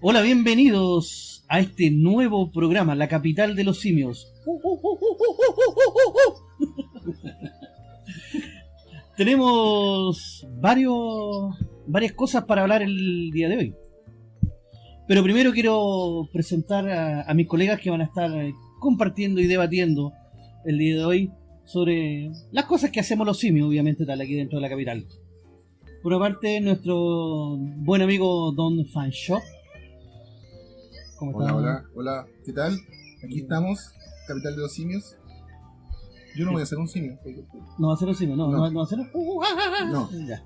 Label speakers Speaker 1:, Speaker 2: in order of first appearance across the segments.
Speaker 1: Hola, bienvenidos a este nuevo programa, La Capital de los Simios. Tenemos varios, varias cosas para hablar el día de hoy. Pero primero quiero presentar a, mis colegas que van a estar eh, compartiendo y debatiendo el día de hoy sobre las cosas que hacemos los simios, obviamente, tal aquí dentro de la capital. Por una parte, nuestro buen amigo Don Fanshop.
Speaker 2: ¿Cómo hola, hola, hola, ¿qué tal? Aquí estamos, capital de los simios. Yo no voy a ser un simio.
Speaker 1: No va a ser un simio, no, no, no va a ser un...
Speaker 2: No. Ya.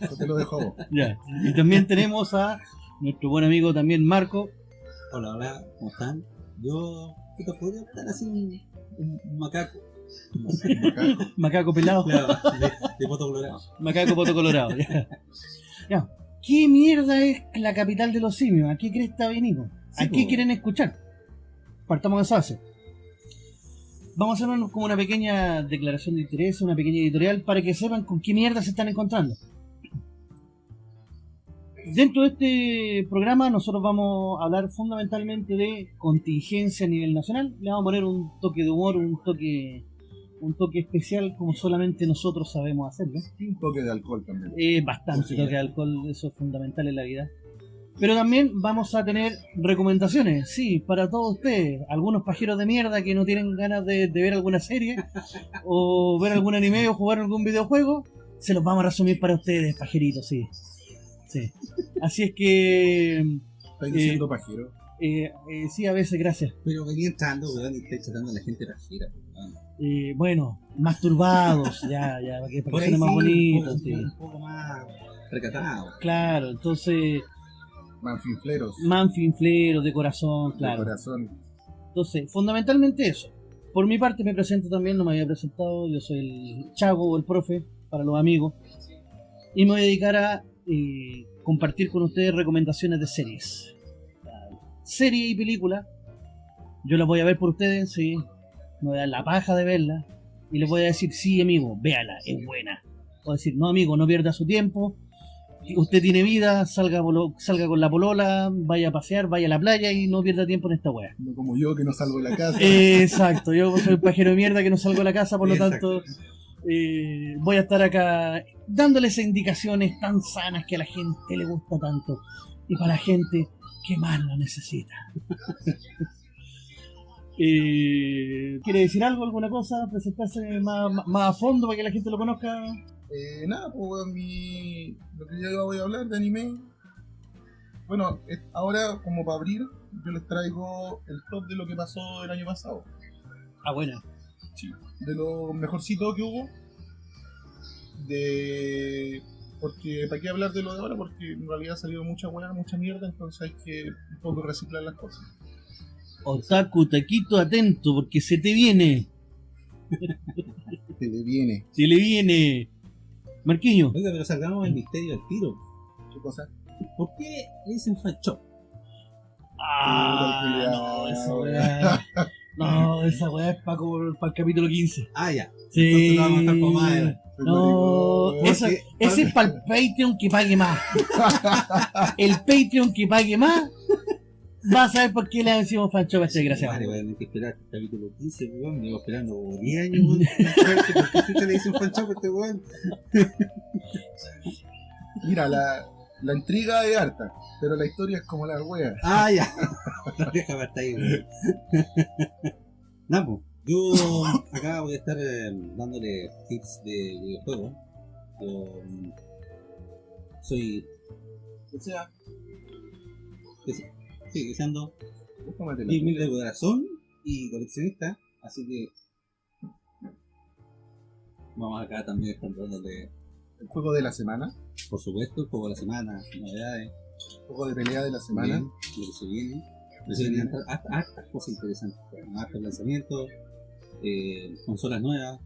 Speaker 2: Yo te lo dejo a vos.
Speaker 1: Ya. Y también tenemos a nuestro buen amigo también Marco.
Speaker 3: Hola, hola, ¿cómo están? Yo, ¿qué te podría estar así un, un macaco?
Speaker 1: Macaco. macaco pelado.
Speaker 3: Claro, de, de poto colorado.
Speaker 1: Macaco poto colorado, ya. ya. ¿Qué mierda es la capital de los simios? ¿A qué cresta venimos? ¿A sí, qué po. quieren escuchar? Partamos de esa base. Vamos a hacer como una pequeña declaración de interés, una pequeña editorial, para que sepan con qué mierda se están encontrando. Dentro de este programa nosotros vamos a hablar fundamentalmente de contingencia a nivel nacional. Le vamos a poner un toque de humor, un toque un toque especial como solamente nosotros sabemos hacerlo.
Speaker 2: Y un toque de alcohol también.
Speaker 1: Eh, bastante sí, toque de alcohol, eso es fundamental en la vida. Pero también vamos a tener recomendaciones, sí, para todos ustedes. Algunos pajeros de mierda que no tienen ganas de, de ver alguna serie, o ver algún anime o jugar algún videojuego, se los vamos a resumir para ustedes, pajeritos, sí. Sí. Así es que...
Speaker 2: ¿Estás diciendo eh, pajero?
Speaker 1: Eh, eh, sí, a veces, gracias.
Speaker 3: Pero venía entrando, weón, y está tratando a la gente pajera,
Speaker 1: eh, bueno, masturbados, ya, ya, para que, suene más bonito.
Speaker 3: Un,
Speaker 1: sí.
Speaker 3: un poco más recatado.
Speaker 1: Claro, entonces...
Speaker 2: Manfinfleros.
Speaker 1: Manfinfleros, de corazón, claro.
Speaker 2: De corazón.
Speaker 1: Entonces, fundamentalmente eso. Por mi parte me presento también, no me había presentado, yo soy el Chago o el profe, para los amigos. Y me voy a dedicar a eh, compartir con ustedes recomendaciones de series. Serie y película. Yo las voy a ver por ustedes, sí. Me voy a dar la paja de verla. Y les voy a decir, sí, amigo, véala, es buena. O decir, no, amigo, no pierda su tiempo. Usted tiene vida, salga, salga con la polola, vaya a pasear, vaya a la playa y no pierda tiempo en esta wea.
Speaker 2: No como yo que no salgo de la casa.
Speaker 1: Exacto, yo soy un pajero de mierda que no salgo de la casa, por lo Exacto. tanto eh, voy a estar acá dándoles indicaciones tan sanas que a la gente le gusta tanto. Y para la gente que más lo necesita. Eh, ¿Quiere decir algo, alguna cosa? ¿Presentarse más, más, a fondo para que la gente lo conozca?
Speaker 2: Eh, nada, pues mi, lo que yo voy a hablar de anime. Bueno, ahora como para abrir, yo les traigo el top de lo que pasó el año pasado.
Speaker 1: Ah, bueno.
Speaker 2: Sí, de lo mejorcito que hubo. De. Porque, ¿para qué hablar de lo de ahora? Porque en realidad ha salido mucha buena, mucha mierda, entonces hay que un poco reciclar las cosas.
Speaker 1: Otaku, taquito, atento, porque se te viene.
Speaker 2: se le viene.
Speaker 1: Se le viene. Marquiño.
Speaker 3: Oiga, pero salgamos el misterio del tiro.
Speaker 2: ¿Qué cosa?
Speaker 3: ¿Por qué le dicen fanshop?
Speaker 1: Ah, no, esa weá. No, esa weá es para pa el capítulo 15.
Speaker 3: Ah, ya.
Speaker 1: Sí.
Speaker 3: Entonces lo vamos a estar con madre.
Speaker 1: No, ese es para el Patreon que pague más. el Patreon que pague más Vas a ver por qué le decimos Fancho a este desgraciado.
Speaker 3: Vale, voy a tener que esperar hasta el capítulo 15, weón. Me llevo esperando como 10 años, weón. ¿Por qué le dicen Fancho a este weón?
Speaker 2: Mira, la, la intriga es harta, pero la historia es como la wea.
Speaker 3: Ah, ya. Déjame hasta ahí, weón. Namo, yo acá voy a estar eh, dándole tips de videojuegos. Yo mm, soy. O sea. Sigue siendo mil de corazón y coleccionista, así que vamos acá también estar dándole
Speaker 2: el juego de la semana.
Speaker 3: Por supuesto, el juego de la semana, novedades.
Speaker 2: El juego de pelea de la semana.
Speaker 3: Bien, lo que se viene. Se vienen hartas cosas interesantes. Hartos lanzamientos, eh, consolas nuevas,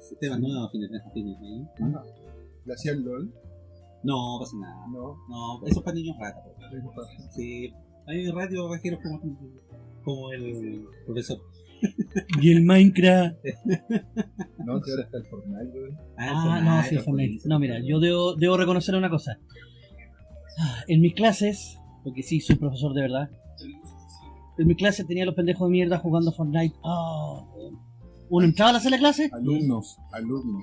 Speaker 3: sistemas nuevos, fines de ahí.
Speaker 2: ¿Le hacía el LOL?
Speaker 3: No, pasa nada.
Speaker 2: No.
Speaker 3: No, eso es para niños ratas. Sí, hay radio bajeros como, como el profesor.
Speaker 1: Y el Minecraft.
Speaker 2: no, que ahora está el Fortnite, güey.
Speaker 1: Ah, ah no, sí, el Fortnite. No, mira, yo debo, debo reconocer una cosa. En mis clases, porque sí, soy profesor de verdad. En mi clase tenía los pendejos de mierda jugando Fortnite. Ah, uno entraba a la sala de clase,
Speaker 2: Alumnos, alumnos.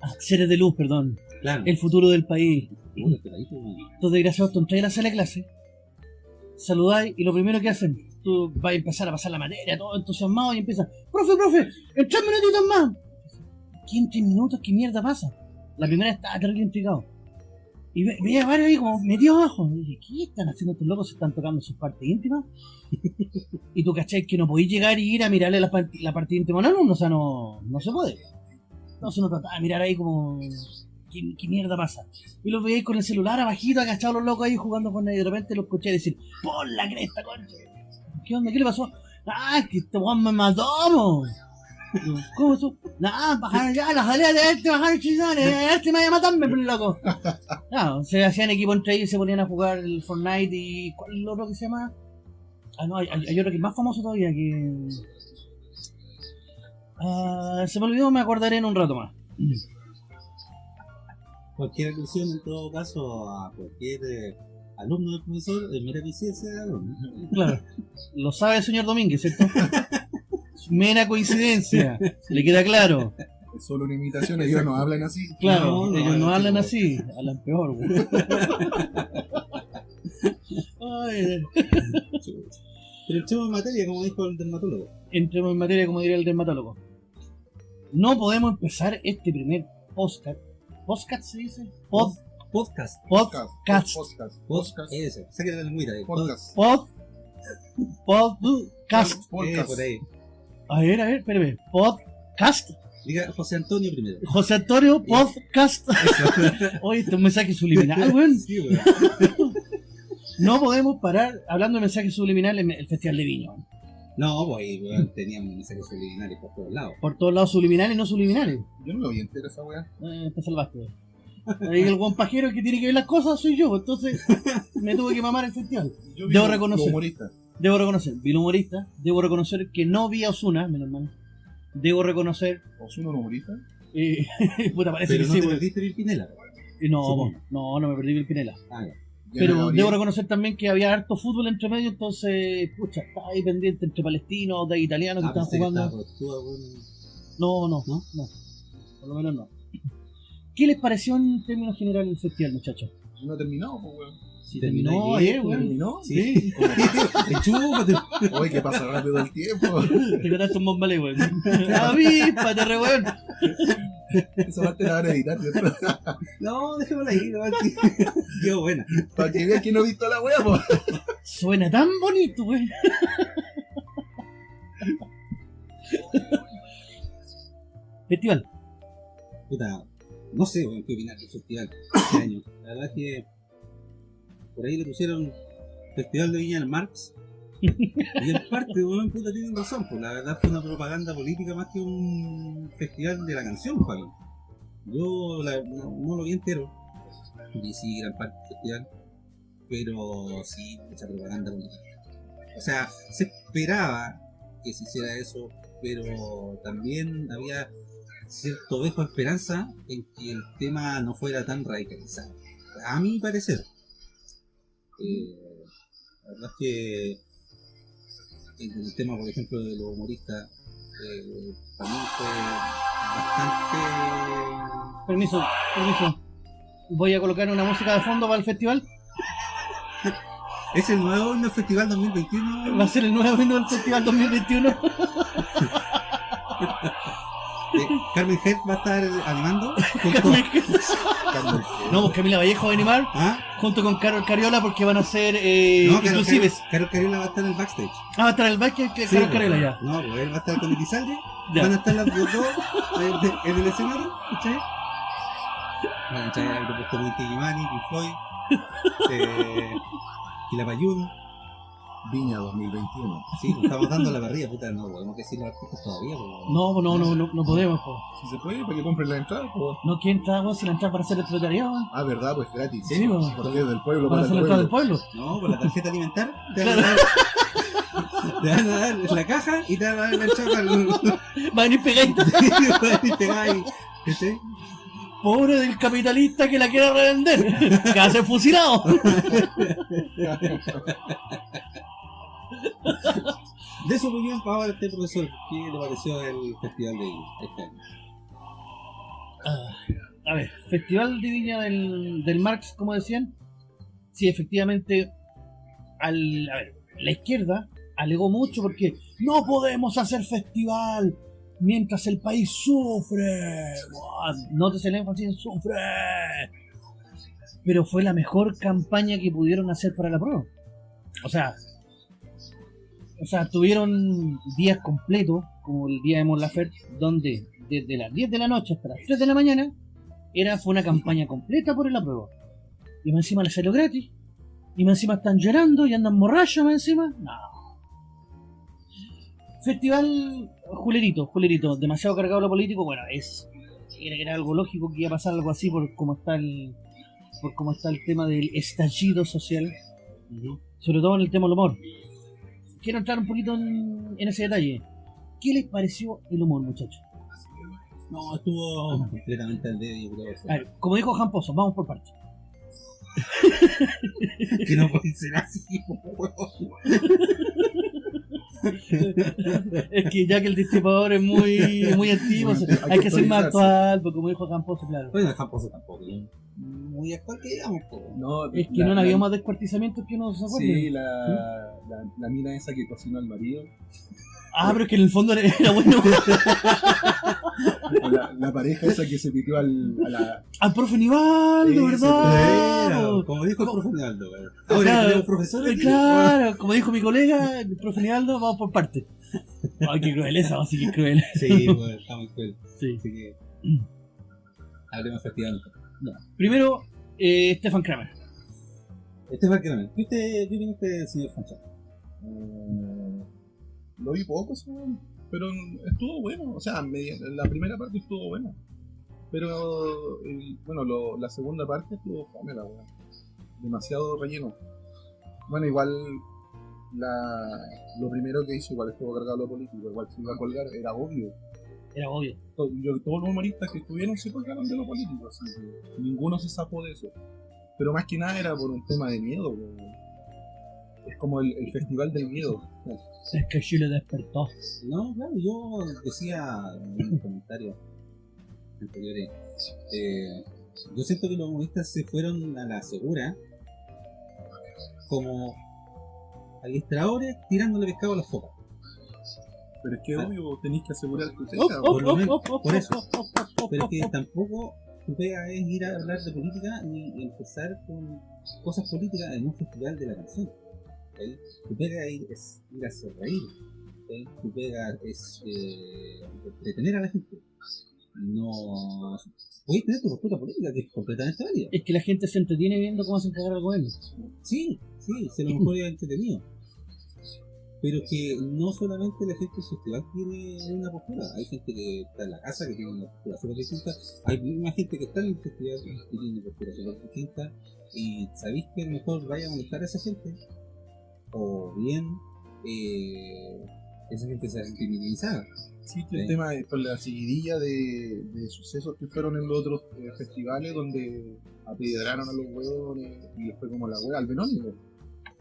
Speaker 1: ah, seres de luz, perdón,
Speaker 3: Claro.
Speaker 1: el futuro del país. Entonces, desgraciados, tú entras a la sala de clase, saludáis y lo primero que hacen, tú vas a empezar a pasar la materia, todo entusiasmado y empiezas, profe, profe, en tres minutitos más. ¿Qué en tres minutos? ¿Qué mierda pasa? La primera estaba terrible intrigado. Y ve- veía varios ahí como metidos abajo. Y dije, ¿qué están haciendo estos locos? ¿Se están tocando sus partes íntimas? y tú cachai que no podéis llegar y ir a mirarle la, part- la parte íntima a un alumno, o sea, no, no se puede. Entonces uno trataba de mirar ahí como, ¿qué, mierda pasa? Y los veíais con el celular abajito, agachados los locos ahí jugando con él y de repente los escuché decir, ¡por la cresta, concha! ¿Qué onda? ¿Qué le pasó? ¡Ah, que este weón me mató, mo! ¿Cómo eso? Nah, bajaron ya, las salidas de este, bajaron chizones, este me vaya a matarme, pero loco. Claro, se hacían equipo entre ellos y se ponían a jugar el Fortnite y. ¿Cuál es el otro que se llama? Ah, no, hay, hay hay otro que es más famoso todavía que. Ah, se me olvidó, me acordaré en un rato más.
Speaker 3: Cualquier alusión, en todo caso, a cualquier eh, alumno del profesor, es mera eficiencia de alumno.
Speaker 1: Claro, lo sabe el señor Domínguez, ¿cierto? Mera coincidencia, le queda claro.
Speaker 2: Es solo una imitación, ellos no hablan así.
Speaker 1: Claro,
Speaker 3: No, no,
Speaker 1: ellos no
Speaker 3: no,
Speaker 1: hablan
Speaker 3: tipo-
Speaker 1: así, hablan peor, güey. Ay,
Speaker 3: Pero entremos en materia, como dijo el dermatólogo.
Speaker 1: entremos en materia, como diría el dermatólogo. No podemos empezar este primer podcast. ¿Podcast se dice? Pod,
Speaker 3: Podcast.
Speaker 1: podcast.
Speaker 2: Podcast.
Speaker 3: Podcast.
Speaker 2: Podcast.
Speaker 3: Ese. Ahí.
Speaker 2: Podcast.
Speaker 1: Pod. Podcast.
Speaker 2: Podcast.
Speaker 3: por ahí.
Speaker 1: A ver, a ver, espérame. Podcast.
Speaker 3: Diga José Antonio primero.
Speaker 1: José Antonio, podcast. Oye, este es un mensaje subliminal, weón.
Speaker 3: Sí, weón.
Speaker 1: No podemos parar hablando de mensajes subliminales en el Festival de Viña.
Speaker 3: No, pues teníamos mensajes subliminales por todos lados.
Speaker 1: Por todos lados subliminales y no subliminales.
Speaker 2: Yo no lo vi entero esa weá.
Speaker 1: Eh, te salvaste. el buen pajero que tiene que ver las cosas soy yo, entonces me tuve que mamar el festival.
Speaker 2: Yo vi
Speaker 1: Debo
Speaker 2: lo-
Speaker 1: reconocer.
Speaker 2: lo humorista.
Speaker 1: Debo reconocer, vi el humorista, debo reconocer que no vi a Osuna, menos mal. Debo reconocer,
Speaker 2: ¿Osuna un humorista?
Speaker 1: eh, puta, parece
Speaker 3: Pero
Speaker 1: que
Speaker 3: no
Speaker 1: sí,
Speaker 3: te perdiste Virpinela.
Speaker 1: Eh, No, no, no me perdí el Pinela.
Speaker 3: Ah, ya.
Speaker 1: Pero debo reconocer también que había harto fútbol entre medio, entonces, pucha, estaba ahí pendiente entre palestinos, de italianos que
Speaker 3: Ah,
Speaker 1: estaban
Speaker 3: que
Speaker 1: jugando.
Speaker 3: estaba.
Speaker 1: No, no,
Speaker 3: ¿No?
Speaker 1: no, Por lo menos no. ¿Qué les pareció en términos generales el festival, muchachos?
Speaker 2: No ha terminado, pues weón.
Speaker 1: Sí,
Speaker 3: Terminó
Speaker 1: terminó
Speaker 3: ayer,
Speaker 1: weón.
Speaker 2: ¿Terminó?
Speaker 3: Sí. Enchúfate.
Speaker 2: Oye, que pasa rápido el tiempo.
Speaker 1: Te contaste un bombale, weón. Avíspate, re weón.
Speaker 2: Esa parte la van a editar, ¿cierto?
Speaker 3: No, déjamela ahí, no. Qué buena.
Speaker 2: Para que vean que no he visto la weá, pues.
Speaker 1: Suena tan bonito, weón. Festival.
Speaker 3: Puta, no sé weón, qué opinar del festival este año. La verdad es que por ahí le pusieron Festival de Viña del Marx. Y en parte, weón, puta, tienen razón. Pues la verdad fue una propaganda política más que un festival de la canción, mí. Yo no, lo vi entero. Y sí, gran parte del festival. Pero sí, mucha propaganda política. O sea, se esperaba que se hiciera eso, pero también había cierto dejo de esperanza en que el tema no fuera tan radicalizado. A mi parecer. Eh, la verdad es que en el tema, por ejemplo, de los humoristas, eh, también fue bastante...
Speaker 1: Permiso, permiso. Voy a colocar una música de fondo para el festival.
Speaker 3: ¿Es el nuevo himno del Festival 2021?
Speaker 1: Va a ser el nuevo himno del festival 2021.
Speaker 3: Carmen Head va a estar animando. junto-
Speaker 2: Carmen.
Speaker 1: No, pues Camila Vallejo va a animar
Speaker 3: ¿Ah?
Speaker 1: junto con Carol Cariola porque van a ser eh,
Speaker 3: No, Carol,
Speaker 1: inclusives.
Speaker 3: Carol, Carol Cariola va a estar en el backstage.
Speaker 1: Ah, va a estar el baile que
Speaker 3: Sí,
Speaker 1: Carol
Speaker 3: pues,
Speaker 1: Cariola ya.
Speaker 3: No, pues él va a estar con Elizalde. Van a estar las los dos eh, en el escenario, ¿cachai? Van a echar el grupo como Inti Gimani, Pink Floyd, eh.
Speaker 2: Viña 2021.
Speaker 3: Sí, pues, estamos dando la parrilla, puta, no podemos decir los artistas todavía. pues.
Speaker 1: No, pues no, no, no, no podemos. po.
Speaker 2: Si se puede, para que compren la entrada, pues.
Speaker 1: No quieren entrar vos sin entrar para hacer el proletariado.
Speaker 2: Ah, verdad, pues gratis.
Speaker 1: Sí, pues.
Speaker 2: Porque es del pueblo
Speaker 1: Para
Speaker 2: para
Speaker 1: hacer
Speaker 2: el
Speaker 1: la entrada del
Speaker 2: pueblo.
Speaker 3: No, con la tarjeta alimentar te van, a dar, te van a dar la caja y te van a dar la chapa al...
Speaker 1: Va a venir
Speaker 3: ¿cachai?
Speaker 1: Pobre del capitalista que la quiera revender. Que hace fusilado.
Speaker 3: De su opinión, para este profesor, ¿qué le pareció el Festival de este año?
Speaker 1: Ah, a ver, Festival de Viña del, del Marx, como decían. Sí, efectivamente, al, a ver, la izquierda alegó mucho porque no podemos hacer festival mientras el país sufre. Nótese el énfasis en sufre. Pero fue la mejor campaña que pudieron hacer para la prueba. O sea, o sea, tuvieron días completos, como el día de Mon Laferte, donde desde las 10 de la noche hasta las 3 de la mañana era, fue una campaña completa por el apruebo. Y más encima la salió gratis. Y más encima están llorando y andan borrachos más encima. No. Festival Julerito, Julerito, demasiado cargado lo político, bueno, es era, era algo lógico que iba a pasar algo así por cómo está el por cómo está el tema del estallido social, sobre todo en el tema del humor. Quiero entrar un poquito en, en ese detalle. ¿Qué les pareció el humor, muchachos?
Speaker 3: No, estuvo completamente al dedo.
Speaker 1: A ver, como dijo Jamposo, vamos por partes.
Speaker 3: que no puede ser así,
Speaker 1: es que ya que el destripador es muy, muy antiguo, hay,
Speaker 2: hay
Speaker 1: que ser más actual, porque como dijo Jamposo, claro.
Speaker 3: Bueno, tampoco, ¿no? Muy actual que digamos, po.
Speaker 4: No,
Speaker 1: Es que
Speaker 4: la-
Speaker 1: no
Speaker 4: la-
Speaker 1: había más descuartizamientos que uno se acuerde.
Speaker 4: Sí, la, la, la mina esa que cocinó al marido.
Speaker 1: Ah, pero es que en el fondo era, era bueno.
Speaker 4: La, la pareja esa que se pitió al, a la.
Speaker 1: Al profe Nivaldo, ¿verdad?
Speaker 3: pero, Como dijo el profe.
Speaker 1: Claro.
Speaker 3: Ahora tenemos
Speaker 1: Eh, Claro, como dijo mi colega, el profe Nivaldo, vamos por partes. Ay, qué cruel esa, así que cruel.
Speaker 3: Sí, weón, está muy cruel.
Speaker 1: Sí.
Speaker 3: Así que. Hablemos
Speaker 1: Primero, eh, Stefan Kramer.
Speaker 3: Es Kramer. ¿Qué usted, usted, señor Fancha?
Speaker 2: Eh, lo vi poco, pero estuvo bueno. O sea, la primera parte estuvo buena. Pero, bueno, lo- la segunda parte estuvo fome, weá. Demasiado relleno. Bueno, igual la, lo primero que hizo, igual estuvo cargado lo político, igual se iba a colgar, era obvio.
Speaker 1: Era obvio.
Speaker 2: Yo- todos los humoristas que estuvieron se colgaron de lo político, así que ninguno se zafó de eso. Pero más que nada era por un tema de miedo. Es como el, el festival del miedo.
Speaker 1: Es que Chile despertó.
Speaker 3: No, claro, yo decía en un comentario anteriores. eh, yo siento que los humoristas se fueron a la segura como adiestradores tirándole pescado a las focas.
Speaker 2: Pero es que
Speaker 3: Ah.
Speaker 2: obvio, tenéis que asegurar tu teca.
Speaker 1: oh,
Speaker 3: por lo
Speaker 1: oh,
Speaker 3: menos,
Speaker 1: oh, oh,
Speaker 3: por eso.
Speaker 1: oh, oh, oh,
Speaker 3: Pero
Speaker 1: oh,
Speaker 3: que tampoco tu pega es ir a hablar de política ni empezar con cosas políticas en un festival de la canción. Tu pega es, es ir a hacer reír. Tu pega es eh, entretener a la gente. No. Puedes tener tu postura política que es completamente válida.
Speaker 1: Es que la gente se entretiene viendo cómo hacen cagar al gobierno.
Speaker 3: Sí, sí, se lo mejor es entretenido. Pero que no solamente la gente festival tiene una postura, hay gente que está en la casa que tiene una postura súper distinta, hay más gente que está en el festival que tiene una postura súper distinta, y sabéis que mejor vaya a molestar a esa gente, o bien eh, esa gente se va a sentir minimizada.
Speaker 2: Sí, que el
Speaker 3: Sí.
Speaker 2: tema es con la seguidilla de, de sucesos que fueron en los otros eh, festivales donde apedrearon a los huevones y fue como la hueá al Benónico.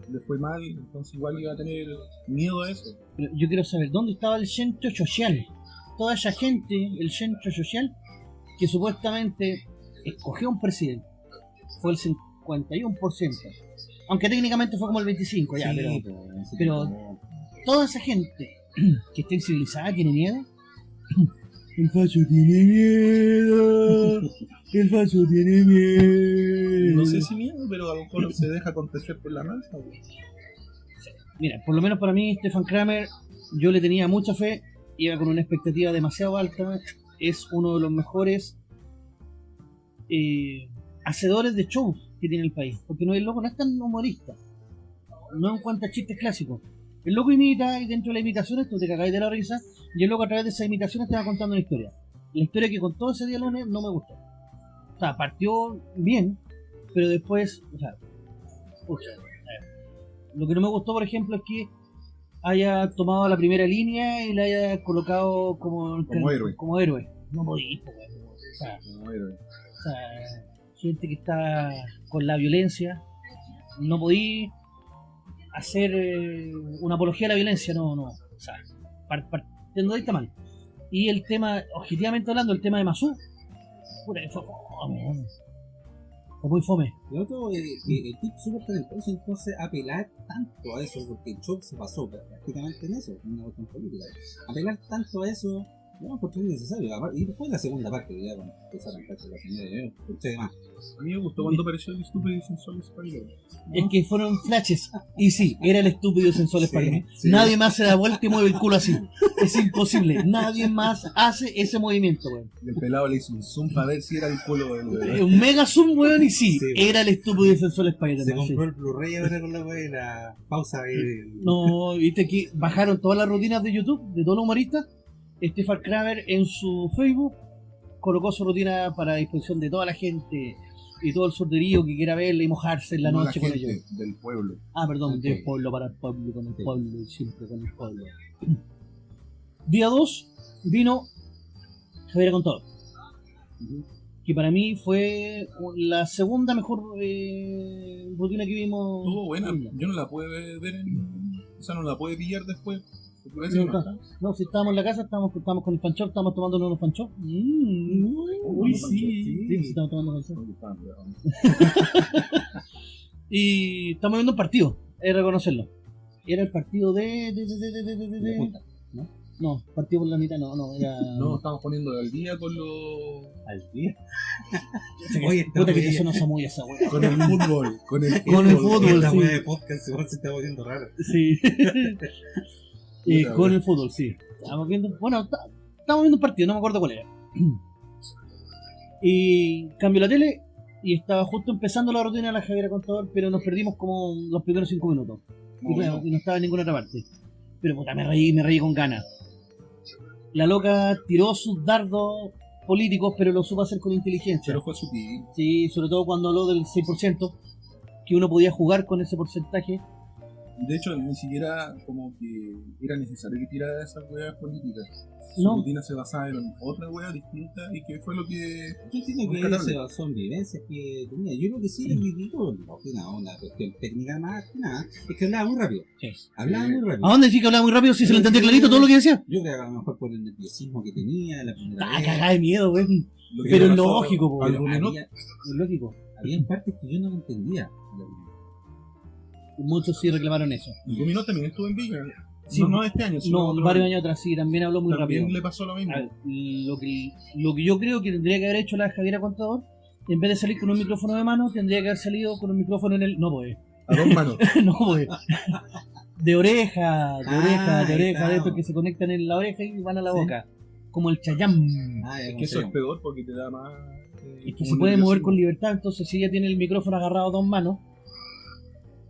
Speaker 2: Le fue mal, entonces igual iba a tener miedo a eso.
Speaker 1: Pero yo quiero saber, ¿dónde estaba el centro social? Toda esa gente, el centro social, que supuestamente escogió un presidente. Fue el 51%. Aunque técnicamente fue como el 25%, ya,
Speaker 3: Sí,
Speaker 1: pero pero- toda esa gente que está civilizada tiene miedo. El facho tiene miedo. El facho tiene miedo.
Speaker 2: No sé si miedo, pero a lo mejor se deja acontecer por la güey.
Speaker 1: Mira, por lo menos para mí, Stefan Kramer, yo le tenía mucha fe, iba con una expectativa demasiado alta, es uno de los mejores eh, hacedores de shows que tiene el país, porque no el loco no es tan humorista, no en cuanto a chistes clásicos. El loco imita y dentro de las imitaciones tú te cagáis de la risa y el loco a través de esas imitaciones te va contando una historia. La historia que contó ese día lunes no me gustó. O sea, partió bien, pero después, o sea, pucha, lo que no me gustó, por ejemplo, es que haya tomado la primera línea y la haya colocado como,
Speaker 2: Como héroe.
Speaker 1: Como héroe. No podís, po, weón. O sea,
Speaker 2: Como héroe.
Speaker 1: O sea, gente que está con la violencia. No podí hacer eh, una apología a la violencia, no, no. O sea, par- partiendo de ahí está mal. Y el tema, objetivamente hablando, el tema de Masú, puta fue fome. Fue muy fome.
Speaker 3: Lo otro es que el tipo súper talentoso, entonces apelar tanto a eso, porque el show se basó prácticamente en eso, en una cuestión política. Apelar tanto a eso, no, porque es necesario. Y después la segunda parte, ya cuando empezaron a la señora, de más.
Speaker 2: A mí me gustó cuando apareció el estúpido y sensual Spider.
Speaker 1: Es que fueron flashes. Y sí, era el estúpido y sensual
Speaker 3: Sí.
Speaker 1: Nadie más se da vuelta y mueve el culo así. Es imposible. Nadie más hace ese movimiento, weón.
Speaker 2: Y el pelado le hizo un zoom para ver si era el culo del
Speaker 1: Eh,
Speaker 2: bebé.
Speaker 1: Un mega zoom, weón, y sí,
Speaker 3: Sí, weón.
Speaker 1: era el estúpido y sensual
Speaker 3: Se
Speaker 1: Spider-Man. sí.
Speaker 3: compró el Blu-ray ahora con la wea y la pausa.
Speaker 1: No, viste que bajaron todas las rutinas de YouTube de todos los humoristas. Stefan Kramer en su Facebook colocó su rutina para disposición de toda la gente y todo el sorterío que quiera verla y mojarse en la
Speaker 2: No
Speaker 1: noche con
Speaker 2: gente
Speaker 1: ellos.
Speaker 2: del pueblo.
Speaker 1: Ah, perdón,
Speaker 3: Del
Speaker 1: del pueblo para el pueblo, con el pueblo y siempre con el pueblo. Día 2 vino Javier Contador, que para mí fue la segunda mejor eh, rutina que vimos.
Speaker 2: Estuvo buena. Yo no la pude ver en. O sea, no la pude pillar después. No.
Speaker 1: No, si estábamos en la casa, estábamos, estábamos con el fanchop, estábamos tomando unos fanchop. Mm.
Speaker 2: Uy,
Speaker 1: sí.
Speaker 2: sí.
Speaker 1: Sí, sí, estamos tomando.
Speaker 2: No pero-
Speaker 1: Y estamos viendo un partido, hay que reconocerlo. Era el partido de. de, de, de, de, de, de-
Speaker 3: de
Speaker 1: de-
Speaker 3: punta,
Speaker 1: No, partido por la mitad, no, no, era.
Speaker 2: No, estamos poniendo al día con los.
Speaker 3: Al día.
Speaker 1: Oye, puta que te sonó esa muy esa wea.
Speaker 2: Con el fútbol. Con el
Speaker 1: Con el fútbol,
Speaker 3: La
Speaker 1: sí.
Speaker 3: wea de podcast igual se está volviendo rara.
Speaker 1: Sí. Eh, con el fútbol, sí. Estamos viendo, bueno, estamos viendo un partido, no me acuerdo cuál era. Y cambio la tele y estaba justo empezando la rutina de la Javiera Contador, pero nos perdimos como los primeros cinco minutos. Y, y no estaba en ninguna otra parte. Pero puta, me reí, me reí con ganas. La loca tiró sus dardos políticos, pero lo supo hacer con inteligencia.
Speaker 2: Pero fue sutil.
Speaker 1: Sí, sobre todo cuando habló del 6%, que uno podía jugar con ese porcentaje.
Speaker 2: De hecho, ni siquiera como que era necesario que tirara esas weas políticas. Su
Speaker 1: No.
Speaker 2: rutina se basaba en otra wea distinta y que fue lo que.
Speaker 3: Yo entiendo que se basó en vivencias que tenía. Yo creo que sí, el ridículo, no, que nada, una cuestión técnica más que nada, es que hablaba muy rápido.
Speaker 1: Sí.
Speaker 3: Hablaba
Speaker 2: Sí.
Speaker 3: muy rápido.
Speaker 1: ¿A dónde decís que hablaba muy rápido si se lo entendía clarito todo lo que decía?
Speaker 3: Yo creo que a lo mejor por el nerviosismo que tenía la primera
Speaker 1: Ah,
Speaker 3: vez.
Speaker 1: cagada de miedo, weón.
Speaker 2: lo
Speaker 1: Pero es lógico, Es lógico.
Speaker 3: había partes que yo no entendía.
Speaker 1: Muchos sí reclamaron eso.
Speaker 2: Dominó también estuvo en Villa.
Speaker 1: Sí.
Speaker 2: no, no este año, sino
Speaker 1: No,
Speaker 2: otro
Speaker 1: varios
Speaker 2: año.
Speaker 1: años atrás sí, también habló muy
Speaker 2: También
Speaker 1: rápido.
Speaker 2: le pasó lo mismo.
Speaker 1: Ver, lo que, lo que yo creo que tendría que haber hecho la Javiera Contador, en vez de salir con un micrófono de mano, tendría que haber salido con un micrófono en el. No, pues.
Speaker 2: A dos manos.
Speaker 1: no, pues. De oreja, de
Speaker 3: Ah,
Speaker 1: oreja, de
Speaker 3: ahí
Speaker 1: oreja, de estos que se conectan en la oreja y van a la
Speaker 3: Sí.
Speaker 1: boca. Como el chayam.
Speaker 3: Ah,
Speaker 2: Es que eso es peor porque te da más. eh,
Speaker 1: Es que se puede mover con libertad, entonces si ella tiene el micrófono agarrado a dos manos,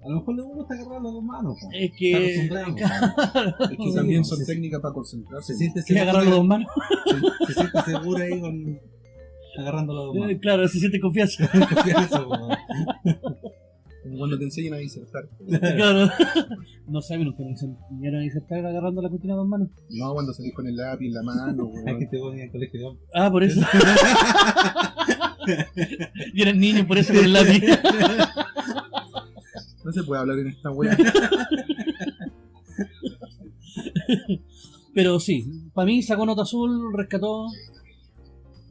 Speaker 3: A lo mejor le gusta agarrar las dos manos. po.
Speaker 1: es que.
Speaker 3: acostumbrado,
Speaker 2: Es que también son
Speaker 3: Sí, sí.
Speaker 2: técnicas para concentrarse.
Speaker 3: Se siente
Speaker 1: ¿Quiere agarrar las dos manos?
Speaker 3: se siente segura ahí con agarrando las dos manos.
Speaker 1: Eh, Claro, se siente confianza.
Speaker 3: Confianza,
Speaker 2: Cuando te enseñan a disertar.
Speaker 1: claro. No saben, nunca me enseñaron a insertar agarrando la cortina a dos manos.
Speaker 2: No, cuando salís con el lápiz en la mano, weón.
Speaker 3: que te ponen el colegio de hombres.
Speaker 1: Ah, por eso. y eran niños, por eso con el lápiz.
Speaker 2: No se puede hablar en esta wea.
Speaker 1: Pero sí, para mí sacó nota azul, rescató.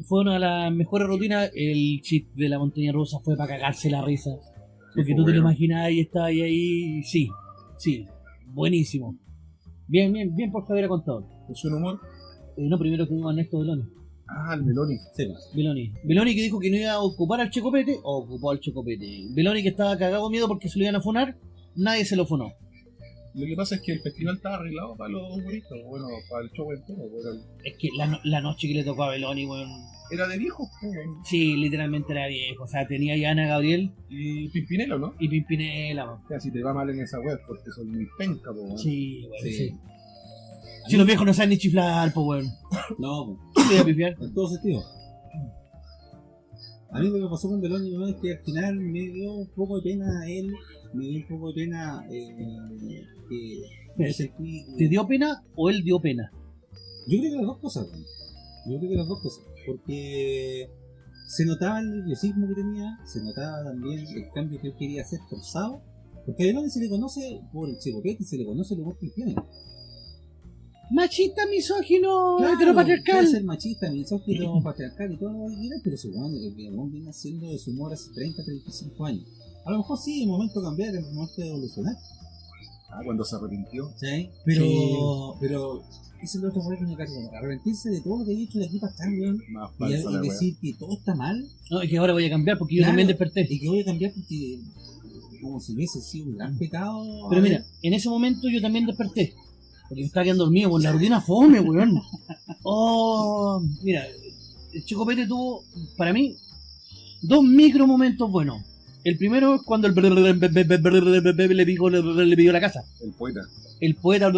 Speaker 1: Fue una de las mejores rutinas. El chip de la montaña rusa fue para cagarse la risa. Porque tú te lo imaginas y estaba ahí, ahí. Sí, sí, buenísimo. Bien, bien, bien por Javier Contador.
Speaker 2: Es un humor.
Speaker 1: Eh, no, primero que a Ernesto Beloni.
Speaker 2: Ah, el Meloni.
Speaker 3: Sí.
Speaker 1: Beloni. Beloni que dijo que no iba a ocupar al Checopete, ocupó al Checopete. Beloni que estaba cagado miedo porque se lo iban a funar, nadie se lo funó.
Speaker 2: Lo que pasa es que el festival estaba arreglado para los humoristas, bueno, para el show entero. Era,
Speaker 1: Es que la, no- la noche que le tocó a Beloni, weón.
Speaker 2: era de viejos, weón.
Speaker 1: Sí, literalmente era viejo. O sea, tenía ya Ana Gabriel
Speaker 2: Y Pimpinelo, ¿no?
Speaker 1: y Pimpinela, weón.
Speaker 2: O sea, si te va mal en esa web, porque son muy penca, po, weón.
Speaker 1: Sí, weón, sí.
Speaker 3: Sí.
Speaker 1: Si los viejos no saben ni chiflar, pues, weón.
Speaker 3: No, po.
Speaker 1: ¿Qué te voy a pifiar?
Speaker 3: en todo sentido. A mí lo que pasó con Beloni ¿no? es que al final me dio un poco de pena él, me dio un poco de pena eh, que sentí-
Speaker 1: ¿Te dio pena o él dio pena?
Speaker 3: Yo creo que las dos cosas, weón. Yo creo que las dos cosas. Porque se notaba el nerviosismo que tenía, se notaba también el cambio que él quería hacer forzado, porque además se le conoce por el checopete, se le conoce lo que tiene.
Speaker 1: Machista, misógino,
Speaker 3: Claro,
Speaker 1: heteropatriarcal.
Speaker 3: Puede ser machista, misógino, patriarcal y todo lo que quieras, pero según el Vietnam viene haciendo de su humor hace 30, 35 años. A lo mejor sí, en momento de cambiar, en momento de evolucionar.
Speaker 2: Ah, cuando se arrepintió.
Speaker 3: ¿sí? Pero,
Speaker 1: Sí.
Speaker 3: pero, eso es lo otro problema que. Arrepentirse de todo lo que he hecho de aquí para weón,
Speaker 2: Más
Speaker 3: y, y
Speaker 2: wea.
Speaker 3: decir que todo está mal,
Speaker 1: No, es que ahora voy a cambiar porque yo también desperté.
Speaker 3: y que voy a cambiar porque, como si hubiese sido un gran pecado.
Speaker 1: Pero mira, en ese momento yo también desperté. Porque estaba quedando dormido con la rutina fome, weón. Oh, mira, el Chico Pete tuvo, para mí, dos micro momentos buenos. El primero es cuando el le pidió, le pidió la casa.
Speaker 2: El poeta.
Speaker 1: El poeta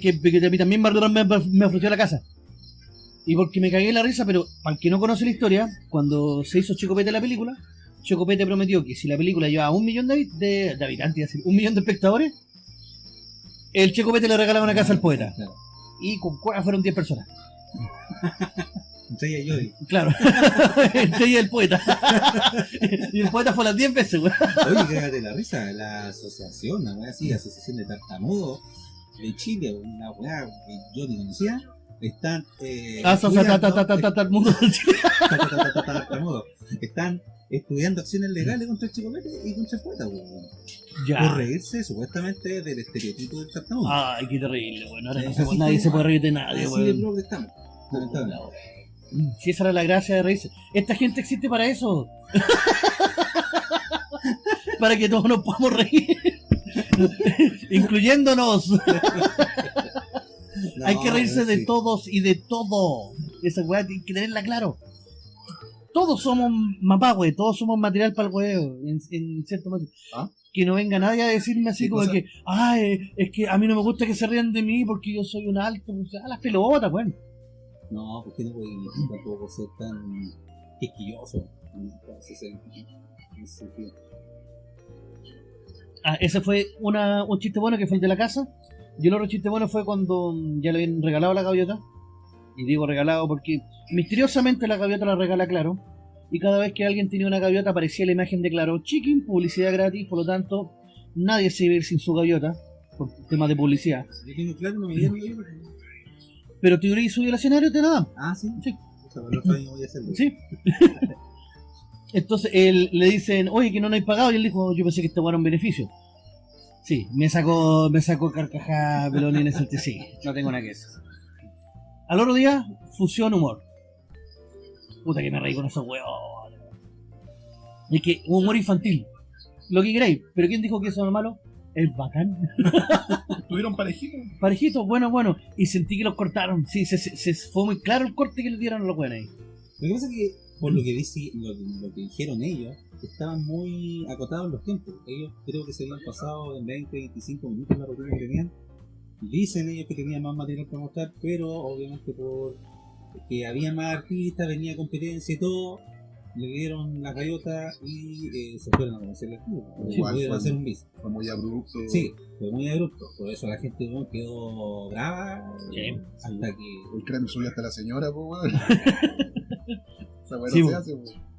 Speaker 1: que, que a mí también me, ofreció la casa. Y porque me cagué la risa, pero para el que no conoce la historia, cuando se hizo Chico Pete la película, Chico Pete prometió que si la película llevaba un millón de, de, de habitantes, decir, un millón de espectadores, el Chico Pete le regalaba una casa al poeta.
Speaker 3: Claro.
Speaker 1: Y con cueva fueron 10 personas.
Speaker 3: Entre ella y Yodi.
Speaker 1: Claro. Entre ella y el poeta. y el poeta fue las 10 veces, weón.
Speaker 3: Oye, cágate la risa, la asociación, la weá así, asociación de tartamudos de Chile, una weá que yo ni conocía, están. Eh,
Speaker 1: Ah, so, so, ta, ta, ta, ta,
Speaker 3: estudiando-
Speaker 1: ta, ta, el mundo del Chile.
Speaker 3: ta, ta, ta, ta, ta, tartamudos. Están estudiando acciones legales contra el chico Pete y contra el poeta, weón. Por reírse supuestamente del estereotipo del tartamudo.
Speaker 1: Ay, qué terrible, weón. Ahora no
Speaker 3: Sí,
Speaker 1: se-
Speaker 3: así
Speaker 1: nadie se puede reír de nadie,
Speaker 3: Así
Speaker 1: weón.
Speaker 3: progre estamos, lamentablemente.
Speaker 1: Si esa era la gracia de reírse. Esta gente existe para eso. para que todos nos podamos reír. Incluyéndonos. Hay que
Speaker 3: No,
Speaker 1: reírse de todos y de todo. Esa weá hay que tenerla claro. Todos somos mapagüe, todos somos material para el huevo, en, en cierto modo.
Speaker 2: ¿Ah?
Speaker 1: Que no venga nadie a decirme así
Speaker 2: ¿Qué
Speaker 1: como
Speaker 2: cosa?
Speaker 1: que, ay, es que a mí no me gusta que se rían de mí porque yo soy un alto. Pues, a las pelotas, bueno.
Speaker 3: No, porque no voy tampoco ser tan quisquilloso. En ese sentido.
Speaker 1: Ah, ese fue una, un chiste bueno que fue el de la casa. Y el otro chiste bueno fue cuando ya le habían regalado la gaviota. Y digo regalado porque misteriosamente la gaviota la regala Claro. Y cada vez que alguien tenía una gaviota aparecía la imagen de Claro Chicken, publicidad gratis, por lo tanto nadie se iba a ir sin su gaviota, por temas de publicidad.
Speaker 3: Claro, no me
Speaker 1: Pero te hubieras subido al escenario y te la dan.
Speaker 3: Ah, sí.
Speaker 1: Sí.
Speaker 3: El.
Speaker 1: Sí. Entonces él, le dicen, oye, que no lo hay pagado. Y él dijo, yo pensé que esto era un beneficio. Sí, me sacó, me sacó carcajada Peloni en ese sentido. Sí, no tengo nada que decir. Al otro día, fusión humor. Puta que me reí con esos huevos. Es que humor infantil. Lo que queráis. Pero ¿quién dijo que eso es malo? Es bacán.
Speaker 2: ¿Tuvieron parejitos?
Speaker 1: Parejitos, bueno, bueno. Y sentí que los cortaron. Sí, se, se- se- fue muy claro el corte que le dieron a los buenos ahí.
Speaker 3: Lo que pasa es que, por lo que, dice, lo, lo que dijeron ellos, estaban muy acotados los tiempos. Ellos creo que se habían pasado en 20, 25 minutos la rutina que tenían. Dicen ellos que tenían más material para mostrar, pero obviamente por que había más artistas, venía competencia y todo, le dieron la gallota y eh, se fueron a conocer.
Speaker 2: Sí,
Speaker 3: Igual
Speaker 2: fue-
Speaker 3: hacer un bis.
Speaker 2: Fue muy abrupto.
Speaker 3: Sí, fue muy abrupto. Por eso la gente bueno, quedó brava
Speaker 1: Sí.
Speaker 3: hasta que
Speaker 2: El creme subió hasta la señora, weón.
Speaker 1: Sí,
Speaker 2: se hace.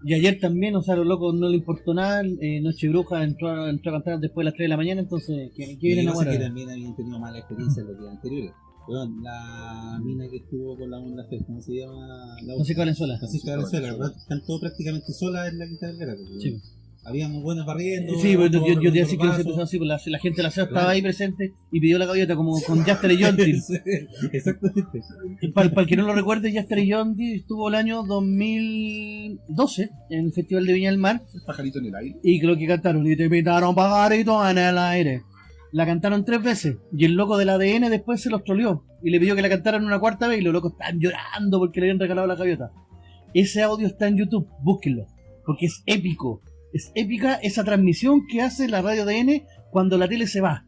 Speaker 1: Y ayer también, o sea, a los locos no le importó nada. eh, Noche Bruja entró, entró a cantar después de las 3 de la mañana, entonces, ¿qué, qué vienen
Speaker 3: es que también habían tenido mala experiencia en los días anteriores. Weón, la mina que estuvo con la onda ¿cómo se llama? La
Speaker 1: Francisco Valenzuela.
Speaker 3: Francisca Valenzuela, ¿verdad? Están todos prácticamente solas en la Quinta Vergara. porque
Speaker 1: Sí.
Speaker 3: Habían buenas barriendo.
Speaker 1: Sí, yo, yo, yo te decía que se empezó así, pues la, la gente de la ciudad estaba
Speaker 3: Claro.
Speaker 1: ahí presente y pidió la gaviota como con Jaster y Yonti.
Speaker 3: Sí, Exactamente.
Speaker 1: para, para el que no lo recuerde, Jaster y Yonti estuvo el año 2012 en el Festival de Viña del Mar
Speaker 2: El pajarito en el aire.
Speaker 1: y creo que cantaron y te pintaron pajarito en el aire. La cantaron tres veces y el loco del ADN después se los troleó y le pidió que la cantaran una cuarta vez y los locos estaban llorando porque le habían regalado la gaviota. Ese audio está en YouTube, búsquenlo, porque es épico. Es épica esa transmisión que hace la radio ADN cuando la tele se va.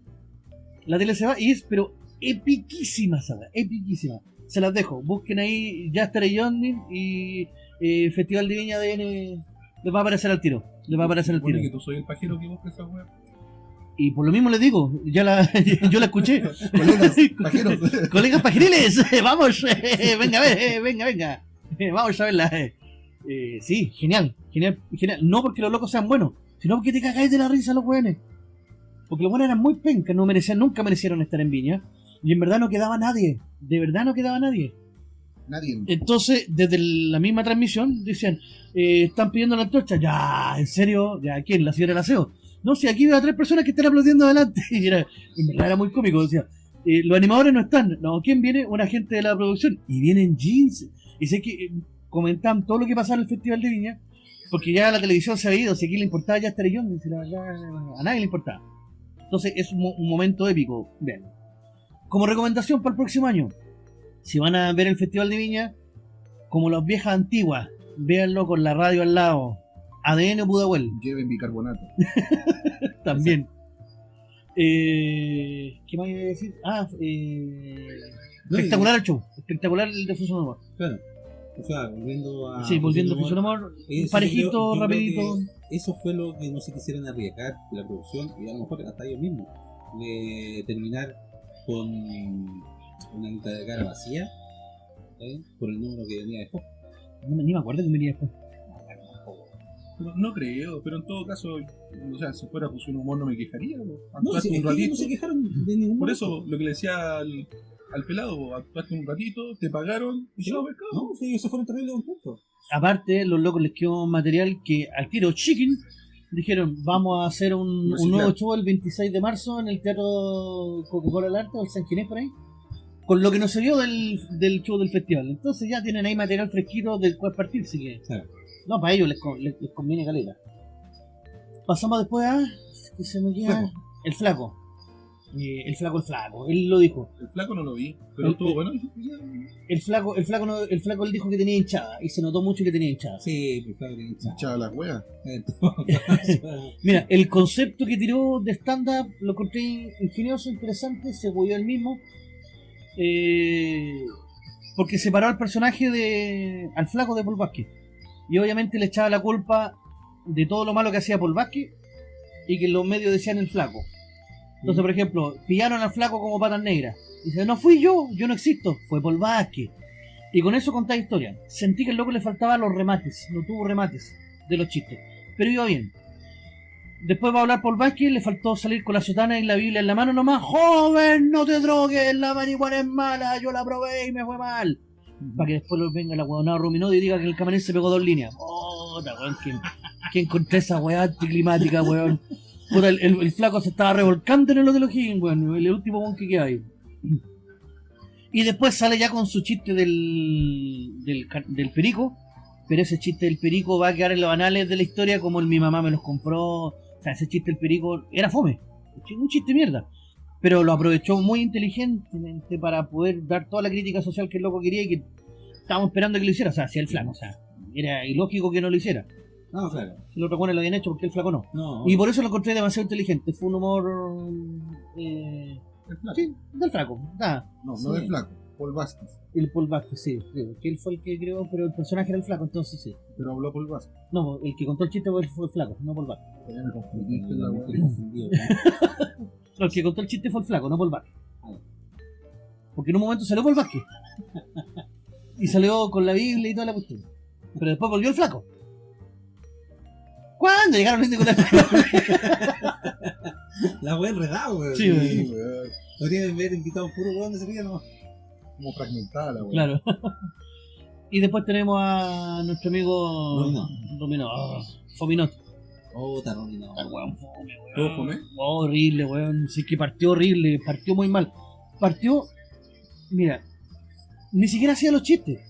Speaker 1: La tele se va y es, pero epiquísima, esa weá, epiquísima. Se las dejo, busquen ahí Jaster y Johnny y eh, Festival de Viña ADN. Les va a aparecer al tiro. Les va a aparecer al tiro.
Speaker 2: Que tú soy el pajero que busca esa weá.
Speaker 1: Y por lo mismo les digo, ya la, yo la escuché.
Speaker 2: Colegas, pajeros.
Speaker 1: Colegas pajeriles, vamos, venga, a ver, venga, venga. Vamos a verla. eh. Sí, genial, genial, genial. No porque los locos sean buenos, sino porque te cagáis de la risa los weones. Porque los buenos eran muy pencas, no merecían, nunca merecieron estar en Viña. Y en verdad no quedaba nadie. De verdad no quedaba nadie.
Speaker 2: Nadie.
Speaker 1: Entonces, desde la misma transmisión, decían, eh, están pidiendo la antorcha. Ya, ¿en serio? ¿Ya quién? ¿La señora Laceo? No, si aquí veo a tres personas que están aplaudiendo adelante. Y era, era muy cómico. Decía, eh, los animadores no están. No, ¿quién viene? Un agente de la producción. Y vienen jeans. Y sé que eh, comentaban todo lo que pasaba en el Festival de Viña. Porque ya la televisión se había ido. Si aquí le importaba ya estar yo. A nadie le importaba. Entonces es un, un momento épico. Vean. Como recomendación para el próximo año. Si van a ver el Festival de Viña, como las viejas antiguas, véanlo con la radio al lado. ADN o Pudahuel,
Speaker 2: Lleven bicarbonato.
Speaker 1: también. Eh, ¿Qué más iba a decir? Ah, eh,
Speaker 3: No,
Speaker 1: espectacular el show. Espectacular el de Fusion Humor.
Speaker 3: Claro. O sea, volviendo a.
Speaker 1: sí, volviendo a
Speaker 3: eso yo
Speaker 1: parejito,
Speaker 3: yo
Speaker 1: rapidito.
Speaker 3: Eso fue lo que no se quisieron arriesgar la producción y a lo mejor hasta ellos mismos. De terminar con una lista de cara vacía ¿eh? por el número que venía después.
Speaker 1: No, ni me acuerdo que venía después.
Speaker 2: No creo, pero en todo caso, o sea, si fuera Fusión Humor no me quejaría.
Speaker 3: No, si,
Speaker 2: un ratito.
Speaker 3: no se quejaron de ningún
Speaker 2: Por eso, lo que le decía al, al pelado, actuaste un ratito, te pagaron y
Speaker 3: Sí.
Speaker 2: chao, pescado.
Speaker 3: No, sí, ellos se fueron terribles contentos.
Speaker 1: Aparte, los locos les quedó material que al tiro Chicken dijeron, vamos a hacer un, un nuevo show el 26 de marzo en el Teatro Coca-Cola del Arte, o el San Ginés por ahí, con lo que no se vio del, del show del festival. Entonces ya tienen ahí material fresquito del cual partir, que...
Speaker 3: Claro.
Speaker 1: No, para ellos les, les- les conviene caleta. Pasamos después a... que se me queda...
Speaker 3: Flaco.
Speaker 1: El flaco. Eh, el flaco, el flaco. Él lo dijo.
Speaker 2: El flaco no lo vi, pero
Speaker 1: El-
Speaker 2: estuvo bueno.
Speaker 1: El flaco, el flaco, no- el flaco él dijo que tenía hinchada y se notó mucho que tenía hinchada.
Speaker 3: Sí, pues claro que
Speaker 2: Echaba las weas.
Speaker 3: Caso,
Speaker 1: Mira, el concepto que tiró de stand-up lo encontré ingenioso, interesante, se volvió el mismo. Eh, porque separó al personaje de. al flaco de Paul Vázquez. Y obviamente le echaba la culpa de todo lo malo que hacía Paul Vázquez y que los medios decían el flaco. Entonces, por ejemplo, pillaron al flaco como patas negras. Dice, no fui yo, yo no existo, fue Paul Vázquez. Y con eso contaba historia. Sentí que el loco le faltaban los remates, no tuvo remates de los chistes. Pero iba bien. Después va a hablar Paul Vázquez, le faltó salir con la sotana y la Biblia en la mano nomás. Joven, no te drogues, la marihuana es mala, yo la probé y me fue mal. Para que después lo venga la huevonada Ruminó y diga que el camarín se pegó dos líneas. Puta, weón, ¿quién, quién encontré esa weá anticlimática, weón? Puta, el, el- el flaco se estaba revolcando en el Hotel O'Higgins, weón, el último weón que queda ahí. Y después sale ya con su chiste del, del, del perico, pero ese chiste del perico va a quedar en los anales de la historia como el mi mamá me los compró. O sea, ese chiste del perico era fome, un chiste mierda. Pero lo aprovechó muy inteligentemente para poder dar toda la crítica social que el loco quería y que estábamos esperando que lo hiciera. O sea, hacía el flaco, o sea, era ilógico que no lo hiciera.
Speaker 3: No, claro.
Speaker 1: Si los buenos lo habían hecho, porque el flaco no?
Speaker 3: No,
Speaker 1: Y por eso lo encontré demasiado inteligente. Fue un humor. Eh,
Speaker 2: El flaco.
Speaker 1: sí, del flaco. Nada.
Speaker 2: No,
Speaker 3: Sí.
Speaker 2: no del flaco. Paul Vázquez.
Speaker 1: El Paul Vázquez, sí, sí, que él fue el que creó, pero el personaje era el flaco, entonces sí.
Speaker 2: Pero habló Paul Vázquez.
Speaker 1: No, el que contó el chiste fue el, fue el flaco, no Paul Vázquez.
Speaker 2: Ya me confundiste la
Speaker 3: no,
Speaker 1: el que contó el chiste fue el flaco, no Paul Vázquez. Porque en un momento salió Paul Vázquez. Y salió con la Biblia y toda la cuestión. Pero después volvió el flaco. ¿Cuándo llegaron los indios con la
Speaker 3: La wea enredada, weón.
Speaker 1: Sí, weón.
Speaker 2: weón.
Speaker 3: Podrían haber invitado un puro weón de ese día nomás.
Speaker 2: Como fragmentada la wea.
Speaker 1: Claro. y después tenemos a nuestro amigo
Speaker 3: Dominó.
Speaker 1: Dominó. ah, Fominot.
Speaker 3: Oh, no.
Speaker 1: Ah, weón, fome, weón.
Speaker 2: ¿Todo fome?
Speaker 1: Oh, horrible, weón. Sí que partió horrible, partió muy mal. Partió, mira, ni siquiera hacía los chistes.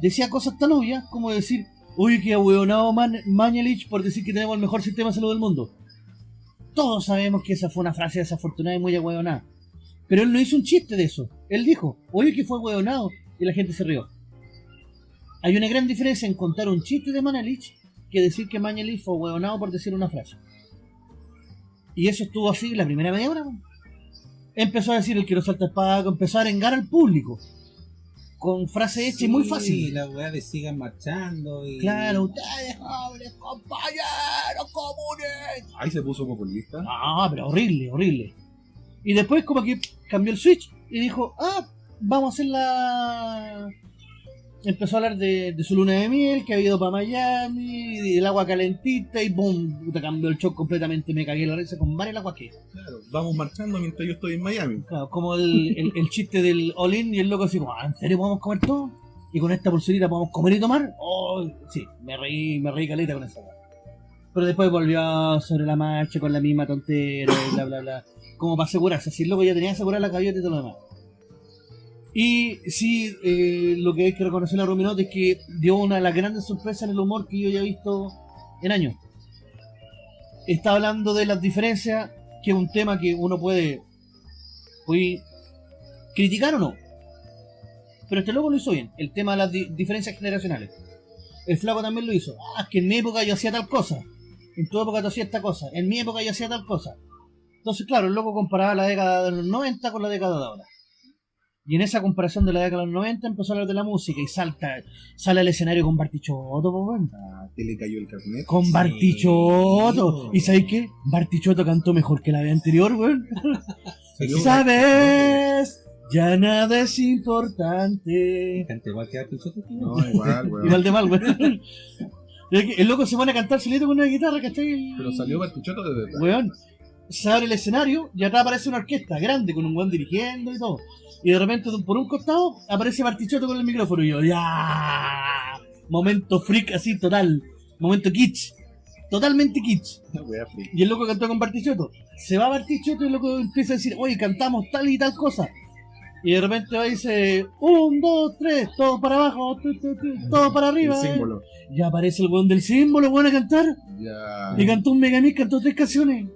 Speaker 1: Decía cosas tan obvias como decir, uy, que ahueonado Man Mañalich por decir que tenemos el mejor sistema de salud del mundo. Todos sabemos que esa fue una frase desafortunada y muy ahueonada. Pero él no hizo un chiste de eso. Él dijo, oye, que fue ahueonado. Y la gente se rió. Hay una gran diferencia en contar un chiste de Mañalich que decir que Mañalich fue ahueonado por decir una frase. Y eso estuvo así la primera media hora. Empezó a decir el que no salta espada, empezó a arengar al público. Con frase hecha y muy fácil.
Speaker 3: la weá de sigan marchando y.
Speaker 1: Claro, ustedes jóvenes compañeros comunes.
Speaker 2: Ahí se puso populista.
Speaker 1: Ah, pero horrible, horrible. Y después como que cambió el switch y dijo, ah, vamos a hacer la... empezó a hablar de, de su luna de miel, que había ido para Miami, y del agua calentita, y boom, puta, cambió el show completamente, me cagué la risa con el agua que.
Speaker 2: Claro, vamos marchando mientras yo estoy en Miami.
Speaker 1: Claro, como el, el, el chiste del all-in y el loco así, "Ah, ¿en serio podemos comer todo? ¿Y con esta pulserita podemos comer y tomar? Oh, sí, me reí, me reí caleta con esa. Pero después volvió sobre la marcha con la misma tontera y bla bla bla. Como para asegurarse, si el loco ya tenía asegurada la gaviota y todo lo demás. Y sí, eh, lo que hay que reconocer a Rominote es que dio una de las grandes sorpresas en el humor que yo ya he visto en años. Está hablando de las diferencias, que es un tema que uno puede, puede criticar o no. Pero este loco lo hizo bien, el tema de las di- diferencias generacionales. El flaco también lo hizo. Ah, es que en mi época yo hacía tal cosa. En tu época tú hacías esta cosa. En mi época yo hacía tal cosa. Entonces, claro, el loco comparaba la década de los 90 con la década de ahora. Y en esa comparación de la década de los 90 empezó a hablar de la música y salta, sale al escenario con Bartichotto, weón.
Speaker 2: Ah, que le cayó el carnet.
Speaker 1: Con
Speaker 3: Sí,
Speaker 1: Bartichotto. ¿Y sabes qué? Bartichotto cantó mejor que la vez anterior, weón. ¿Sabes? Ya nada es importante.
Speaker 3: Canta igual que Artichote.
Speaker 2: No, igual, weón.
Speaker 1: Igual de mal, weón. El loco se pone a cantar solito con una guitarra, ¿cachai?
Speaker 2: Pero salió Bartuchoto de verdad.
Speaker 1: Weón, se abre el escenario y atrás aparece una orquesta grande con un weón dirigiendo y todo. Y de repente, por un costado, aparece Bartichotto con el micrófono y yo, ¡ya! Momento freak así, total. Momento kitsch. Totalmente kitsch. Y el loco cantó con Bartichotto. Se va Bartichotto y el loco empieza a decir, oye, cantamos tal y tal cosa. Y de repente va y dice, un, dos, tres, todo para abajo, todo para
Speaker 2: El
Speaker 1: arriba.
Speaker 2: símbolo.
Speaker 1: Y aparece el weón del símbolo, weón, a cantar.
Speaker 2: Ya.
Speaker 1: Y cantó un Megamix, cantó tres canciones.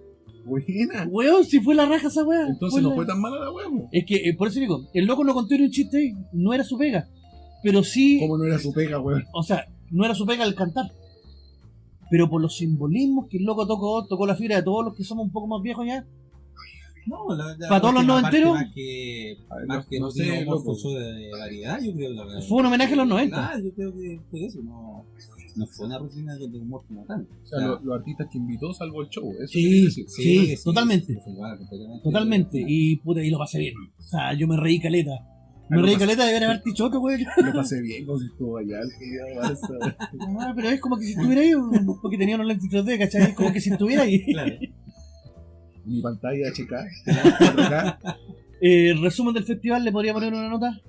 Speaker 2: Buena.
Speaker 1: Weón, si fue la raja esa weá.
Speaker 2: Entonces no
Speaker 1: la-
Speaker 2: fue tan mala la wea, weón.
Speaker 1: Es que, eh, por eso digo, el loco no contó ni un chiste ahí, no era su pega. Pero sí,
Speaker 2: Como no era su pega, weón.
Speaker 1: o sea, no era su pega el cantar. Pero por los simbolismos que el loco tocó, tocó la fibra de todos los que somos un poco más viejos ya.
Speaker 3: No, la, la
Speaker 1: ¿Para todos los noventeros?
Speaker 3: Más que, más
Speaker 2: no-
Speaker 3: que
Speaker 2: no
Speaker 3: no,
Speaker 2: sé,
Speaker 3: sé,
Speaker 2: loco.
Speaker 3: de variedad, yo creo. La,
Speaker 1: Fue un homenaje a los 90.
Speaker 3: Ah, yo creo que fue eso, no, no fue una rutina de humor como tal.
Speaker 2: O sea, lo- los artistas que invitó salvo el show. Eso
Speaker 1: Sí,
Speaker 2: decir.
Speaker 1: sí, totalmente. Totalmente. Y puta, y lo pasé bien. O sea, yo me reí caleta.
Speaker 2: Ah,
Speaker 1: Me reí caleta de ver a Bartichotto, weón.
Speaker 2: Lo pasé bien como si estuvo allá el de Barça.
Speaker 1: Ah, pero es como que si estuviera ahí, porque tenía unos lentes 3D, ¿cachai? Es como que si estuviera ahí.
Speaker 3: Claro.
Speaker 2: Mi pantalla HK. 4K.
Speaker 1: Eh, resumen del festival, ¿le podría poner una nota?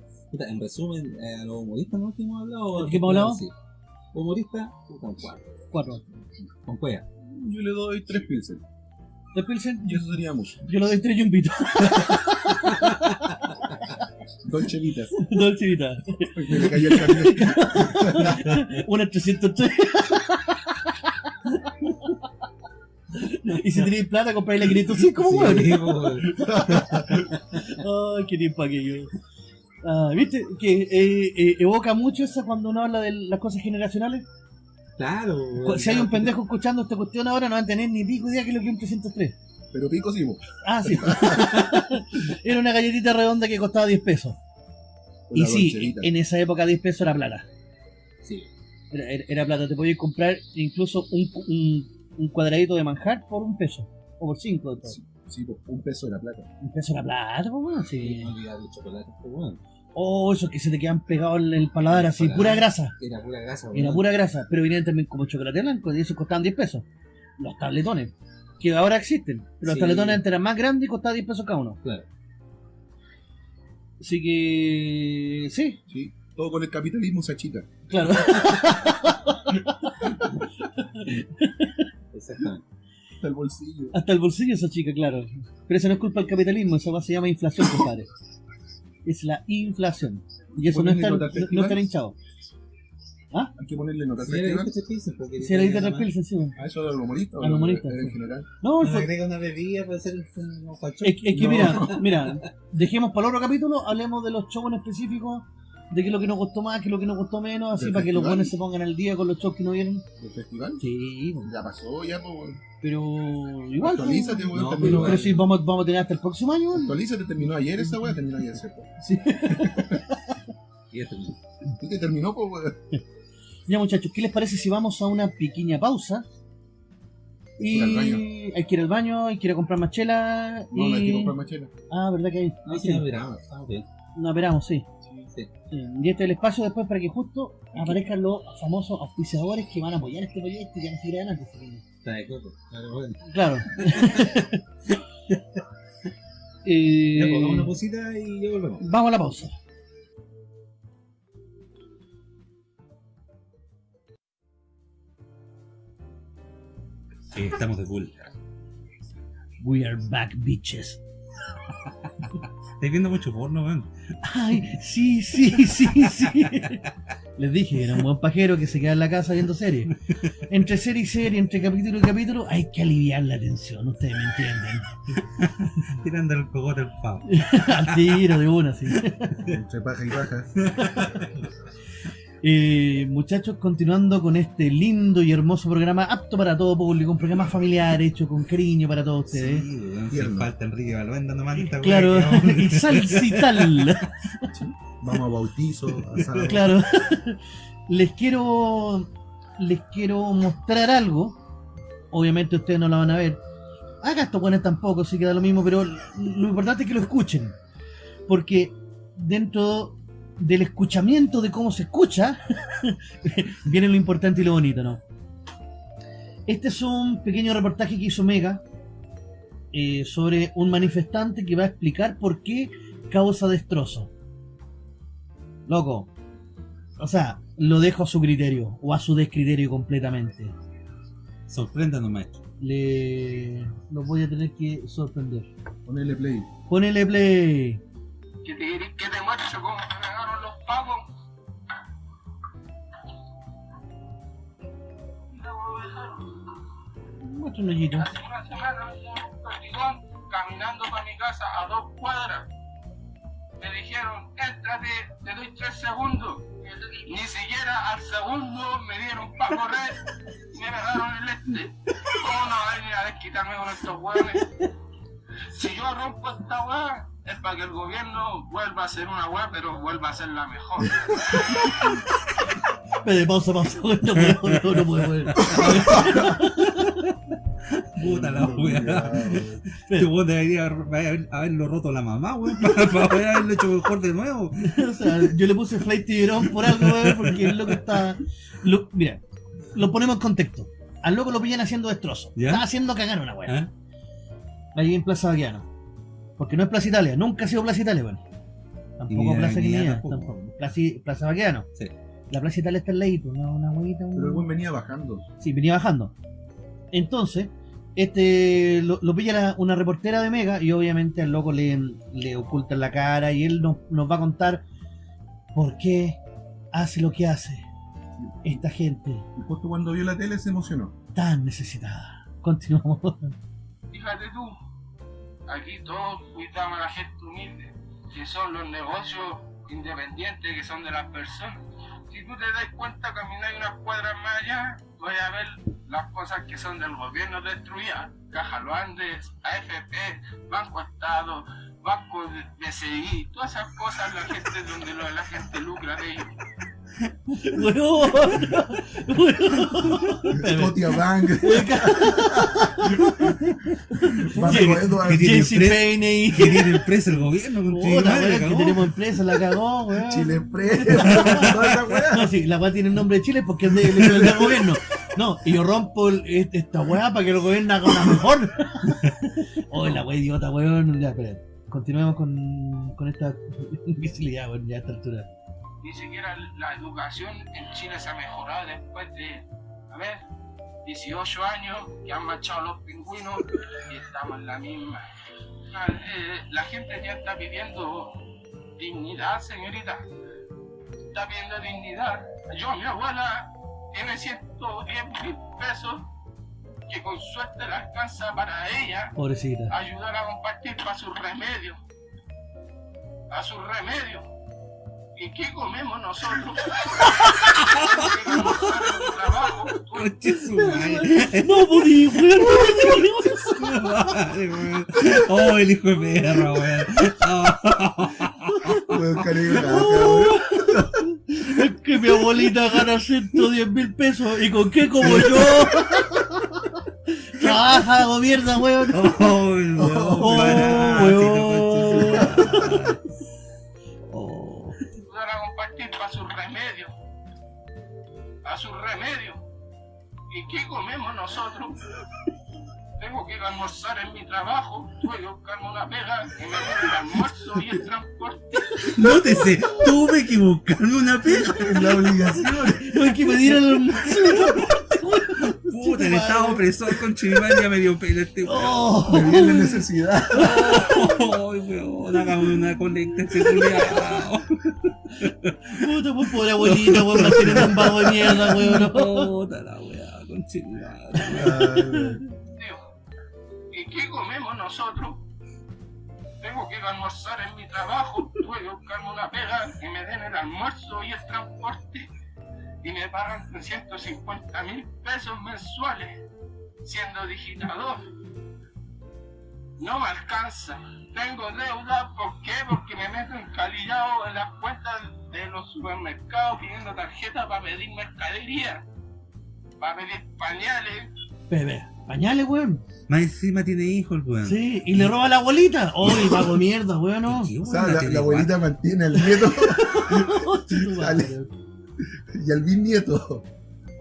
Speaker 3: En resumen, eh, a los humoristas ¿no? que hemos hablado.
Speaker 1: ¿De qué hemos hablado?
Speaker 3: Sí. Humorista, un cuatro.
Speaker 1: Cuatro.
Speaker 3: Con cueva.
Speaker 2: Yo le doy tres pilsen.
Speaker 1: ¿De Pilsen?
Speaker 2: Y eso sería mucho.
Speaker 1: Yo lo doy tres yumbitos.
Speaker 2: Dos chelitas.
Speaker 1: Dos chivitas.
Speaker 2: Porque le cayó el carnet.
Speaker 1: Una 303. y si tenéis plata, compráis la 505,
Speaker 3: Sí,
Speaker 1: weón.
Speaker 3: pues,
Speaker 1: Ay, qué tiempo aquello. Ah, ¿Viste? Que eh, eh, evoca mucho esa cuando uno habla de las cosas generacionales.
Speaker 3: Claro.
Speaker 1: Si hay un pendejo escuchando esta cuestión ahora, no van a tener ni pico idea que es lo que es un 303.
Speaker 2: Pero pico sí, po.
Speaker 1: Ah, sí. Era una galletita redonda que costaba 10 pesos. Y sí, en esa época 10 pesos era plata.
Speaker 3: Sí.
Speaker 1: Era, era- era plata. Te podías comprar incluso un, un, un cuadradito de manjar por un peso. O por cinco. de todo.
Speaker 2: Sí, sí, un peso de la plata.
Speaker 1: Un peso era plata, weón, sí.
Speaker 3: No olvidar el chocolate, pues, bueno.
Speaker 1: Oh, esos que se te quedan pegados en el paladar así,
Speaker 3: Paladar.
Speaker 1: pura grasa.
Speaker 3: Era pura grasa,
Speaker 1: Era
Speaker 3: weón.
Speaker 1: pura grasa. Pero venían también como chocolate blanco y esos costaban 10 pesos. Los tabletones. Que ahora existen. Pero los tabletones antes eran más grandes y costaban 10 pesos cada uno.
Speaker 3: Claro.
Speaker 1: Así que. Sí,
Speaker 2: Sí. Todo con el capitalismo se achica.
Speaker 1: claro.
Speaker 3: Exactamente.
Speaker 2: Hasta el bolsillo.
Speaker 1: Hasta el bolsillo esa chica, claro. Pero eso no es culpa del capitalismo, eso se llama inflación, compadre. Es la inflación. Y eso no está, no, no
Speaker 2: festival.
Speaker 1: está hinchado.
Speaker 2: Hay que ponerle nota al
Speaker 3: Si era
Speaker 2: festival.
Speaker 3: este Pilsen, porque
Speaker 1: Si era
Speaker 3: le
Speaker 1: de Pilsen, encima.
Speaker 2: ¿A eso al humorista? o
Speaker 1: Al humorista,
Speaker 2: En
Speaker 1: sí.
Speaker 2: general.
Speaker 1: No, fue-
Speaker 3: Le agrega una bebida para hacer un facho.
Speaker 1: es, es que
Speaker 2: No.
Speaker 1: mira, mira, dejemos para el otro capítulo, hablemos de los shows en específico, de qué es lo que nos gustó más, qué es lo que nos gustó menos, así
Speaker 2: ¿Del
Speaker 1: para que los
Speaker 2: festival?
Speaker 1: buenos se pongan al día con los shows que no vienen.
Speaker 2: ¿El festival?
Speaker 1: Sí,
Speaker 2: Ya pasó, ya, pues.
Speaker 1: Pero igual.
Speaker 2: Actualízate,
Speaker 1: pues,
Speaker 2: weón.
Speaker 3: No,
Speaker 1: pero,
Speaker 2: terminó,
Speaker 1: pero sí, vamos, vamos a tener hasta el próximo año.
Speaker 2: Actualízate, terminó ayer esa weá, terminó ayer, ¿cierto?
Speaker 1: Sí.
Speaker 3: Y este,
Speaker 2: ¿Y que terminó, pues, weón?
Speaker 1: Ya muchachos, ¿qué les parece si vamos a una pequeña pausa? Y hay que ir al baño, hay que ir a comprar más chela.
Speaker 2: No,
Speaker 1: y...
Speaker 2: no hay que comprar más chela.
Speaker 1: Ah, ¿verdad que hay?
Speaker 3: No,
Speaker 1: hay
Speaker 3: si
Speaker 1: que-
Speaker 3: no, verá, estamos bien.
Speaker 1: No, esperamos, sí.
Speaker 3: Sí.
Speaker 1: Y este es el espacio después para que justo aparezcan los famosos auspiciadores que van a apoyar este proyecto y van a seguir adelante. Que-
Speaker 3: Trae coco. Claro.
Speaker 1: Eh,
Speaker 3: Ya, pues, una posita y ya volvemos.
Speaker 1: vamos a la pausa.
Speaker 3: Sí, estamos de full.
Speaker 1: We are back, bitches.
Speaker 3: Estáis viendo mucho porno, weón.
Speaker 1: Ay, sí, sí, sí, sí. Les dije, era un buen pajero que se queda en la casa viendo series. Entre serie y serie, entre capítulo y capítulo, hay que aliviar la tensión, ustedes me entienden.
Speaker 3: Tirando el cogote al pavo.
Speaker 1: Al tiro de una, sí.
Speaker 2: Entre paja y paja.
Speaker 1: Eh, muchachos, continuando con este lindo y hermoso programa, apto para todo público, un programa familiar hecho con cariño para todos ustedes.
Speaker 3: Sí, sin falta Enrique Balbén dando esta
Speaker 1: Claro, y salsital.
Speaker 2: Vamos a bautizo, asado.
Speaker 1: Claro. Les quiero. Les quiero mostrar algo. Obviamente ustedes no la van a ver. Acá estos buenos tampoco, sí queda lo mismo, pero lo importante es que lo escuchen. Porque dentro del escuchamiento de cómo se escucha, viene lo importante y lo bonito, ¿no? Este es un pequeño reportaje que hizo Mega eh, sobre un manifestante que va a explicar por qué causa destrozo. Loco. O sea, lo dejo a su criterio o a su descriterio completamente.
Speaker 3: Sorpréndanos, maestro.
Speaker 1: Le lo voy a tener que sorprender.
Speaker 2: Ponele play.
Speaker 1: Ponele play.
Speaker 5: que te que te cómo
Speaker 1: Muestra un hoyito.
Speaker 5: Hace una semana un perdigón caminando para mi casa a dos cuadras. Me dijeron, éntrate, te doy tres segundos. Ni siquiera al segundo me dieron para correr me pegaron el este. ¿Cómo no van a venir a desquitarme con estos hueones? Si yo rompo esta hueá, es para que el gobierno vuelva a ser una hueá, pero vuelva a ser la mejor.
Speaker 1: Espera, pausa, pausa. No puedo, no, no puedo. no puedo.
Speaker 3: Puta la weá.
Speaker 1: Espera.
Speaker 3: Este weón debería haber- haberlo roto la mamá, weón, para, para poder haberlo hecho mejor de nuevo.
Speaker 1: O sea, yo le puse Flight Tiburón por algo, weón, porque el loco está. lo- mira, lo ponemos en contexto. Al loco lo pillan haciendo destrozo.
Speaker 3: ¿Ya?
Speaker 1: Está haciendo cagar una weá.
Speaker 3: ¿Ah?
Speaker 1: Ahí en Plaza Baquiano. Porque no es Plaza Italia, nunca ha sido Plaza Italia, bueno. Tampoco
Speaker 3: ni
Speaker 1: Plaza Guinea,
Speaker 3: tampoco.
Speaker 1: tampoco. Plaza, Plaza Baquiano.
Speaker 3: Sí.
Speaker 1: La Plaza Italia está en la pues, una, una huevita. un-
Speaker 2: Pero el buen venía bajando.
Speaker 1: Sí, venía bajando. Entonces, este lo, lo pilla la- una reportera de Mega y obviamente al loco le, le ocultan la cara y él nos, nos va a contar por qué hace lo que hace esta gente
Speaker 2: Y justo cuando vio la tele se emocionó.
Speaker 1: tan necesitada. Continuamos.
Speaker 5: Fíjate tú, aquí todos cuidamos a la gente humilde, que son los negocios independientes que son de las personas. Si tú te das cuenta, caminar unas cuadras más allá, voy a ver las cosas que son del gobierno destruidas. Caja Luandes, AFP, Banco Estado, Banco BCI, todas esas cosas la gente donde la gente lucra de ellos.
Speaker 1: Weón.
Speaker 2: Scotia Bank.
Speaker 3: Que tiene empresa el gobierno con
Speaker 1: que tenemos empresa, la cagó, weón.
Speaker 2: Chile Express. Toda esa weá.
Speaker 1: No, sí, la weá tiene el nombre de Chile porque es de- del gobierno. No, y yo rompo el- este- esta weá para que el gobierno haga una mejor. Oh, la weá idiota, weón. Ya, espera. Continuemos con, con esta imbecilidad, weón, ya a esta altura.
Speaker 5: Ni siquiera la educación en Chile se ha mejorado después de, a ver, 18 años que han marchado los pingüinos y estamos en la misma. Ah, eh, la gente ya está pidiendo dignidad, señorita. Está pidiendo dignidad. Yo, mi abuela, tiene 110 mil pesos que con suerte le alcanza para ella
Speaker 1: Pobrecita.
Speaker 5: ayudar a compartir para sus remedios. A sus remedios. ¿Y qué comemos nosotros?
Speaker 3: Conche su madre.
Speaker 1: No podí, weón, no.
Speaker 3: Oh, el hijo de perra, weón. Oh.
Speaker 1: Es que mi abuelita gana 110 mil pesos y con qué como yo. Trabaja, gobierna, weón.
Speaker 3: Oh, weón,
Speaker 1: Oh, weón.
Speaker 5: A su remedio. ¿Y qué comemos nosotros? Tengo que ir a almorzar en mi trabajo, tuve que buscarme una pega que me dé el almuerzo y el transporte.
Speaker 3: Nótese, tuve que buscarme una pega.
Speaker 2: La obligación.
Speaker 1: Hay que pedir al almuerzo.
Speaker 3: Puta, el estado opresor con Chiván ya me dio pena este weón.
Speaker 1: Oh,
Speaker 2: Me viene la necesidad.
Speaker 3: Ay, weón, hagamos una colecta este culiao.
Speaker 1: Puta, pues pobre abuelita, weón, manteniendo un vago de mierda, weón.
Speaker 3: Puta la weá, con Chiván.
Speaker 5: Digo, ¿y qué comemos nosotros? Tengo que ir a almorzar en mi trabajo, tuve que buscarme una pega que me den el almuerzo y el transporte y me pagan 350 mil pesos mensuales siendo digitador. No me alcanza. Tengo deuda, ¿por qué? Porque me meto encalillado en las cuentas de los supermercados pidiendo tarjeta para pedir mercadería, para pedir pañales,
Speaker 1: Bebé, pañales, weón.
Speaker 3: Más encima tiene hijos, weón.
Speaker 1: Sí, y le roba a la abuelita. Uy, vago de mierda, weón. no.
Speaker 3: ¿Qué,
Speaker 2: O
Speaker 3: weón,
Speaker 2: sea, la,
Speaker 3: tele
Speaker 2: la abuelita mantiene al nieto y al bisnieto.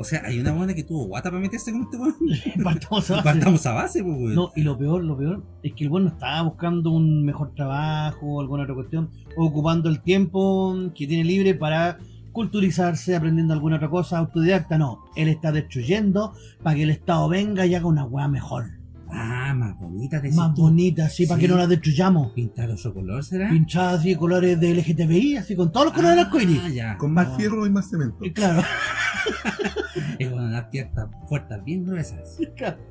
Speaker 3: O sea, hay una buena que tuvo guata para meterse con este weón.
Speaker 1: Partamos a base.
Speaker 3: Partamos a base, pues, weón.
Speaker 1: No, y lo peor, lo peor es que el weón no estaba buscando un mejor trabajo o alguna otra cuestión, ocupando el tiempo que tiene libre para culturizarse, aprendiendo alguna otra cosa, autodidacta, no. Él está destruyendo para que el Estado venga y haga una weá mejor,
Speaker 3: Ah, más bonita de
Speaker 1: más bonita, así, para
Speaker 3: Sí.
Speaker 1: que no la destruyamos.
Speaker 3: ¿Pintar otro color será?
Speaker 1: Pinchada así de colores de LGTBI, así con todos los colores del arcoíris.
Speaker 3: Ah, ya.
Speaker 2: Con más
Speaker 3: No,
Speaker 2: fierro y más cemento.
Speaker 1: Y Claro,
Speaker 3: Es unas piernas fuertes bien gruesas.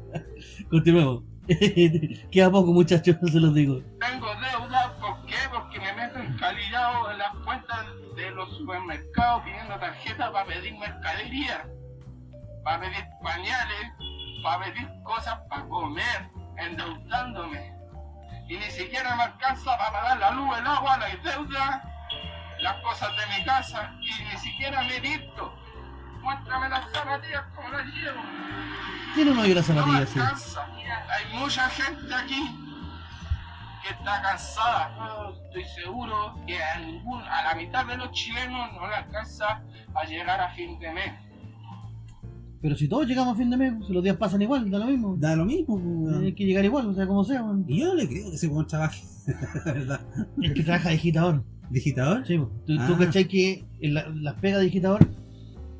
Speaker 1: continuemos. Queda poco, muchachos, se los digo.
Speaker 5: Tengo deuda, ¿por qué? Porque me meto encalillado en las cuentas de los supermercados pidiendo tarjeta para pedir mercadería, para pedir pañales, para pedir cosas para comer, endeudándome. Y ni siquiera me alcanza para pagar la luz, el agua, la deuda, las cosas de mi casa, y ni siquiera me he visto. Muéstrame las zapatillas como las llevo.
Speaker 1: Tiene uno y la
Speaker 5: No me
Speaker 1: sí.
Speaker 5: alcanza. Hay mucha gente aquí que está cansada. Yo estoy seguro que a, ningún, a la mitad de los chilenos no le alcanza a llegar a fin de mes.
Speaker 1: Pero si todos llegamos a fin de mes, si los días pasan igual, da lo mismo.
Speaker 3: Da lo mismo, pues.
Speaker 1: Hay que llegar igual, o sea, como sea.
Speaker 3: Y yo no le creo que ese weón trabaje. La verdad.
Speaker 1: Es que trabaja digitador.
Speaker 3: ¿Digitador?
Speaker 1: Sí, po. tú, tú
Speaker 3: Ah.
Speaker 1: cachai que la- las pegas de digitador.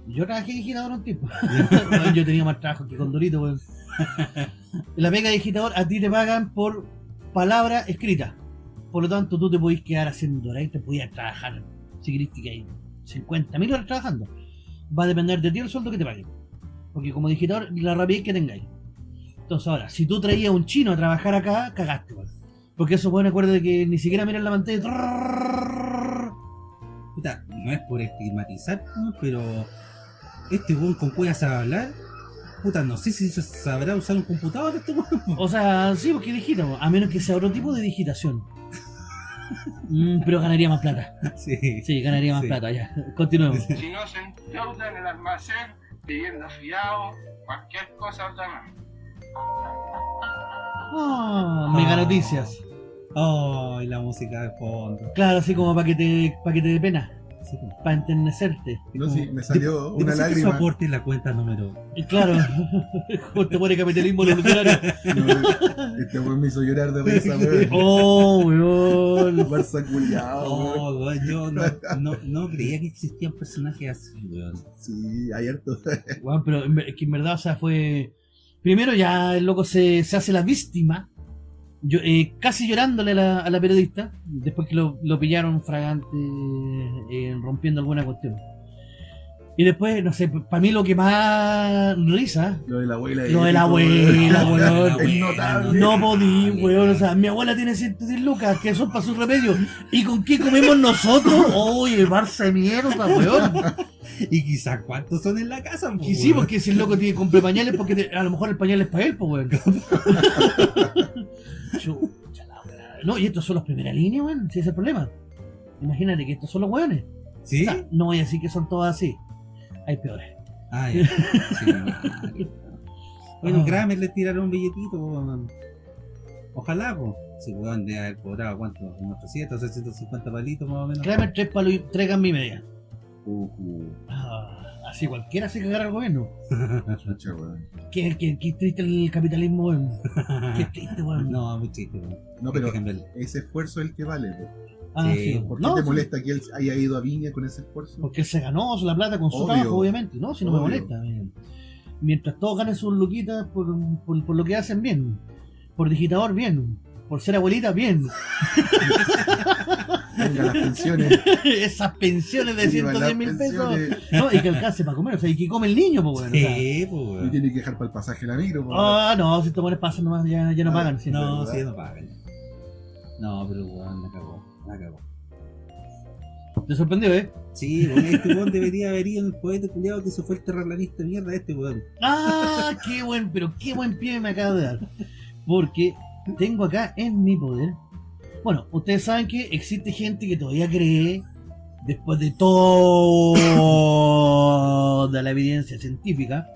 Speaker 1: Yo trabajé digitador un tiempo. Yo tenía más trabajo que con Dorito, weón. La pega de digitador a ti te pagan por palabra escrita. Por lo tanto, tú te podís quedar haciendo horas y te podías trabajar. Si querés que hay 50.000 horas trabajando. Va a depender de ti el sueldo que te paguen. Porque como digitador, la rapidez que tengáis. Entonces ahora, si tú traías un chino a trabajar acá, cagaste, weón. Porque eso, bueno, acuérdate que ni siquiera miran la pantalla.
Speaker 3: Puta, no es por estigmatizar, pero este weón con cuya sabe hablar. Puta, no sé si sabrá usar un computador este weón.
Speaker 1: O sea, sí, porque digita, po. a menos que sea otro tipo de digitación. Mm, pero ganaría más plata.
Speaker 3: Sí.
Speaker 1: Sí, ganaría más plata, ya. Continuemos.
Speaker 5: Si no se endeuda en el almacén, pidiendo fiado, cualquier cosa más.
Speaker 1: Oh, mega noticias.
Speaker 3: Ay, la música de fondo.
Speaker 1: Claro, así como para que te, para que te dé pena,
Speaker 3: Sí,
Speaker 1: para enternecerte.
Speaker 2: No, sí, me salió
Speaker 3: Yo
Speaker 2: una
Speaker 3: su
Speaker 2: lágrima.
Speaker 3: aporte en la cuenta número.
Speaker 1: Y claro, justo pone capitalismo revolucionario.
Speaker 2: No, este weón me hizo llorar de risa, weón.
Speaker 1: Oh, weón.
Speaker 2: Barça culiao, weón.
Speaker 3: Oh, weón, yo no, no, no creía que existían personajes así, weón.
Speaker 2: Sí, hay harto.
Speaker 1: Weón, pero es que en verdad, o sea, fue. Primero ya el loco se, se hace la víctima, yo, eh, casi llorándole a la, a la periodista, después que lo, lo pillaron fragante, eh, rompiendo alguna cuestión. Y después, no sé, para mí lo que más risa,
Speaker 2: Lo de la abuela.
Speaker 1: Lo de la abuela,
Speaker 2: weón.
Speaker 1: weón.
Speaker 2: Es notable.
Speaker 1: no podí, weón, o sea, mi abuela tiene 110 lucas, que son para su remedio. ¿Y con qué comemos nosotros? Oye, Barça de mierda, weón.
Speaker 3: Y quizás cuántos son en la casa, po,
Speaker 1: Y sí,
Speaker 3: weón?
Speaker 1: porque si el loco tiene que comprar pañales, porque te- a lo mejor el pañal es para él, pues, weón. Chucha. No, y estos son los primera línea, weón. Si es el problema. Imagínate que estos son los weones.
Speaker 3: ¿Sí?
Speaker 1: O sea, no voy a decir que son todos así. Hay peores.
Speaker 3: Ah, ya. Sí. Bueno,
Speaker 1: Ah.
Speaker 3: Kramer le tiraron un billetito. Ojalá, pues. Si weón de haber cobrado, ¿cuánto? Unos 300, 650 palitos más o menos.
Speaker 1: Kramer, tres palos y tres gambas y media. Ah, así cualquiera se cagará al gobierno.
Speaker 2: Chucha, weón.
Speaker 1: Qué, qué, qué triste el capitalismo, weón. Qué triste, weón.
Speaker 3: no, muy triste, weón.
Speaker 2: No, pero ese esfuerzo es el que vale. po.
Speaker 1: Ah,
Speaker 3: Sí,
Speaker 1: sí.
Speaker 2: ¿Por qué
Speaker 1: No,
Speaker 2: te
Speaker 1: sí,
Speaker 2: molesta que él haya ido a Viña con ese esfuerzo?
Speaker 1: Porque él se ganó la plata con su trabajo, obviamente. No, si no me molesta. eh. Mientras todos ganen sus luquitas por, por, por lo que hacen bien. Por digitador, bien. Por ser abuelita, bien.
Speaker 2: Venga, las pensiones.
Speaker 1: Esas pensiones de
Speaker 2: Viva
Speaker 1: 110
Speaker 2: las
Speaker 1: mil pesos. No, y que alcance para comer. O sea, y que come el niño, pues, bueno. o sea.
Speaker 3: Sí, pues,
Speaker 2: Y tiene que dejar para el pasaje la micro. po.
Speaker 1: Ah, no, si te pones pasan nomás, ya, ya no
Speaker 2: Ah,
Speaker 1: pagan. sí.
Speaker 3: No,
Speaker 2: ¿verdad?
Speaker 3: sí, no pagan. No, pero weón, la cagó. La cagó.
Speaker 1: Te sorprendió, ¿eh?
Speaker 3: Sí, weón, este weón debería haber ido en el poeta culiado que se fue el terraplanista mierda este weón.
Speaker 1: Ah, qué buen, pero qué buen pie me acaba de dar. Porque tengo acá en mi poder. Bueno, ustedes saben que existe gente que todavía cree, después de toda la evidencia científica,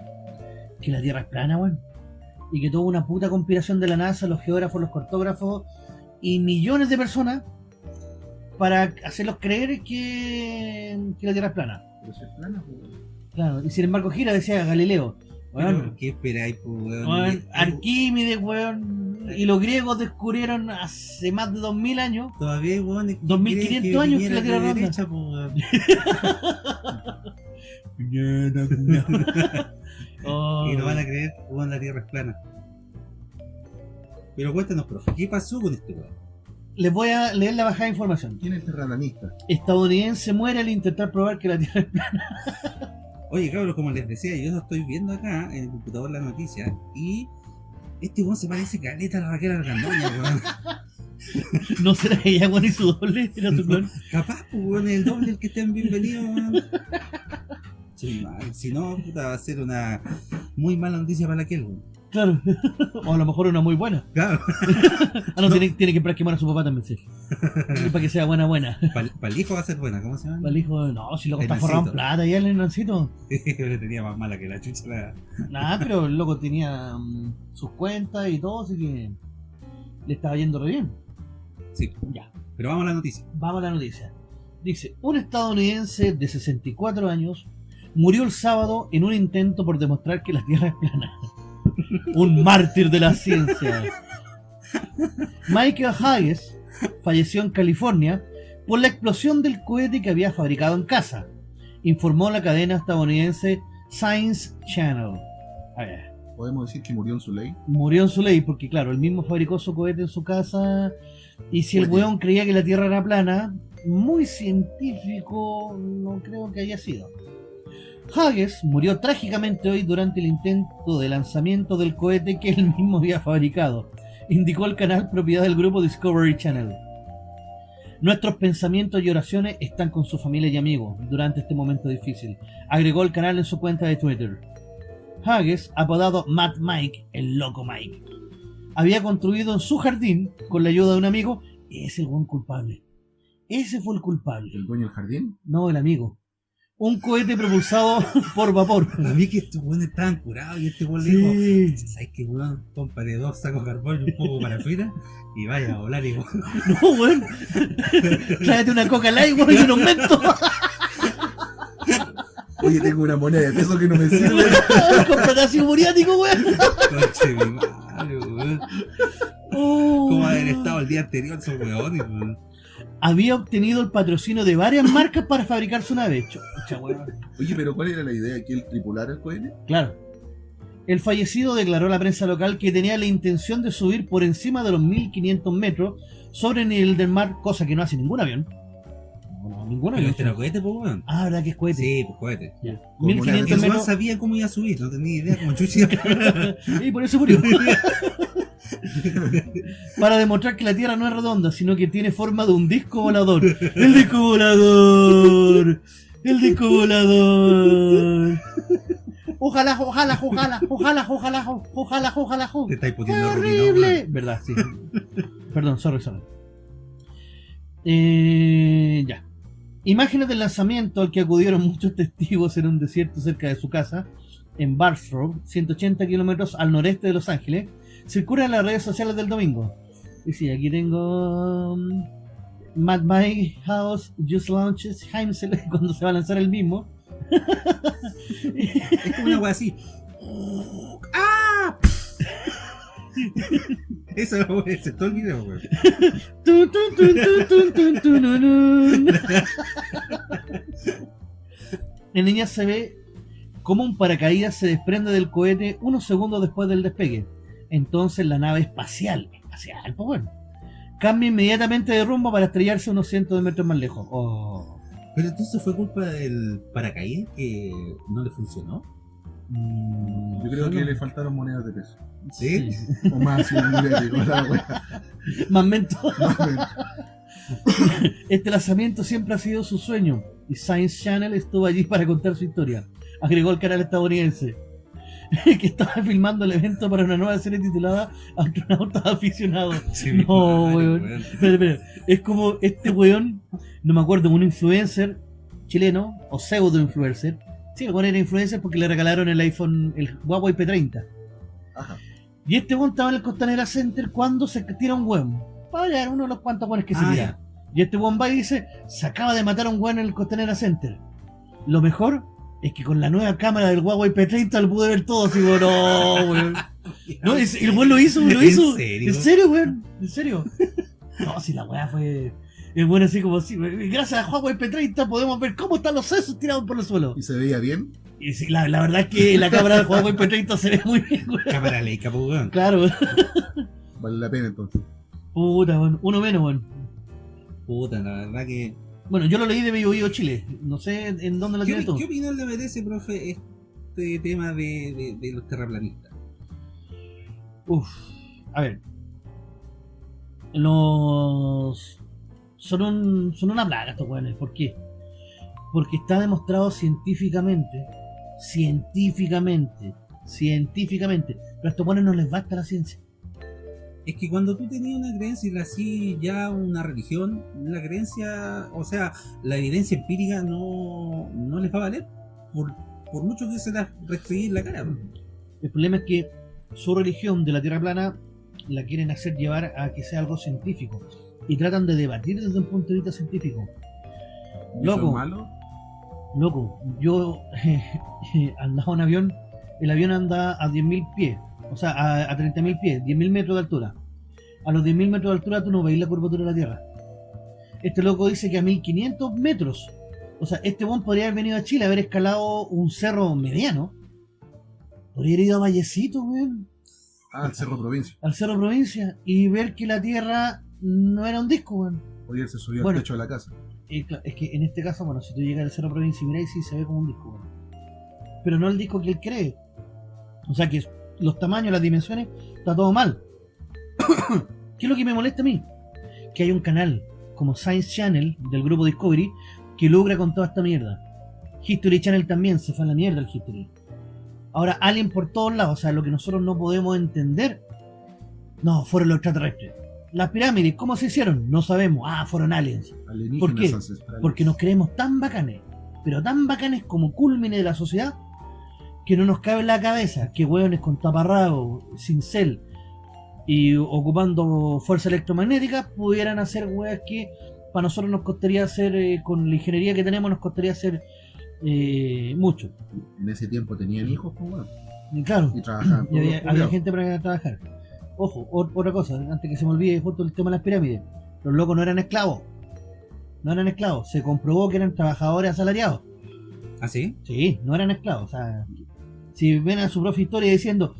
Speaker 1: que la Tierra es plana, weón. Y que toda una puta conspiración de la NASA, los geógrafos, los cartógrafos y millones de personas para hacerlos creer que, que la Tierra es plana.
Speaker 2: Pero es plana, po.
Speaker 1: Claro, y sin embargo gira, decía Galileo. Weón,
Speaker 3: Pero, ¿Qué esperáis, pues, weón?
Speaker 1: Weón,
Speaker 3: Eh,
Speaker 1: Arquímedes, weón, y los griegos descubrieron hace más de 2000 años.
Speaker 3: Todavía que
Speaker 1: 2500
Speaker 3: creen
Speaker 1: años que la Tierra
Speaker 3: de
Speaker 1: ronda.
Speaker 3: derecha, pues, weón.
Speaker 1: Oh,
Speaker 3: Y no van a creer que weón, la Tierra es plana. Pero cuéntanos, profe, ¿qué pasó con este weón?
Speaker 1: Les voy a leer la bajada de información.
Speaker 2: ¿Quién es el terraplanista?
Speaker 1: Estadounidense muere al intentar probar que la Tierra es plana.
Speaker 3: Oye, cabros, como les decía, yo lo estoy viendo acá en el computador la noticia y este weón se parece caleta a la Raquel Argandoña, weón.
Speaker 1: No será ella, weón, y su doble, era su clon.
Speaker 3: Capaz, pues, weón, el doble el que estén bienvenidos, weón. Si no, puta, va a ser una muy mala noticia para aquel, weón.
Speaker 1: Claro. O a lo mejor una muy buena.
Speaker 3: Claro,
Speaker 1: Ah, no, Tiene, tiene que esperar que muera su papá también, sí. Para que sea buena, buena.
Speaker 3: para el hijo va a ser buena, ¿cómo se llama?
Speaker 1: Para el hijo, no, si loco está
Speaker 3: Hernancito.
Speaker 1: forrado en plata ya el hernancito.
Speaker 3: Le tenía más mala que la chucha la...
Speaker 1: Nada, pero el loco tenía mm, sus cuentas y todo, así que le estaba yendo re bien.
Speaker 3: Sí,
Speaker 1: Ya,
Speaker 3: pero vamos a la noticia.
Speaker 1: vamos a la noticia. Dice, un estadounidense de 64 años murió el sábado en un intento por demostrar que la Tierra es plana. Un mártir de la ciencia. Michael Hayes falleció en California por la explosión del cohete que había fabricado en casa, informó la cadena estadounidense Science Channel. A ver,
Speaker 2: Podemos decir que murió en su ley.
Speaker 1: murió en su ley porque claro, él mismo fabricó su cohete en su casa y si el weón creía que la Tierra era plana, muy científico no creo que haya sido. Hages murió trágicamente hoy durante el intento de lanzamiento del cohete que él mismo había fabricado, indicó el canal propiedad del grupo Discovery Channel. Nuestros pensamientos y oraciones están con su familia y amigos durante este momento difícil, agregó el canal en su cuenta de Twitter. Hages, apodado Mad Mike, el loco Mike, había construido en su jardín, con la ayuda de un amigo, ese el buen culpable. Ese fue el culpable,
Speaker 2: ¿El dueño del jardín?
Speaker 1: no el amigo. Un cohete propulsado por vapor.
Speaker 3: Para mí que estos weones estaban curados y este weón le dijo,
Speaker 1: Sí.
Speaker 3: ¿sabes qué weón? Compare dos sacos de carbón y un poco para afuera y vaya a volar y weón.
Speaker 1: No, weón. Tráete una coca light, weón, y un aumento.
Speaker 2: Oye, tengo una moneda de peso que no me sirve.
Speaker 1: Con potasio muriático, weón.
Speaker 3: Conche mi madre, weón.
Speaker 1: Oh.
Speaker 3: ¿Cómo haber estado el día anterior esos weones, weón?
Speaker 1: Había obtenido el patrocinio de varias marcas para fabricar su nave. Chucha.
Speaker 2: Oye, pero ¿cuál era la idea? ¿Que él tripulara el cohete?
Speaker 1: Claro. El fallecido declaró a la prensa local que tenía la intención de subir por encima de los 1500 metros sobre el nivel del mar, cosa que no hace ningún avión. No, no, ningún
Speaker 3: Pero
Speaker 1: avión.
Speaker 3: este era cohete, pues weón.
Speaker 1: Ah, ¿verdad que es cohete?
Speaker 3: Sí, pues cohete.
Speaker 1: Ya.
Speaker 2: Como
Speaker 1: 1500
Speaker 3: El weón
Speaker 1: metros.
Speaker 3: sabía cómo iba a subir, no tenía idea cómo chuchi.
Speaker 1: y por eso murió. Para demostrar que la Tierra no es redonda, sino que tiene forma de un disco volador. ¡El disco volador! ¡El disco volador! Ojalá, ojalá, ojalá, ojalá, ojalá, ojalá, ojalá,
Speaker 3: Te estáis
Speaker 1: ¡Qué
Speaker 3: poniendo
Speaker 1: horrible! ¿Verdad? Sí. Perdón, sorry, sorry. Eh, ya. Imágenes del lanzamiento al que acudieron muchos testigos en un desierto cerca de su casa, en Bastrop, 180 kilómetros al noreste de Los Ángeles, circulan en las redes sociales del domingo. Y sí, aquí tengo. mm, Mad My House Just Launches Heimsel cuando se va a lanzar el mismo.
Speaker 3: Es como una wea así. ¡Ah! Eso es todo el video, weón.
Speaker 1: En niña se ve cómo un paracaídas se desprende del cohete unos segundos después del despegue. Entonces la nave espacial, espacial, pues bueno, cambia inmediatamente de rumbo para estrellarse unos cientos de metros más lejos. Oh.
Speaker 3: Pero entonces fue culpa del paracaídas que no le funcionó.
Speaker 1: Mm,
Speaker 2: Yo creo que le faltaron monedas de peso.
Speaker 3: ¿Sí?
Speaker 2: O más la wea.
Speaker 1: Más mento. Este lanzamiento siempre ha sido su sueño y Science Channel estuvo allí para contar su historia. Agregó el canal estadounidense que estaba filmando el evento para una nueva serie titulada Astronautas Aficionados.
Speaker 3: Sí,
Speaker 1: No,
Speaker 3: madre,
Speaker 1: weón. Espera, espera. Es como este weón, no me acuerdo, un influencer chileno o pseudo influencer. Sí, el weón era influencer porque le regalaron el iPhone, el Huawei P30.
Speaker 2: Ajá.
Speaker 1: Y este weón estaba en el Costanera Center cuando se tira un weón. Para ver uno de los cuantos weones que se
Speaker 3: Ah,
Speaker 1: tira. Y este weón va y dice, se acaba de matar a un weón en el Costanera Center. Lo mejor es que con la nueva cámara del Huawei P30 lo pude ver todo. Así, weón, no, weón. No, es- el weón lo hizo, lo
Speaker 3: ¿En
Speaker 1: hizo.
Speaker 3: serio?
Speaker 1: ¿En serio, weón? ¿En serio? No, si la weá fue... Es bueno así como así. Gracias a Huawei P30 podemos ver cómo están los sesos tirados por el suelo.
Speaker 2: ¿Y se veía bien?
Speaker 1: Y sí, la, la verdad es que la cámara del Huawei P30 se ve muy bien, weón.
Speaker 3: Cámara Leica, pues, weón.
Speaker 1: Claro.
Speaker 2: Vale la pena entonces.
Speaker 1: Puta, weón. Uno menos, weón.
Speaker 3: Puta, la verdad que.
Speaker 1: Bueno, yo lo leí de Vivo Vivo Chile. No sé en dónde lo
Speaker 3: ¿Qué,
Speaker 1: tienes tú.
Speaker 3: ¿Qué opinión le merece, profe, este tema de, de, de los terraplanistas?
Speaker 1: Uf. A ver. Los. Son, un, son una plaga estos weones. ¿Por qué? Porque está demostrado científicamente. Científicamente. Científicamente. Pero a estos weones no les basta la ciencia.
Speaker 3: Es que cuando tú tenías una creencia y la hacías ya una religión, la creencia, o sea, la evidencia empírica no, no les va a valer. Por, por mucho que se las restringir la cara.
Speaker 1: El problema es que su religión de la Tierra plana la quieren hacer llevar a que sea algo científico. Y tratan de debatir desde un punto de vista científico.
Speaker 2: ¿Y eso
Speaker 1: Loco.
Speaker 2: malo?
Speaker 1: Loco, yo andaba en avión, el avión anda a 10.000 pies, o sea, a, a 30.000 pies, 10.000 metros de altura. A los 10.000 metros de altura tú no veis la curvatura de la Tierra. Este loco dice que a 1.500 metros. O sea, este buen podría haber venido a Chile, haber escalado un cerro mediano. Podría haber ido a Vallecito, weón,
Speaker 2: Ah, el Cerro Provincia.
Speaker 1: al Cerro Provincia, y ver que la Tierra no era un disco, weón.
Speaker 2: Hoy él se subió
Speaker 1: Bueno.
Speaker 2: al techo de la casa.
Speaker 1: Eh, es que en este caso, bueno, si tú llegas al Cerro Provincia y miráis, sí se ve como un disco. bueno. Pero no el disco que él cree. O sea que los tamaños, las dimensiones, está todo mal. ¿Qué es lo que me molesta a mí? Que hay un canal como Science Channel del grupo Discovery que logra con toda esta mierda. History Channel también se fue a la mierda el History. Ahora, Alien por todos lados, o sea, lo que nosotros no podemos entender. No, fueron los extraterrestres. Las pirámides, ¿cómo se hicieron? No sabemos. Ah, fueron aliens. ¿Por qué? Porque nos creemos tan bacanes, pero tan bacanes como culmine de la sociedad, que no nos cabe en la cabeza que hueones con taparrabos, sin cel y ocupando fuerza electromagnética pudieran hacer hueas que para nosotros nos costaría hacer, eh, con la ingeniería que tenemos, nos costaría hacer eh, mucho.
Speaker 2: En ese tiempo tenían hijos, pues bueno.
Speaker 1: Y claro,
Speaker 2: Y trabajaban.
Speaker 1: y había, había gente para trabajar. Ojo, otra cosa, antes que se me olvide justo el tema de las pirámides. Los locos no eran esclavos. No eran esclavos. Se comprobó que eran trabajadores asalariados.
Speaker 3: ¿Ah, sí?
Speaker 1: Sí, no eran esclavos. O sea, si ven a su propia historia diciendo,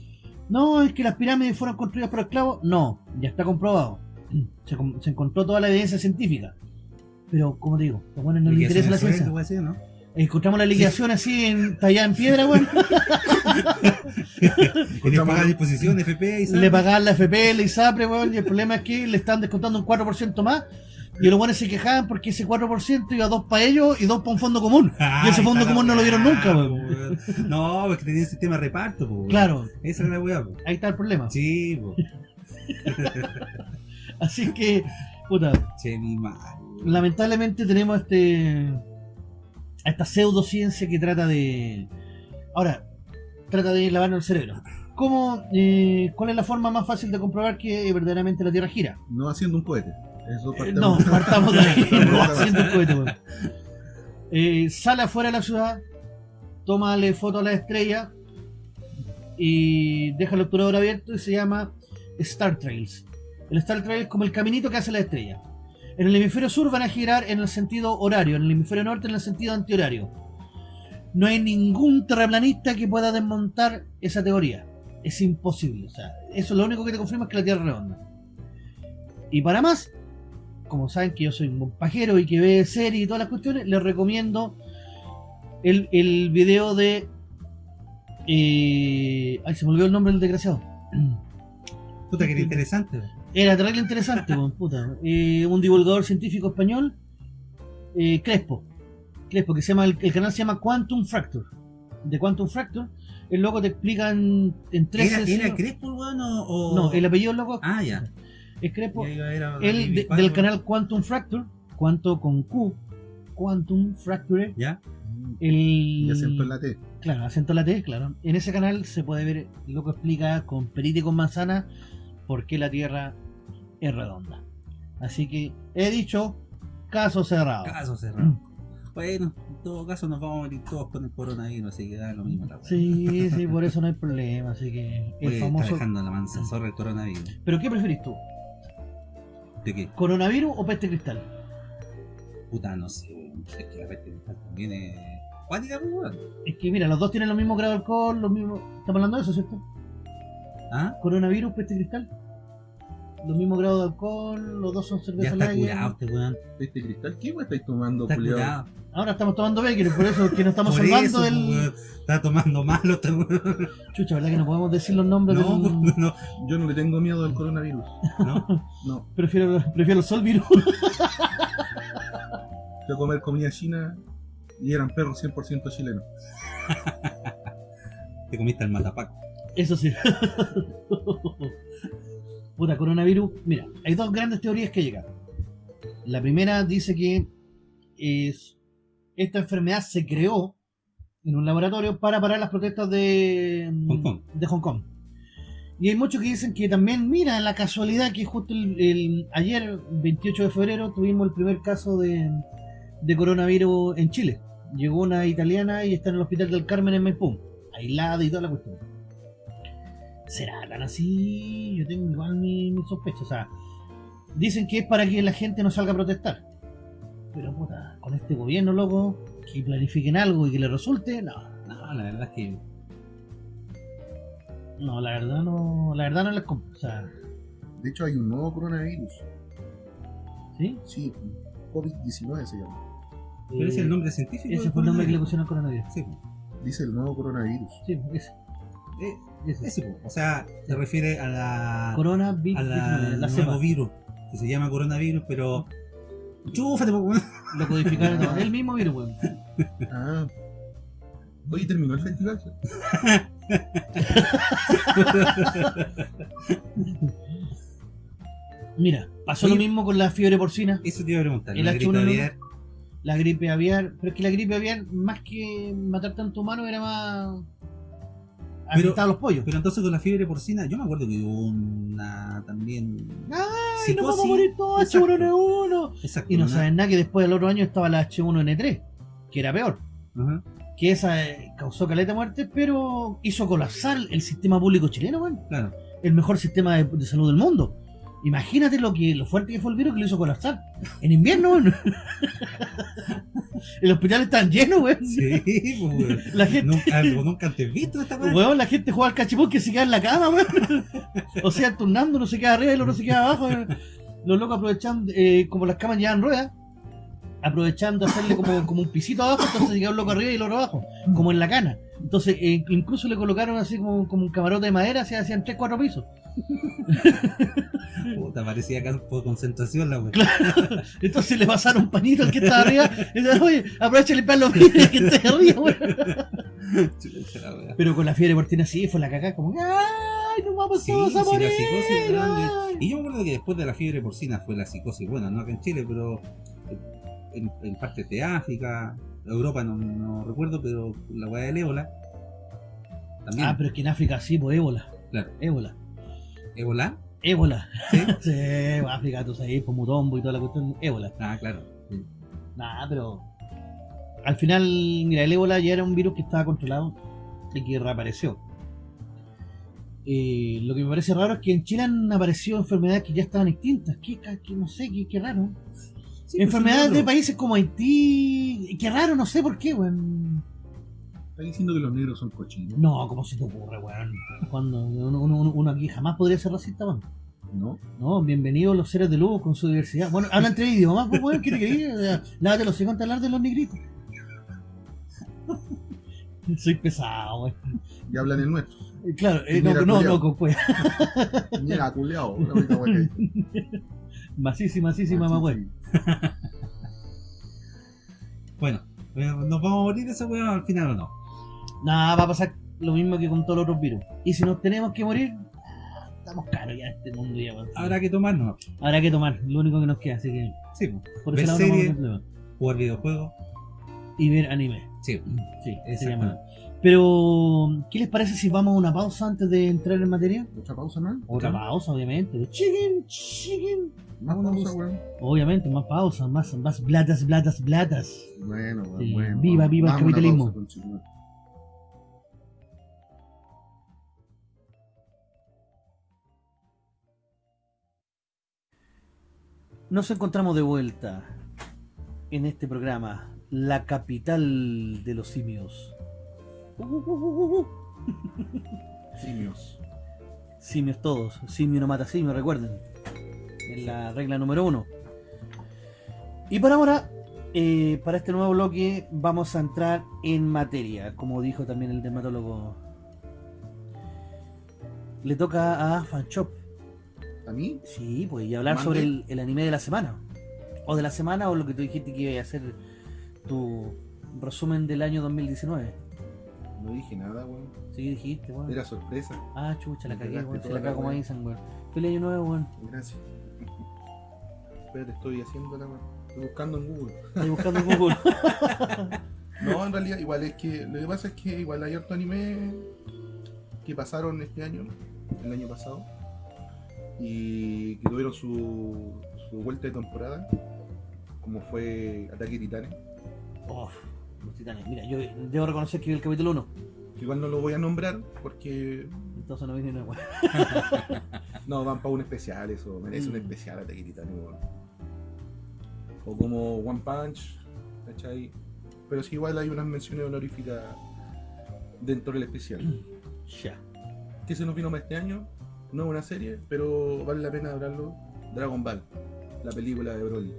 Speaker 1: no, es que las pirámides fueron construidas por esclavos, no, ya está comprobado. Se, se encontró toda la evidencia científica. Pero, como te digo, a los buenos no les interesa la ciencia. Encontramos la liquidación así, en, tallada en piedra, weón.
Speaker 3: Y le paga disposición, FP y
Speaker 1: le pagaban la FP, la ISAPRE, weón, y el problema es que le están descontando un 4% más. Y los buenos se quejaban porque ese 4% iba dos para ellos y dos para un fondo común. Y ese fondo común no lo vieron nunca, weón.
Speaker 3: No, porque tenía un sistema de reparto, po, weón.
Speaker 1: Claro,
Speaker 3: Esa es la weá,
Speaker 1: ahí está el problema.
Speaker 3: Sí, po.
Speaker 1: Así que, puta,
Speaker 3: Che, mi madre. weón.
Speaker 1: lamentablemente tenemos este a esta pseudociencia que trata de ahora trata de lavarnos el cerebro ¿Cómo, eh, ¿Cuál es la forma más fácil de comprobar que verdaderamente la Tierra gira?
Speaker 2: No haciendo un cohete. Eso
Speaker 1: Eh,
Speaker 2: partamos.
Speaker 1: no, partamos de ahí, no haciendo el cohete. Eh, sale afuera de la ciudad, tómale foto a la estrella y deja el obturador abierto y se llama Star Trails. El Star Trail es como el caminito que hace la estrella. En el hemisferio sur van a girar en el sentido horario, en el hemisferio norte en el sentido antihorario. No hay ningún terraplanista que pueda desmontar esa teoría. Es imposible. O sea, eso lo único que te confirma es que la Tierra es redonda. Y para más, como saben que yo soy un pajero y que ve series y todas las cuestiones, les recomiendo el, el video de. eh, ay, se me olvidó el nombre del desgraciado.
Speaker 3: Puta que era interesante.
Speaker 1: Era terrible interesante, puta. Eh, un divulgador científico español, eh, Crespo. Crespo, que se llama, el, el canal se llama Quantum Fracture. De Quantum Fracture, el loco te explican en tres
Speaker 3: ¿Era,
Speaker 1: sesiones-
Speaker 3: ¿Era Crespo el weón o.? o-
Speaker 1: No, el apellido del loco
Speaker 3: Ah, ya.
Speaker 1: De-
Speaker 3: a-
Speaker 1: del canal Quantum Fracture, Quanto con Q, Quantum Fracture,
Speaker 3: ¿Ya?
Speaker 1: el...
Speaker 2: Y acento en la T.
Speaker 1: Claro, acento en la T, claro. En ese canal se puede ver, el loco explica con perita y con manzana por qué la Tierra es redonda. Así que he dicho, caso cerrado.
Speaker 3: Caso cerrado. Bueno, en todo caso nos vamos a morir todos con el coronavirus, así que da lo mismo la.
Speaker 1: Sí, sí, por eso no hay problema. Así que el
Speaker 3: Oye, está
Speaker 1: famoso...
Speaker 3: dejando la el coronavirus.
Speaker 1: ¿Pero qué preferís tú?
Speaker 3: ¿De qué?
Speaker 1: ¿Coronavirus o peste cristal?
Speaker 3: Puta, no sé, weón. Es que la peste cristal también es. Cuática, pues, weón.
Speaker 1: Es que mira, los dos tienen los mismos grados de alcohol, los mismos... Estamos hablando de eso, ¿cierto?
Speaker 3: ¿Ah?
Speaker 1: Coronavirus, peste cristal. Los mismos grados de alcohol, los dos son
Speaker 3: Ya
Speaker 1: cerveza
Speaker 3: está
Speaker 1: lager.
Speaker 3: curado este weón.
Speaker 2: Este cristal, ¿qué weón estáis tomando,
Speaker 3: Está curado.
Speaker 1: Ahora estamos tomando Becker, por eso es que nos estamos
Speaker 3: Por
Speaker 1: salvando
Speaker 3: eso,
Speaker 1: del.
Speaker 3: Está tomando malo este weón.
Speaker 1: Chucha, ¿verdad que no podemos decir los nombres
Speaker 3: No,
Speaker 1: del.
Speaker 3: pues, no,
Speaker 2: Yo no le tengo miedo al coronavirus.
Speaker 3: no.
Speaker 2: No.
Speaker 1: Prefiero, prefiero el sol virus.
Speaker 2: A comer comida china y eran perros 100% chilenos.
Speaker 3: Te comiste el matapac.
Speaker 1: Eso sí. Puta, coronavirus. Mira, hay dos grandes teorías que llegan. La primera dice que es, esta enfermedad se creó en un laboratorio para parar las protestas de
Speaker 3: Hong Kong.
Speaker 1: De Hong Kong. Y hay muchos que dicen que también, mira, la casualidad que justo el, el- ayer, 28 de febrero, tuvimos el primer caso de, de coronavirus en Chile. Llegó una italiana y está en el hospital del Carmen en Maipú, aislada y toda la cuestión. ¿Será tan así? Yo tengo igual mi, mi sospecha. O sea, dicen que es para que la gente no salga a protestar. Pero puta, con este gobierno, loco, que planifiquen algo y que le resulte, no.
Speaker 3: No, la verdad es que.
Speaker 1: No, la verdad no, la verdad no les compro. O sea,
Speaker 2: De hecho, hay un nuevo coronavirus.
Speaker 1: ¿sí?
Speaker 2: Sí, COVID-19 se llama.
Speaker 3: Pero ese es el nombre científico.
Speaker 1: Ese fue el nombre que le pusieron al coronavirus.
Speaker 3: Sí.
Speaker 2: Dice el nuevo coronavirus.
Speaker 1: Sí, ese.
Speaker 3: Eh,
Speaker 1: ese.
Speaker 3: ese. O sea, se refiere a la.
Speaker 1: Corona Big
Speaker 3: a la,
Speaker 1: la
Speaker 3: nuevo
Speaker 1: cepa.
Speaker 3: virus que se llama coronavirus, pero. Chúfate, po, weón.
Speaker 1: Lo codificaron. no, el mismo virus, weón.
Speaker 2: Ah. Oye, terminó el festival.
Speaker 1: Mira, pasó
Speaker 3: Oye.
Speaker 1: lo mismo con la fiebre porcina,
Speaker 3: Eso te iba a preguntar.
Speaker 1: El
Speaker 3: la gripe
Speaker 1: H1N1.
Speaker 3: aviar,
Speaker 1: la gripe aviar. Pero es que la gripe aviar, más que matar tanto humano, era más.
Speaker 3: Pero-
Speaker 1: afectar a los pollos.
Speaker 3: Pero entonces con la fiebre porcina, yo me acuerdo que hubo una también.
Speaker 1: ¡Ay, nos vamos a
Speaker 3: psicosis.
Speaker 1: morir todos!
Speaker 3: Exacto.
Speaker 1: H1N1.
Speaker 3: Exacto.
Speaker 1: Y no saben nada que después del otro año estaba la H1N3, que era peor. Que esa eh, causó caleta de muerte, pero hizo colapsar el sistema público chileno, weón.
Speaker 3: Claro.
Speaker 1: el mejor sistema de, de salud del mundo. Imagínate lo que lo fuerte que fue el virus que lo hizo colapsar. En invierno, weón. El hospital están llenos, weón.
Speaker 3: Sí, pues, weón.
Speaker 1: La gente,
Speaker 3: Nunca, nunca antes visto esta weá.
Speaker 1: weón, la gente juega al cachipón que se queda en la cama, weón. O sea, turnando, uno se queda arriba y el otro se queda abajo. weón. Los locos aprovechando, eh, como las camas llevan ruedas, aprovechando hacerle como, como un pisito abajo, entonces queda un loco arriba y el otro abajo, como en la cana. Entonces, eh, incluso le colocaron así como, como un camarote de madera, se hacían 3, 4 pisos.
Speaker 3: Puta, parecía campo de concentración la weá.
Speaker 1: Entonces le pasaron un pañito al que estaba arriba y le oye, aprovecha de limpiar los vidrios que esté arriba,
Speaker 3: weá.
Speaker 1: Pero con la fiebre porcina sí, fue la cagada, como, ¡ay, nos vamos
Speaker 3: Sí,
Speaker 1: todos a
Speaker 3: sí,
Speaker 1: morir!
Speaker 3: la psicosis grande.
Speaker 1: ay".
Speaker 3: Y yo me acuerdo que después de la fiebre porcina fue la psicosis, bueno, no acá en Chile, pero en, en partes de África, Europa no, no recuerdo, pero la weá del ébola. También.
Speaker 1: Ah, pero es que en África sí, pues ébola.
Speaker 3: Claro.
Speaker 1: Ébola.
Speaker 3: ¿Ébola?
Speaker 1: Ébola.
Speaker 3: ¿Sí?
Speaker 1: Sí, África, tú sabes, por Mutombo y toda la cuestión. Ébola.
Speaker 3: Ah, claro. Sí.
Speaker 1: Nada, pero. Al final, mira, el ébola ya era un virus que estaba controlado y que reapareció. Eh, lo que me parece raro es que en Chile han aparecido enfermedades que ya estaban extintas. Qué, ca- qué- no sé, qué, qué raro.
Speaker 3: Sí,
Speaker 1: enfermedades
Speaker 3: pues,
Speaker 1: de países como Haití. Qué raro, no sé por qué, weón.
Speaker 2: Está diciendo que los negros son cochinos.
Speaker 1: No, ¿cómo se te ocurre, weón? Cuando uno, uno- uno aquí jamás podría ser racista, weón.
Speaker 2: ¿No?
Speaker 1: No, bienvenidos los seres de luz con su diversidad. Bueno, hablan tres idiomas, pues, weón, ¿qué te quería? O sea, Lávate los hijos hablar de los negritos. Soy pesado, weón.
Speaker 2: Y hablan el nuestro.
Speaker 1: Eh, Claro, eh, no, no, no, con cueva.
Speaker 2: Mira, culeado. La única que hay.
Speaker 1: Masísima, weón.
Speaker 3: Bueno, eh, ¿nos vamos a morir esa weá al final o no?
Speaker 1: Nada, va a pasar lo mismo que con todos los otros virus. Y si nos tenemos que morir, ah, estamos caros ya en este mundo ya.
Speaker 3: Habrá que tomarnos.
Speaker 1: Habrá que tomar, lo único que nos queda, así que
Speaker 3: Sí, pues.
Speaker 1: por
Speaker 3: Ver
Speaker 1: no a
Speaker 3: serie. Jugar videojuegos.
Speaker 1: Y ver anime.
Speaker 3: Sí.
Speaker 1: Sí, sería malo. Pero, ¿qué les parece si vamos a una pausa antes de entrar en materia?
Speaker 2: ¿Otra pausa más?
Speaker 1: Otra pausa, obviamente. Chicken, chicken.
Speaker 2: Más pausa,
Speaker 1: pausa.
Speaker 2: weón.
Speaker 1: Obviamente, más pausa, más, más blatas, blatas, blatas.
Speaker 2: Bueno,
Speaker 1: Sí,
Speaker 2: bueno.
Speaker 1: viva, viva el capitalismo.
Speaker 2: pausa.
Speaker 1: Nos encontramos de vuelta en este programa, la capital de los simios.
Speaker 2: Simios.
Speaker 1: Simios todos, simio no mata simio, recuerden. Es la regla número uno. Y por ahora, eh, para este nuevo bloque, vamos a entrar en materia, como dijo también el dermatólogo. Le toca a Fanchop.
Speaker 2: ¿A mí?
Speaker 1: Sí, pues, y hablar sobre el, el anime de la semana. O de la semana, o lo que tú dijiste que iba a hacer tu resumen del año 2019.
Speaker 2: No dije nada, weón.
Speaker 1: Sí, dijiste, weón.
Speaker 2: Era sorpresa.
Speaker 1: Ah, chucha, la cagué, weón. Se la cago como dicen, weón. Feliz año nuevo, weón.
Speaker 2: Gracias. Espérate, estoy haciendo la Estoy buscando en Google.
Speaker 1: Estoy buscando en Google.
Speaker 2: No, en realidad, igual es que. Lo que pasa es que igual hay harto anime que pasaron este año, el año pasado, y que tuvieron su, su vuelta de temporada, como fue Ataque Titanes.
Speaker 1: Uf, los titanes. Mira, yo debo reconocer que vi el capítulo 1.
Speaker 2: que Igual no lo voy a nombrar porque
Speaker 1: Entonces no vi ni una
Speaker 2: no van para un especial, eso merece un
Speaker 1: Mm.
Speaker 2: especial Ataque weón. O como One Punch, ¿cachai? Pero sí, igual hay unas menciones honoríficas dentro del especial.
Speaker 1: Ya.
Speaker 2: que se nos vino más este año. No es una serie, pero vale la pena hablarlo. Dragon Ball, la película de Broly.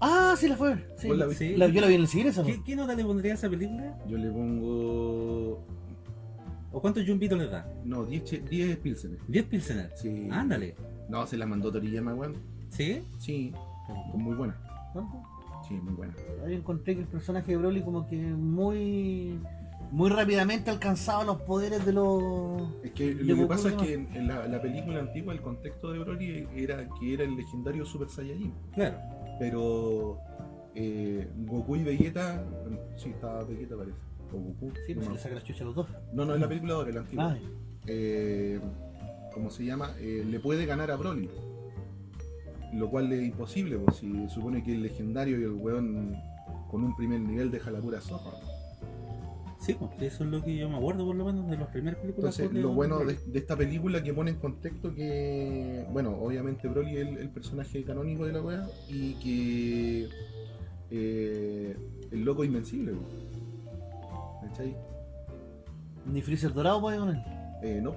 Speaker 1: Ah, sí la fue. Sí.
Speaker 2: ¿Vos la viste?
Speaker 3: Sí.
Speaker 1: La- yo la vi en el cine, esa.
Speaker 3: ¿Qué, qué nota le pondría a esa película?
Speaker 2: Yo le pongo.
Speaker 3: ¿O cuántos yumbitos le da?
Speaker 2: No, 10 che- 10 Pilsener.
Speaker 3: 10 Pilsener.
Speaker 2: Sí.
Speaker 3: Ándale.
Speaker 2: No, se la mandó Toriyama, weón.
Speaker 3: ¿Sí?
Speaker 2: Sí, muy buena.
Speaker 1: ¿Cuánto?
Speaker 2: Sí, muy buena.
Speaker 1: Ahí encontré que el personaje de Broly como que muy muy rápidamente alcanzaba los poderes de los
Speaker 2: Es que lo que pasa es que en, en la, la película antigua el contexto de Broly era que era el legendario Super Saiyajin.
Speaker 3: Claro.
Speaker 2: Pero eh, Goku y Vegeta. Sí, estaba Vegeta parece. O Goku.
Speaker 1: Sí,
Speaker 2: no,
Speaker 1: pues le saca la chucha a los dos.
Speaker 2: No, no, es la película de ahora, la antigua.
Speaker 1: Ay,
Speaker 2: Eh, ¿Cómo se llama? Eh, le puede ganar a Broly. Lo cual es imposible, pues si supone que el legendario y el weón con un primer nivel deja la pura sopa.
Speaker 3: Sí, pues eso es lo que yo me acuerdo por lo menos de las primeras películas.
Speaker 2: Entonces, lo bueno de, de esta película que pone en contexto que, bueno, obviamente Broly es el, el personaje canónico de la weá y que eh, el loco invencible. ¿cachai?
Speaker 1: ni Freezer dorado puede con él.
Speaker 2: Eh, no.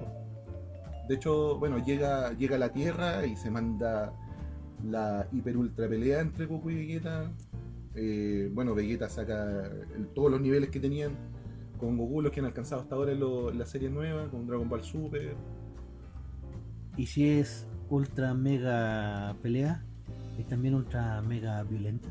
Speaker 2: De hecho, bueno, llega, llega a la Tierra y se manda la hiper ultra pelea entre Goku y Vegeta. Eh, bueno, Vegeta saca el- todos los niveles que tenían con Goku, los que han alcanzado hasta ahora lo- la serie nueva, con Dragon Ball Super.
Speaker 1: Y si es ultra mega pelea, es también ultra mega violenta.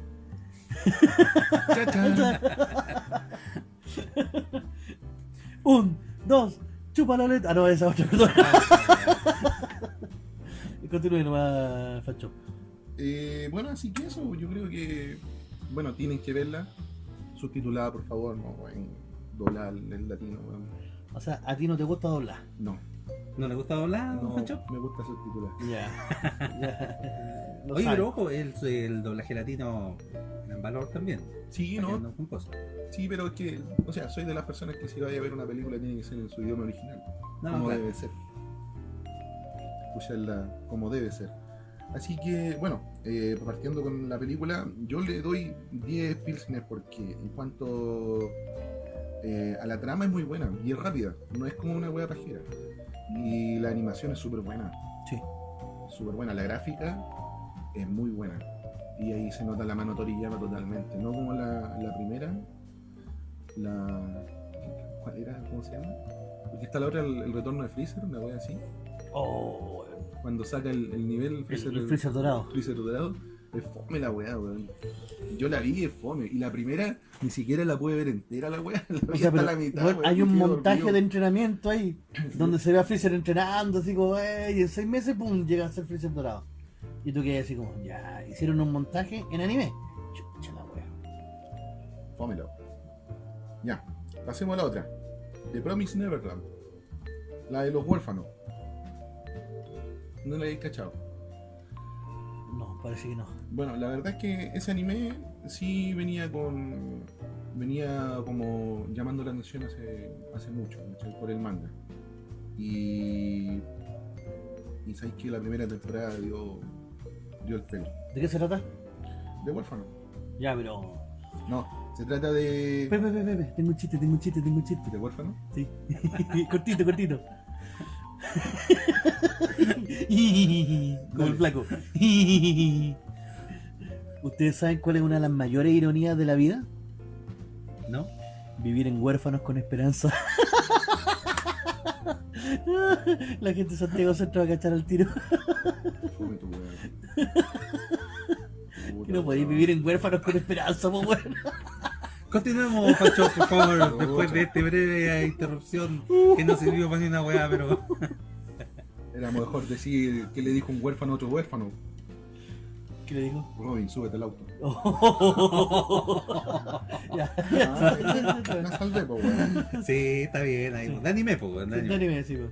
Speaker 1: Un, dos, chupa la letra. Ah, no, esa otra, perdón. Continúe nomás, Facho.
Speaker 2: Eh, bueno, así que eso, yo creo que, bueno, tienen que verla. Subtitulada, por favor, no en doblar en latino, weón.
Speaker 1: O sea, a ti no te gusta doblar.
Speaker 2: no.
Speaker 3: ¿No le gusta doblar,
Speaker 2: No,
Speaker 3: Juancho?
Speaker 2: me gusta subtitular.
Speaker 1: Ya.
Speaker 3: Oye,
Speaker 1: sabe.
Speaker 3: pero ojo, el, el doblaje latino en valor también.
Speaker 2: Sí, ¿no?
Speaker 3: cosas.
Speaker 2: Sí, pero es que, o sea, soy de las personas que si vaya a ver una película tiene que ser en su idioma original.
Speaker 3: No,
Speaker 2: como
Speaker 3: claro.
Speaker 2: debe ser. Escucharla como debe ser. Así que, bueno, eh, partiendo con la película, yo le doy 10 Pilsner porque en cuanto eh, a la trama es muy buena y es rápida, no es como una wea pajera. Y la animación es súper buena,
Speaker 1: Sí.
Speaker 2: súper buena. La gráfica es muy buena. Y ahí se nota la mano torillana totalmente, no como la, la primera. La. ¿Cuál era? ¿Cómo se llama? Porque está la otra, el, el retorno de Freezer, una wea así.
Speaker 1: Oh,
Speaker 2: Cuando saca el, el nivel
Speaker 1: el,
Speaker 2: Freezer,
Speaker 1: el freezer dorado.
Speaker 2: Freezer dorado, es fome la weá, weón. Yo la vi, es fome. Y la primera ni siquiera la pude ver entera la weá. La
Speaker 1: O sea, pero,
Speaker 2: la mitad.
Speaker 1: weón, hay un montaje
Speaker 2: dormido.
Speaker 1: de entrenamiento ahí donde se ve a Freezer entrenando, así como, y en seis meses, pum, llega a ser Freezer dorado. Y tú quedas así como, ya, hicieron un montaje en anime. Chucha la wea.
Speaker 2: Fómelo. Ya, pasemos a la otra. The Promise Neverland. La de los huérfanos. No la habéis cachado.
Speaker 1: No, parece que no.
Speaker 2: Bueno, la verdad es que ese anime sí venía con. venía como llamando la atención hace, hace mucho, ¿cachai? por el manga. Y. Y sabéis que la primera temporada dio. dio el pelo.
Speaker 1: ¿De qué se trata?
Speaker 2: De huérfano.
Speaker 1: Ya, pero.
Speaker 2: No, se trata de.
Speaker 1: Pepe, pepe, pepe, tengo un chiste, tengo un chiste, tengo un chiste.
Speaker 2: ¿De huérfano?
Speaker 1: Sí. cortito, cortito. Como el flaco. ¿Ustedes saben cuál es una de las mayores ironías de la vida?
Speaker 3: ¿No?
Speaker 1: Vivir en huérfanos con esperanza. La gente de Santiago Centro va a cachar al tiro. Que no podéis vivir en huérfanos con esperanza, pues bueno.
Speaker 3: Continuemos, Pancho, por favor, después de esta breve interrupción que no sirvió para ni una weá, pero.
Speaker 2: Era mejor decir que le dijo un huérfano a otro huérfano.
Speaker 1: ¿Qué le digo?
Speaker 2: Robin, súbete al auto.
Speaker 1: ya.
Speaker 2: Ah, la salvé, po, weón.
Speaker 3: Sí, está bien, ahí.
Speaker 1: Sí.
Speaker 3: De anime, pues, de
Speaker 1: De
Speaker 3: anime.
Speaker 1: anime, sí, pues.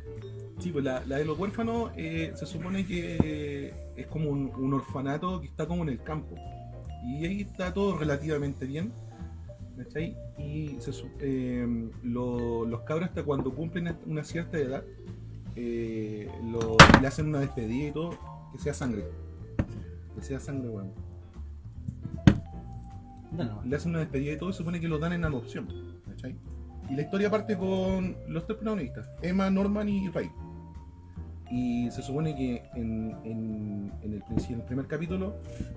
Speaker 2: Sí, pues la, la de los huérfanos eh, se supone que es como un, un orfanato que está como en el campo. Y ahí está todo relativamente bien. ¿Cachai? Y se eh, lo- los cabros hasta cuando cumplen una cierta edad eh, lo- le hacen una despedida y todo, que sea sangre. Que sea sangre, weón.
Speaker 1: No, no.
Speaker 2: le hacen una despedida y todo y se supone que los dan en adopción. ¿cachai? Y la historia parte con los tres protagonistas, Emma, Norman y Ray. Y se supone que en, en- en el, en el primer capítulo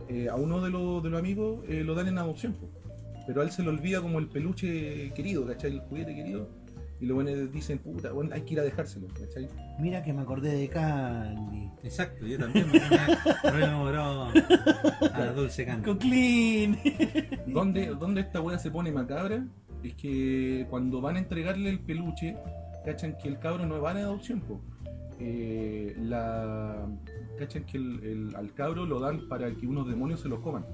Speaker 2: eh, a uno de, los- de los amigos eh, lo dan en adopción. Pero a él se le olvida como el peluche querido, ¿cachai? El juguete querido. Y los buenos dicen, puta, bueno, hay que ir a dejárselo, ¿cachai?
Speaker 1: Mira que me acordé de Candy.
Speaker 3: Exacto, yo también me me rememoró a Dulce Candy.
Speaker 1: Con Clean.
Speaker 2: donde, donde esta wea se pone macabra es que cuando van a entregarle el peluche, cachan que el cabro no va en adopción, po. Eh, la, cachan que el- el- al cabro lo dan para que unos demonios se lo coman.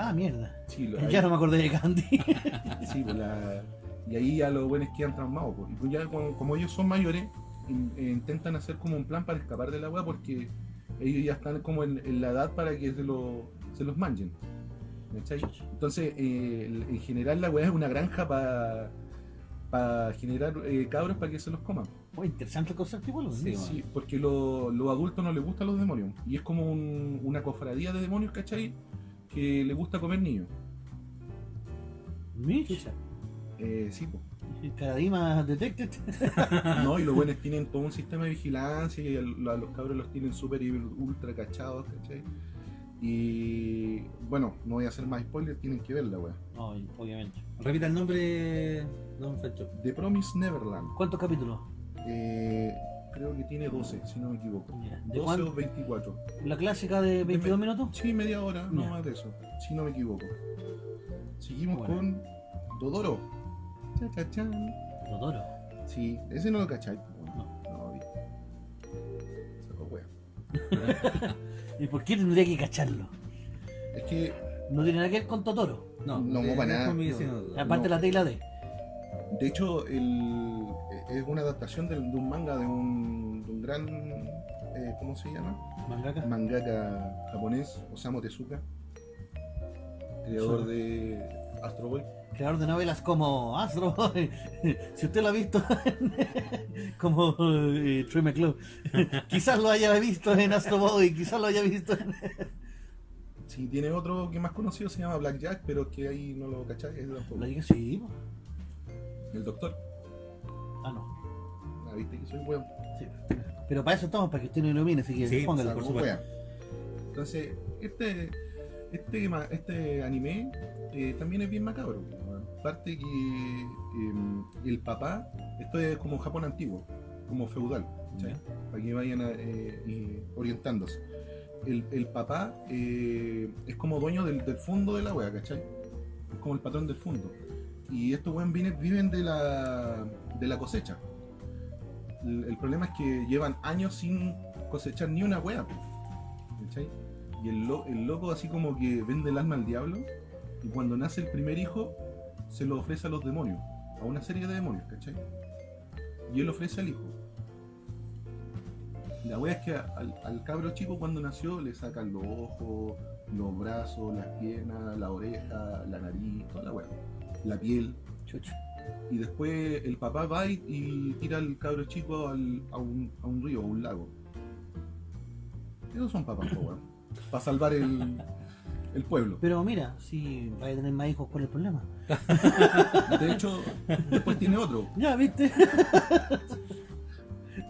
Speaker 1: Ah, mierda.
Speaker 2: Sí, lo-
Speaker 1: Ya no me acordé de Candy.
Speaker 2: sí, pues la- y ahí ya los buenos quedan traumados. po. Y pues ya como, como ellos son mayores, in- eh, intentan hacer como un plan para escapar de la wea porque ellos ya están como en, en la edad para que se, lo- se los manchen. ¿cachai? Entonces, eh, en general la weá es una granja para generar eh, cabros para que se los coman.
Speaker 1: Oh, interesante el concepto igual.
Speaker 3: Sí,
Speaker 2: Sí, porque lo- los adultos no les gustan los demonios. Y es como un- una cofradía de demonios, ¿cachai? Que le gusta comer niños.
Speaker 1: Mitch.
Speaker 2: Eh, sí, po.
Speaker 1: Caradima Detected.
Speaker 2: No, y los buenos tienen todo un sistema de vigilancia y a los cabros los tienen súper ultra cachados, ¿cachai? Y bueno, no voy a hacer más spoilers, tienen que verla, weá.
Speaker 1: No, obviamente.
Speaker 3: Repita el nombre, don Fancho.
Speaker 2: The Promise Neverland.
Speaker 1: ¿Cuántos capítulos?
Speaker 2: Eh, creo que tiene 12, si no me equivoco.
Speaker 1: ¿De
Speaker 2: 12
Speaker 1: cuánto?
Speaker 2: o 24.
Speaker 1: ¿La clásica de 22 minutos?
Speaker 2: Sí, media hora, no más de eso, si no me equivoco. Seguimos
Speaker 1: Bueno.
Speaker 2: con Dodoro. Cha, cha, chan.
Speaker 1: Totoro.
Speaker 2: Sí, ese no lo cacháis.
Speaker 1: No.
Speaker 2: no vi. Se lo wea.
Speaker 1: ¿Y por qué tendría que cacharlo?
Speaker 2: Es que
Speaker 1: No tiene nada que ver con Totoro.
Speaker 3: No,
Speaker 2: No,
Speaker 3: de-
Speaker 2: para nada. No.
Speaker 1: Aparte la tecla D.
Speaker 2: De hecho, el, es una adaptación de, de un manga de un, de un gran. eh, ¿Cómo se llama?
Speaker 1: Mangaka.
Speaker 2: Mangaka japonés, Osamu Tezuka, creador de Astro Boy.
Speaker 1: Creador de novelas como Astro Boy. si usted lo ha visto, como eh, Troy McClure. quizás lo haya visto en Astro Boy, quizás lo haya visto en...
Speaker 2: Si tiene otro que más conocido se llama Black Jack, pero que ahí no lo cacháis,
Speaker 1: sí.
Speaker 2: El doctor.
Speaker 1: Ah, no.
Speaker 2: Ah, viste que soy weón.
Speaker 1: Sí. Pero para eso estamos, para que usted no ilumine, así que
Speaker 3: Sí,
Speaker 1: póngalo.
Speaker 3: por supuesto.
Speaker 2: Entonces, este, este, este anime eh, también es bien macabro. weón. Aparte que em, el papá, esto es como Japón antiguo, como feudal, para que vayan a, eh, eh, orientándose. El, el papá eh, es como dueño del, del fondo de la wea, ¿cachai? Es como el patrón del fondo. Y estos weón viven, de la, de la cosecha. El, problema es que llevan años sin cosechar ni una po, ¿cachai? Y el, lo- el loco así como que vende el alma al diablo. Y cuando nace el primer hijo, se lo ofrece a los demonios. A una serie de demonios, ¿cachai? Y él ofrece al hijo. La wea es que al, al cabro chico cuando nació le sacan los ojos, los brazos, las piernas, la oreja, la nariz, toda la wea. La piel.
Speaker 1: Chucha.
Speaker 2: Y después el papá va y, y tira al cabro chico al- a, un, a un río, a un lago. Esos son papás. Para salvar el, el pueblo.
Speaker 1: Pero mira, si vaya a tener más hijos, ¿cuál es el problema?
Speaker 2: De hecho, después tiene otro.
Speaker 1: Ya, ¿viste?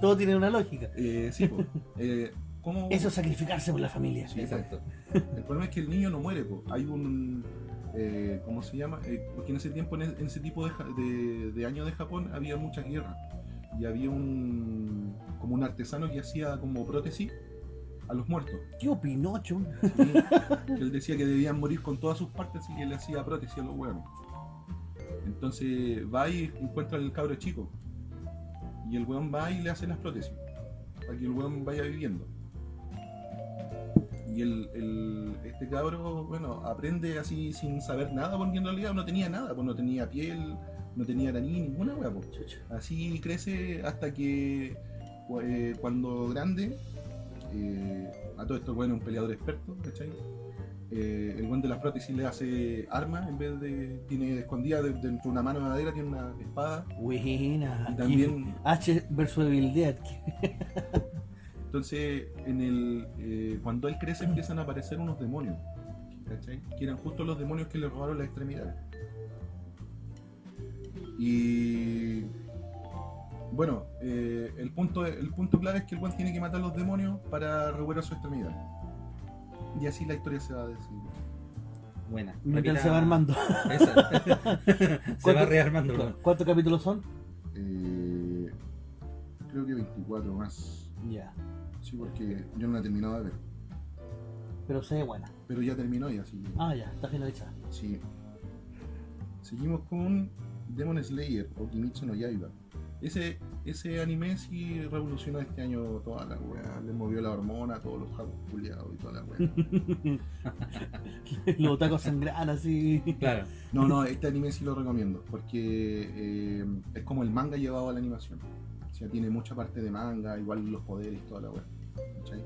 Speaker 1: Todo tiene una lógica.
Speaker 2: Eh, sí, po. Eh, ¿cómo-
Speaker 1: Eso es sacrificarse por la familia.
Speaker 2: Sí,
Speaker 3: Exacto.
Speaker 2: El problema es que el niño no muere, po. hay un... eh, ¿Cómo se llama? Eh, porque en ese tiempo, en, ese tipo de, de, de años de Japón, había muchas guerras. Y había un... como un artesano que hacía como prótesis a los muertos.
Speaker 1: ¿Qué opinó, chum?
Speaker 2: Sí, él decía que debían morir con todas sus partes y que le hacía prótesis a los huevos. Entonces va y encuentra al cabro chico. Y el weón va y le hace las prótesis. Para que el weón vaya viviendo. Y el, el- este cabro, bueno, aprende así sin saber nada, porque en realidad no tenía nada, pues no tenía piel, no tenía nariz, ninguna hueá. pues. Así crece hasta que eh, cuando grande, eh, a todo esto bueno es un peleador experto, ¿cachai? Eh, el buen de las prótesis le hace armas en vez de. tiene escondida de- dentro de una mano de madera, tiene una espada.
Speaker 1: Buena.
Speaker 2: Y también,
Speaker 1: H versus Evil Dead.
Speaker 2: entonces, en el, eh, cuando él crece empiezan a aparecer unos demonios, ¿cachai? Que eran justo los demonios que le robaron las extremidades. Y bueno, eh, el, punto, el punto clave es que el buen tiene que matar a los demonios para recuperar su extremidad. Y así la historia se va a decir.
Speaker 3: Buena.
Speaker 1: Mientras
Speaker 3: Repita-
Speaker 1: se va armando.
Speaker 3: Se va
Speaker 1: ¿Cuánto-
Speaker 3: rearmando.
Speaker 1: ¿Cuántos capítulos son?
Speaker 2: Eh, creo que 24 más.
Speaker 1: Ya.
Speaker 2: Sí, porque yo no la he terminado de ver.
Speaker 1: Pero se ve buena.
Speaker 2: Pero ya terminó y así.
Speaker 1: Ah, ya, está finalizada.
Speaker 2: Sí. Seguimos con Demon Slayer o Kimetsu no Yaiba. Ese, ese anime sí revolucionó este año toda la weá. Le movió la hormona a todos los japos culiados y toda la weá.
Speaker 1: Los otacos sangran así.
Speaker 3: Claro.
Speaker 2: No, no, este anime sí lo recomiendo. Porque eh, es como el manga llevado a la animación. O sea, tiene mucha parte de manga, igual los poderes y toda la weá. ¿cachai?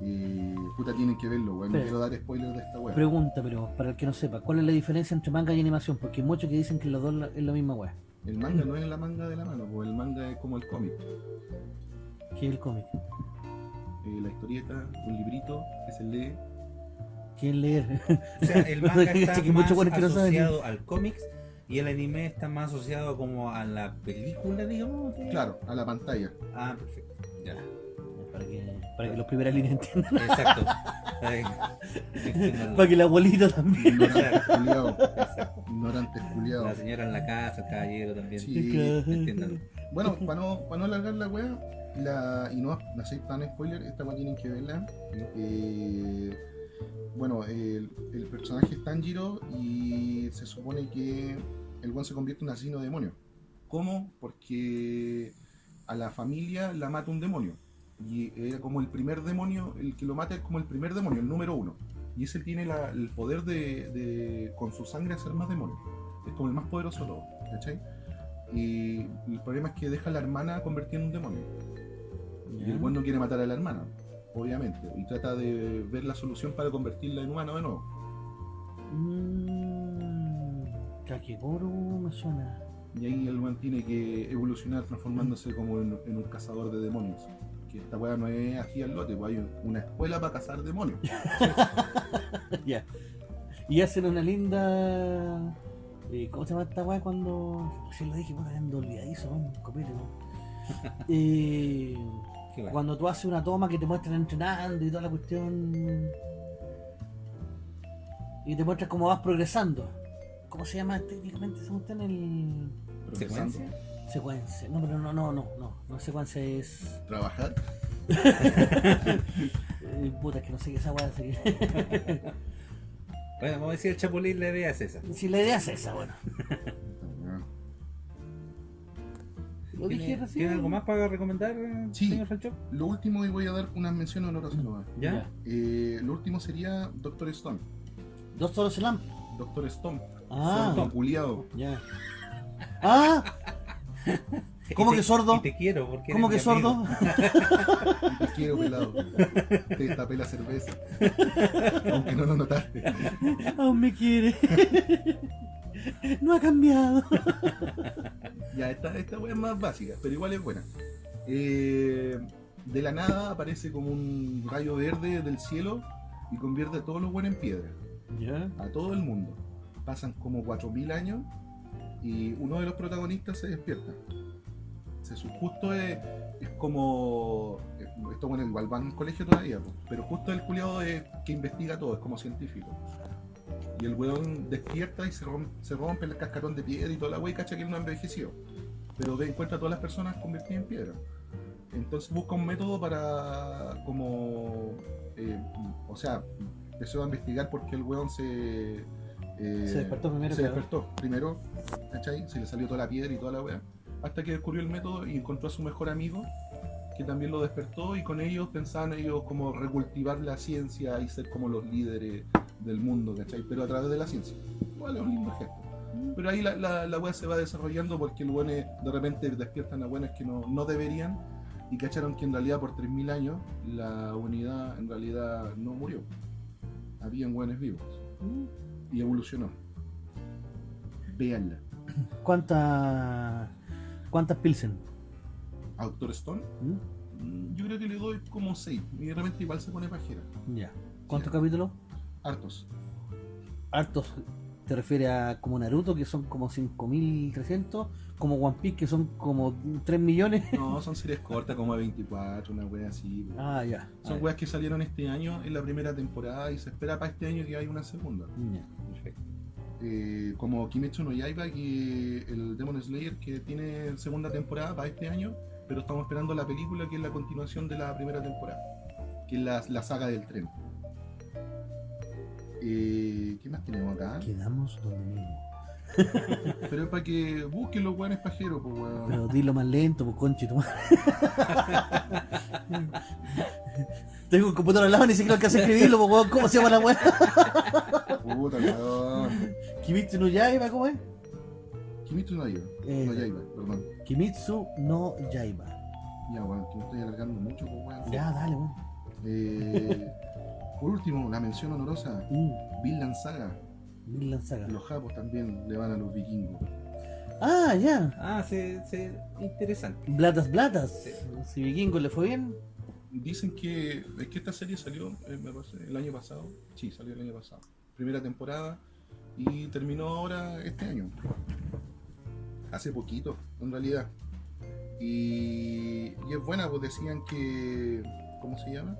Speaker 2: Y puta, tienen que verlo, weón. No quiero dar spoilers de esta weá.
Speaker 1: Pregunta, pero para el que no sepa, ¿cuál es la diferencia entre manga y animación? Porque hay muchos que dicen que los dos es la misma weá.
Speaker 2: El manga no es la manga de la mano, pues el manga es como el cómic.
Speaker 1: Que es el cómic.
Speaker 2: Eh, la historieta, un librito que se lee.
Speaker 1: ¿Quién leer?
Speaker 3: O sea, el manga está más asociado al cómics y el anime está más asociado como a la película, digamos. que-
Speaker 2: Claro, a la pantalla.
Speaker 3: Ah, perfecto. Ya.
Speaker 1: para, que, para que los primeras líneas entiendan.
Speaker 3: Exacto. Para que-
Speaker 1: Para que la abuelita también.
Speaker 2: Ignorantes culiados.
Speaker 3: Exacto.
Speaker 2: Ignorantes
Speaker 3: La
Speaker 2: culiados.
Speaker 3: señora en la casa, el caballero también.
Speaker 2: Sí.
Speaker 3: Entiendan.
Speaker 2: Bueno, para no, para no alargar la wea, la, y no, no soy tan spoiler, esta wea tienen que verla. Eh, bueno, el, el personaje es Tanjiro y se supone que el buen se convierte en un asesino demonio. ¿Cómo? Porque a la familia la mata un demonio. Y era como el primer demonio, el que lo mata es como el primer demonio, el número uno. Y ese tiene la- el poder de, de, con su sangre, hacer más demonios. Es como el más poderoso de todos, ¿cachai? Y el problema es que deja a la hermana convertida en un demonio. Y el buen no quiere matar a la hermana, obviamente. Y trata de ver la solución para convertirla en humano de nuevo.
Speaker 1: Mmm. Kakegoro me suena.
Speaker 2: Y ahí el buen tiene que evolucionar transformándose como en, en un cazador de demonios. Que esta weá no es aquí al lote, pues hay una escuela para cazar demonios.
Speaker 1: ya. Y hacen una linda. eh, ¿Cómo se llama esta weá cuando.? Si lo dije, bueno, ando olvidadizo, un copete, ¿no? Eh,
Speaker 3: bueno.
Speaker 1: cuando tú haces una toma que te muestran entrenando y toda la cuestión. Y te muestras cómo vas progresando. ¿Cómo se llama técnicamente? ¿Se gusta en el.
Speaker 2: progresando.
Speaker 3: ¿Secuencia?
Speaker 1: Secuencia? No, pero no, no, no, no. No secuencia es.
Speaker 2: Trabajar.
Speaker 1: eh, puta, es que no sé qué esa weá. que-
Speaker 3: Bueno, vamos a decir el Chapulín la idea es esa.
Speaker 1: si la idea es esa, bueno. Lo dije
Speaker 3: ¿Tiene,
Speaker 1: recién.
Speaker 3: ¿Tiene algo más para recomendar,
Speaker 2: Sí.
Speaker 3: señor Falchó?
Speaker 2: Lo último, y voy a dar unas menciones honorosas nomás.
Speaker 3: ¿Ya?
Speaker 2: Eh, lo último sería Doctor Stone.
Speaker 1: Solos Slam.
Speaker 2: Doctor Stone.
Speaker 1: Ah,
Speaker 2: Sordo, culiado.
Speaker 1: ya. Ah, ¿Cómo
Speaker 3: te-
Speaker 1: que sordo?
Speaker 3: te quiero, porque
Speaker 1: ¿cómo que sordo?
Speaker 2: Te quiero pelado. Te tapé la cerveza. Aunque no lo notaste.
Speaker 1: Aún me quiere. No ha cambiado.
Speaker 2: Ya, esta, esta wea es más básica, pero igual es buena. Eh, de la nada aparece como un rayo verde del cielo y convierte a todos los buenos en piedra.
Speaker 1: Ya.
Speaker 2: A todo el mundo. Pasan como 4.000 años y uno de los protagonistas se despierta. Se justo es, es como. eh, Esto bueno, igual van al colegio todavía, pero justo el culiado es que investiga todo, es como científico. Y el weón despierta y se rompe, se rompe el cascarón de piedra y toda la wea y cacha que él no envejeció. Pero ve, encuentra a todas las personas convertidas en piedra. Entonces busca un método para como. eh, o sea, empezó a investigar porque el weón se. eh,
Speaker 1: Se despertó primero,
Speaker 2: Se
Speaker 1: claro.
Speaker 2: despertó primero, ¿cachai? Se le salió toda la piedra y toda la wea. Hasta que descubrió el método y encontró a su mejor amigo, que también lo despertó, y con ellos pensaban ellos como recultivar la ciencia y ser como los líderes del mundo, ¿cachai? Pero a través de la ciencia. Igual es un lindo gesto. Pero ahí la, la, la wea se va desarrollando porque weón es- de repente despiertan a buenas que no, no deberían y cacharon que en realidad por 3.000 años la humanidad en realidad no murió. Habían buenos vivos y evolucionó. Véanla.
Speaker 1: ¿Cuántas. ¿Cuántas Pilsen?
Speaker 2: ¿A Doctor Stone?
Speaker 1: ¿Mm?
Speaker 2: Mm, Yo creo que le doy como 6. Y de repente igual se pone pajera.
Speaker 1: Ya. ¿Cuántos capítulos?
Speaker 2: Hartos.
Speaker 1: Hartos. ¿Te refieres a como Naruto, que son como 5300? Como One Piece, que son como 3 millones.
Speaker 2: No, son series cortas, como de 24, una wea así.
Speaker 1: Ah, ya.
Speaker 2: Son
Speaker 1: Ah,
Speaker 2: weas que salieron este año en la primera temporada y se espera para este año que haya una segunda.
Speaker 1: ya.
Speaker 3: Perfecto.
Speaker 2: Eh, como Kimetsu no Yaiba, que el Demon Slayer, que tiene segunda temporada para este año, pero estamos esperando la película que es la continuación de la primera temporada, que es la, la saga del tren. Eh, ¿Qué más tenemos acá?
Speaker 1: Quedamos donde mismo.
Speaker 2: Pero es para que busquen los weones pajeros, pues weón.
Speaker 1: Pero dilo más lento, pues madre. Tengo un computador al lado ni siquiera alcancé a escribirlo, pues weón. ¿Cómo se llama la weá?
Speaker 2: Puta, weón.
Speaker 1: Kimitsu no Yaiba, ¿cómo es?
Speaker 2: Kimetsu no Yaiba.
Speaker 1: Eh.
Speaker 2: No Yaiba, perdón.
Speaker 1: Kimitsu no Yaiba.
Speaker 2: Ya, weón, que me estoy alargando mucho, pues weón.
Speaker 1: Ya, dale, weón.
Speaker 2: Eh, por último, la mención honorosa,
Speaker 1: Mm,
Speaker 2: Vinland Saga.
Speaker 1: Vinland Saga.
Speaker 2: Los japos también le van a los vikingos.
Speaker 1: Ah, ya.
Speaker 3: Ah, sí, sí, interesante.
Speaker 1: Blatas, blatas.
Speaker 3: Sí.
Speaker 1: Si Vikingo le fue bien.
Speaker 2: Dicen que es que esta serie salió eh, me parece, el año pasado. Sí, salió el año pasado. Primera temporada y terminó ahora este año. Hace poquito, en realidad. Y, y es buena, pues decían que. ¿Cómo se llama?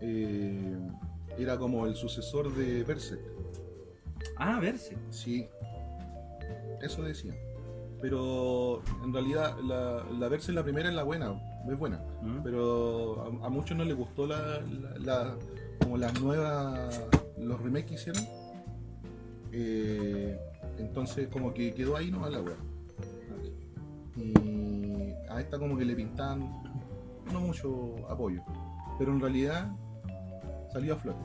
Speaker 2: Eh, era como el sucesor de Berserk.
Speaker 3: Ah, verse.
Speaker 2: Sí, eso decían. Pero en realidad la, la Berserk la primera es la buena, es buena.
Speaker 3: Mm.
Speaker 2: pero a, a muchos no les gustó la, la- la- como las nuevas los remakes que hicieron Eh, entonces como que quedó ahí nomás la wea y a esta como que le pintaban no mucho apoyo pero en realidad salió a flote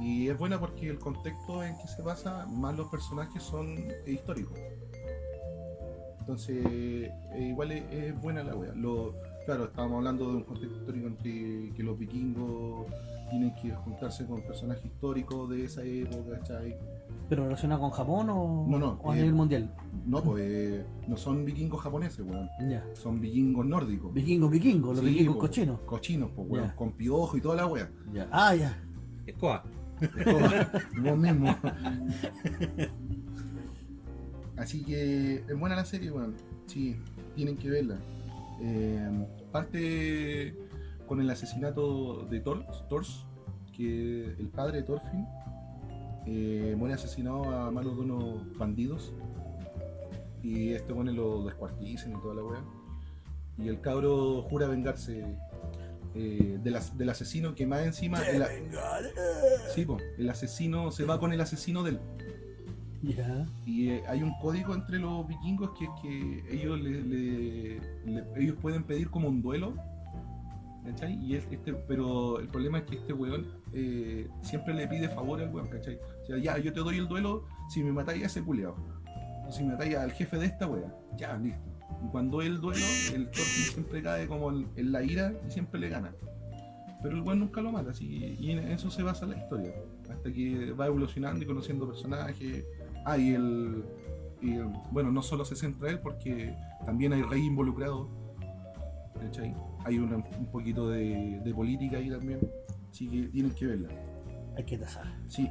Speaker 2: y es buena porque el contexto en que se basa más los personajes son históricos Entonces, eh, igual es, buena la wea. Lo, claro, estábamos hablando de un contexto histórico en que, que los vikingos tienen que juntarse con personajes históricos de esa época, ¿cachai?
Speaker 1: ¿Pero relacionado con Japón o,
Speaker 2: No, no,
Speaker 1: o a
Speaker 2: eh,
Speaker 1: nivel mundial?
Speaker 2: No, pues eh, no son vikingos japoneses, weón. Son vikingos nórdicos.
Speaker 1: Vikingos, vikingos, los
Speaker 2: Sí,
Speaker 1: vikingos
Speaker 2: po.
Speaker 1: cochinos.
Speaker 2: Cochinos, pues, weón. Con piojo y toda la wea.
Speaker 1: Ya. Ah, ya.
Speaker 3: Escoba.
Speaker 2: Vos mismo. Así que es buena la serie, weón. Sí, tienen que verla. Eh, parte con el asesinato de Thor, Thors, que el padre de Thorfinn eh, muere asesinado a manos de unos bandidos. Y este bueno lo descuartizan y toda la wea. Y el cabro jura vengarse eh, del, as- del asesino que más encima. el a- Sí, po, el asesino se va con el asesino del.
Speaker 1: Ya.
Speaker 2: Y eh, hay un código entre los vikingos que es que ellos le, le- le- ellos pueden pedir como un duelo. ¿Cachai? Y es- este, pero el problema es que este weón eh, siempre le pide favor al weón, ¿cachai? O sea, ya, yo te doy el duelo si me matáis a ese culiao. O si me matáis al jefe de esta wea. Ya, listo. Y cuando el duelo, el Thorfinn siempre cae como en, la ira y siempre le gana. Pero el weón nunca lo mata, y en eso se basa la historia. Hasta que va evolucionando y conociendo personajes. Ah, y el, Bueno, no solo se centra él, porque también hay rey involucrado. ¿cachai? Hay un poquito de, de política ahí también. Así que tienen que verla.
Speaker 1: Hay que tasar.
Speaker 2: Sí.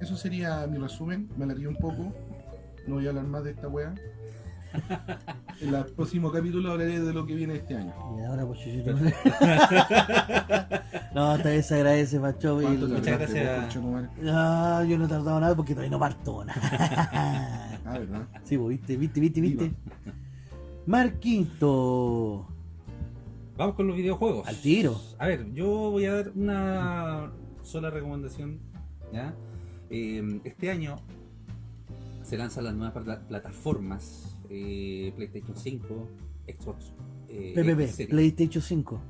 Speaker 2: Eso sería mi resumen. Me alargué un poco. No voy a hablar más de esta wea. En el próximo capítulo hablaré de lo que viene este año.
Speaker 1: Y ahora, pues, chuchito. no, esta vez se agradece, Macho.
Speaker 2: ¿Cuánto
Speaker 1: y-
Speaker 2: te
Speaker 3: Muchas gracias.
Speaker 2: vos?
Speaker 1: Ah, yo no he tardado nada porque todavía no parto.
Speaker 2: Ah, ¿verdad?
Speaker 1: sí, pues, viste, viste, viste, viste. Marquito.
Speaker 3: Vamos con los videojuegos.
Speaker 1: Al tiro.
Speaker 3: A ver, yo voy a dar una sola recomendación. ¿ya? Eh, este año se lanzan las nuevas pla- plataformas eh, PlayStation 5, Xbox. Eh,
Speaker 1: PPP. PlayStation 5.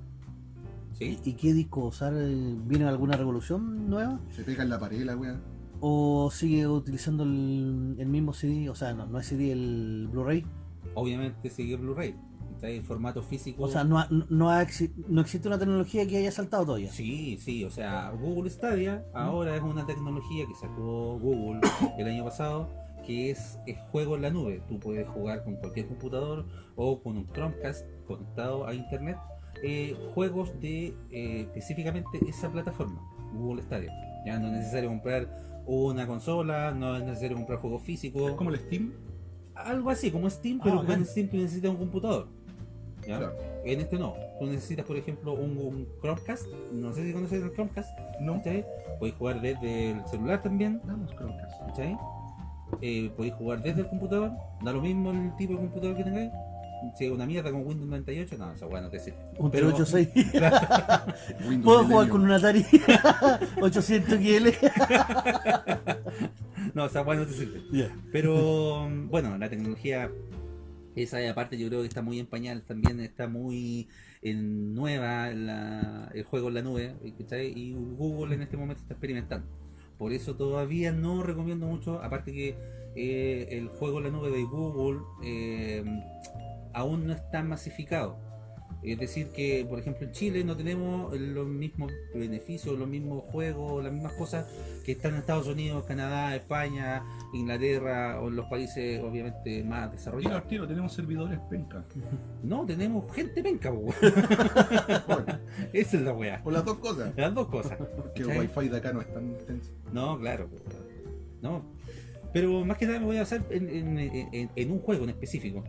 Speaker 3: ¿Sí?
Speaker 1: ¿Y qué disco usar? eh, ¿Viene alguna revolución nueva?
Speaker 2: Se pega en la pared la wea.
Speaker 1: ¿O sigue utilizando el, el mismo CD? O sea, no, no es CD, el Blu-ray.
Speaker 3: Obviamente sigue Blu-ray. Está en formato físico.
Speaker 1: O sea, no, ha- no, ha exi- no existe una tecnología que haya saltado todavía.
Speaker 3: Sí, sí, o sea, Google Stadia ahora es una tecnología que sacó Google el año pasado, que es, es juego en la nube. Tú puedes jugar con cualquier computador o con un Chromecast conectado a internet, eh, juegos de eh, específicamente esa plataforma, Google Stadia. Ya no es necesario comprar una consola, no es necesario comprar juegos
Speaker 2: Es
Speaker 3: físicos,
Speaker 2: como el Steam.
Speaker 3: algo así como Steam,
Speaker 1: Ah,
Speaker 3: pero
Speaker 1: bacán.
Speaker 3: en Steam tú necesitas un computador. ¿Ya?
Speaker 2: Claro.
Speaker 3: En este no. Tú necesitas, por ejemplo, un, un Chromecast. No sé si conoces el Chromecast.
Speaker 2: No.
Speaker 3: ¿cachai? Podéis jugar desde el celular también.
Speaker 2: Vamos, Chromecast.
Speaker 3: ¿cachai? Eh, podéis jugar desde el computador. Da lo mismo el tipo de computador que tengáis. Si es una mierda con Windows 98, no, esa weá no te sirve.
Speaker 1: Un
Speaker 3: Pero-
Speaker 1: 386.
Speaker 2: Windows
Speaker 1: Puedo jugar con un Atari 800 XL.
Speaker 3: No, esa weá no te sirve.
Speaker 1: Ya.
Speaker 3: Pero bueno, la tecnología, esa aparte yo creo que está muy en pañal, también está muy en nueva el juego en la nube, y Google en este momento está experimentando. Por eso todavía no recomiendo mucho, aparte que eh, el juego en la nube de Google eh, aún no está masificado. Es decir, que por ejemplo en Chile no tenemos los mismos beneficios, los mismos juegos, las mismas cosas que están en Estados Unidos, Canadá, España, Inglaterra o en los países obviamente más
Speaker 2: Tiro
Speaker 3: desarrollados.
Speaker 2: al tiro, tenemos servidores penca.
Speaker 3: No, tenemos gente penca, Esa es la weá.
Speaker 2: por las dos cosas.
Speaker 3: Las dos cosas.
Speaker 2: Porque el wifi de acá no es tan intenso.
Speaker 3: No, claro. No. Pero más que nada me voy a basar en, en- en- en un juego en específico.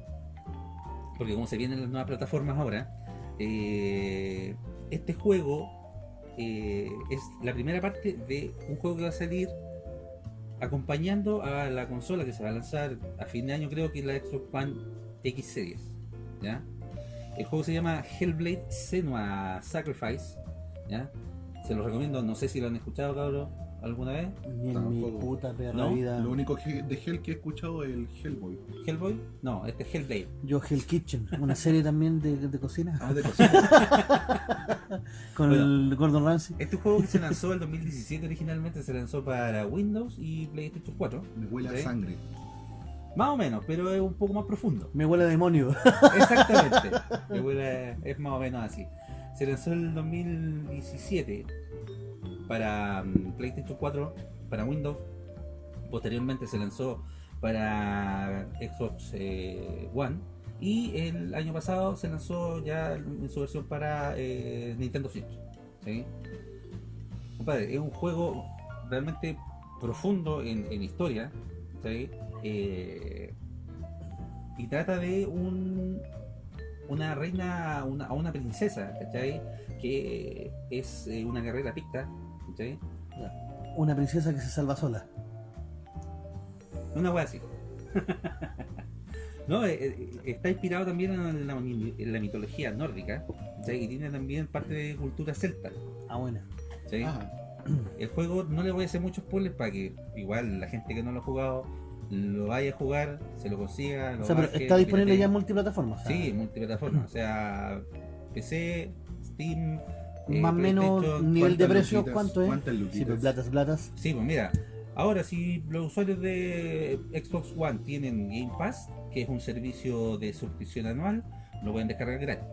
Speaker 3: Porque como se vienen las nuevas plataformas ahora, eh, este juego eh, es la primera parte de un juego que va a salir acompañando a la consola que se va a lanzar a fin de año, creo que es la Xbox One X Series. ¿ya? El juego se llama Hellblade Senua Sacrifice. ¿ya? Se los recomiendo, no sé si lo han escuchado, cabrón, alguna vez.
Speaker 1: Ni en mi puta perra
Speaker 3: ¿No?
Speaker 1: vida.
Speaker 2: Lo único que, de Hell que he escuchado es el Hellboy.
Speaker 3: Hellboy, no, este es Hellblade.
Speaker 1: Yo Hell Kitchen, una serie también de, de cocina
Speaker 2: Ah, de cocina.
Speaker 1: con
Speaker 3: Bueno.
Speaker 1: el Gordon Ramsay.
Speaker 3: Este juego que se lanzó el 2017 originalmente se lanzó para Windows y PlayStation 4.
Speaker 2: Me huele a sangre.
Speaker 3: Más o menos, pero es un poco más profundo.
Speaker 1: Me huele a demonio.
Speaker 3: Exactamente. Que huele- es más o menos así. Se lanzó en el 2017 para mm, PlayStation 4, para Windows. Posteriormente se lanzó para Xbox eh, One. Y el año pasado se lanzó ya en su versión para eh, Nintendo Switch. ¿sí? Es un juego realmente profundo en, historia. ¿sí? Eh, y trata de un una reina, una, una princesa. Que es una guerrera picta, ¿cachai?
Speaker 1: Una princesa que se salva sola.
Speaker 3: Una wea así. no, eh, eh, está inspirado también en la, en la mitología nórdica, ¿cachai? Y tiene también parte de cultura celta,
Speaker 1: Ah, bueno.
Speaker 3: ¿cachai?
Speaker 2: Ah,
Speaker 3: El juego no le voy a hacer muchos spoilers para que igual la gente que no lo ha jugado lo vaya a jugar, se lo consiga. Lo
Speaker 1: O sea, pero está disponible ya en multiplataformas.
Speaker 3: Sí, multiplataforma, o sea, PC, Steam, eh,
Speaker 1: Más o menos nivel de
Speaker 2: ¿cuántas
Speaker 1: precio,
Speaker 2: luquitas?
Speaker 1: ¿cuánto es?
Speaker 2: ¿Cuántas
Speaker 1: Sí, pues platas, platas.
Speaker 3: Sí, pues mira, ahora si los usuarios de Xbox One tienen Game Pass, que es un servicio de suscripción anual, lo pueden descargar gratis.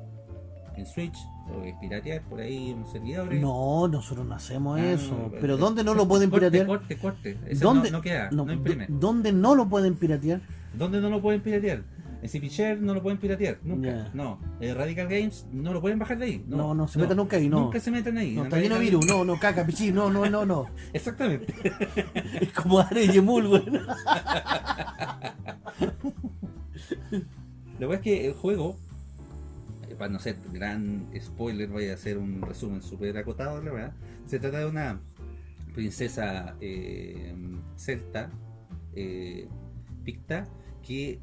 Speaker 3: En Switch, lo puedes piratear por ahí en servidores.
Speaker 1: No, nosotros no hacemos
Speaker 3: Ah,
Speaker 1: eso.
Speaker 3: no,
Speaker 1: pero ¿dónde no lo pueden
Speaker 3: corte,
Speaker 1: piratear?
Speaker 3: Corte, corte, Ese
Speaker 1: ¿Dónde?
Speaker 3: No, no queda,
Speaker 1: No,
Speaker 3: no, imprime.
Speaker 1: ¿dó- ¿Dónde no lo pueden piratear?
Speaker 3: ¿Dónde no lo pueden piratear? En CPShare no lo pueden piratear, nunca. No. Eh, Radical Games no lo pueden bajar de ahí. No,
Speaker 1: No, no, se metan nunca ahí, no.
Speaker 3: Nunca se metan ahí.
Speaker 1: No, está lleno de virus. No, no, caca, pichí. No, no, no, no.
Speaker 3: Exactamente.
Speaker 1: Es como Are y Emul, güey.
Speaker 3: La verdad es que el juego, eh, para no ser gran spoiler, voy a hacer un resumen súper acotado, la verdad. Se trata de una princesa eh, celta, eh, picta, que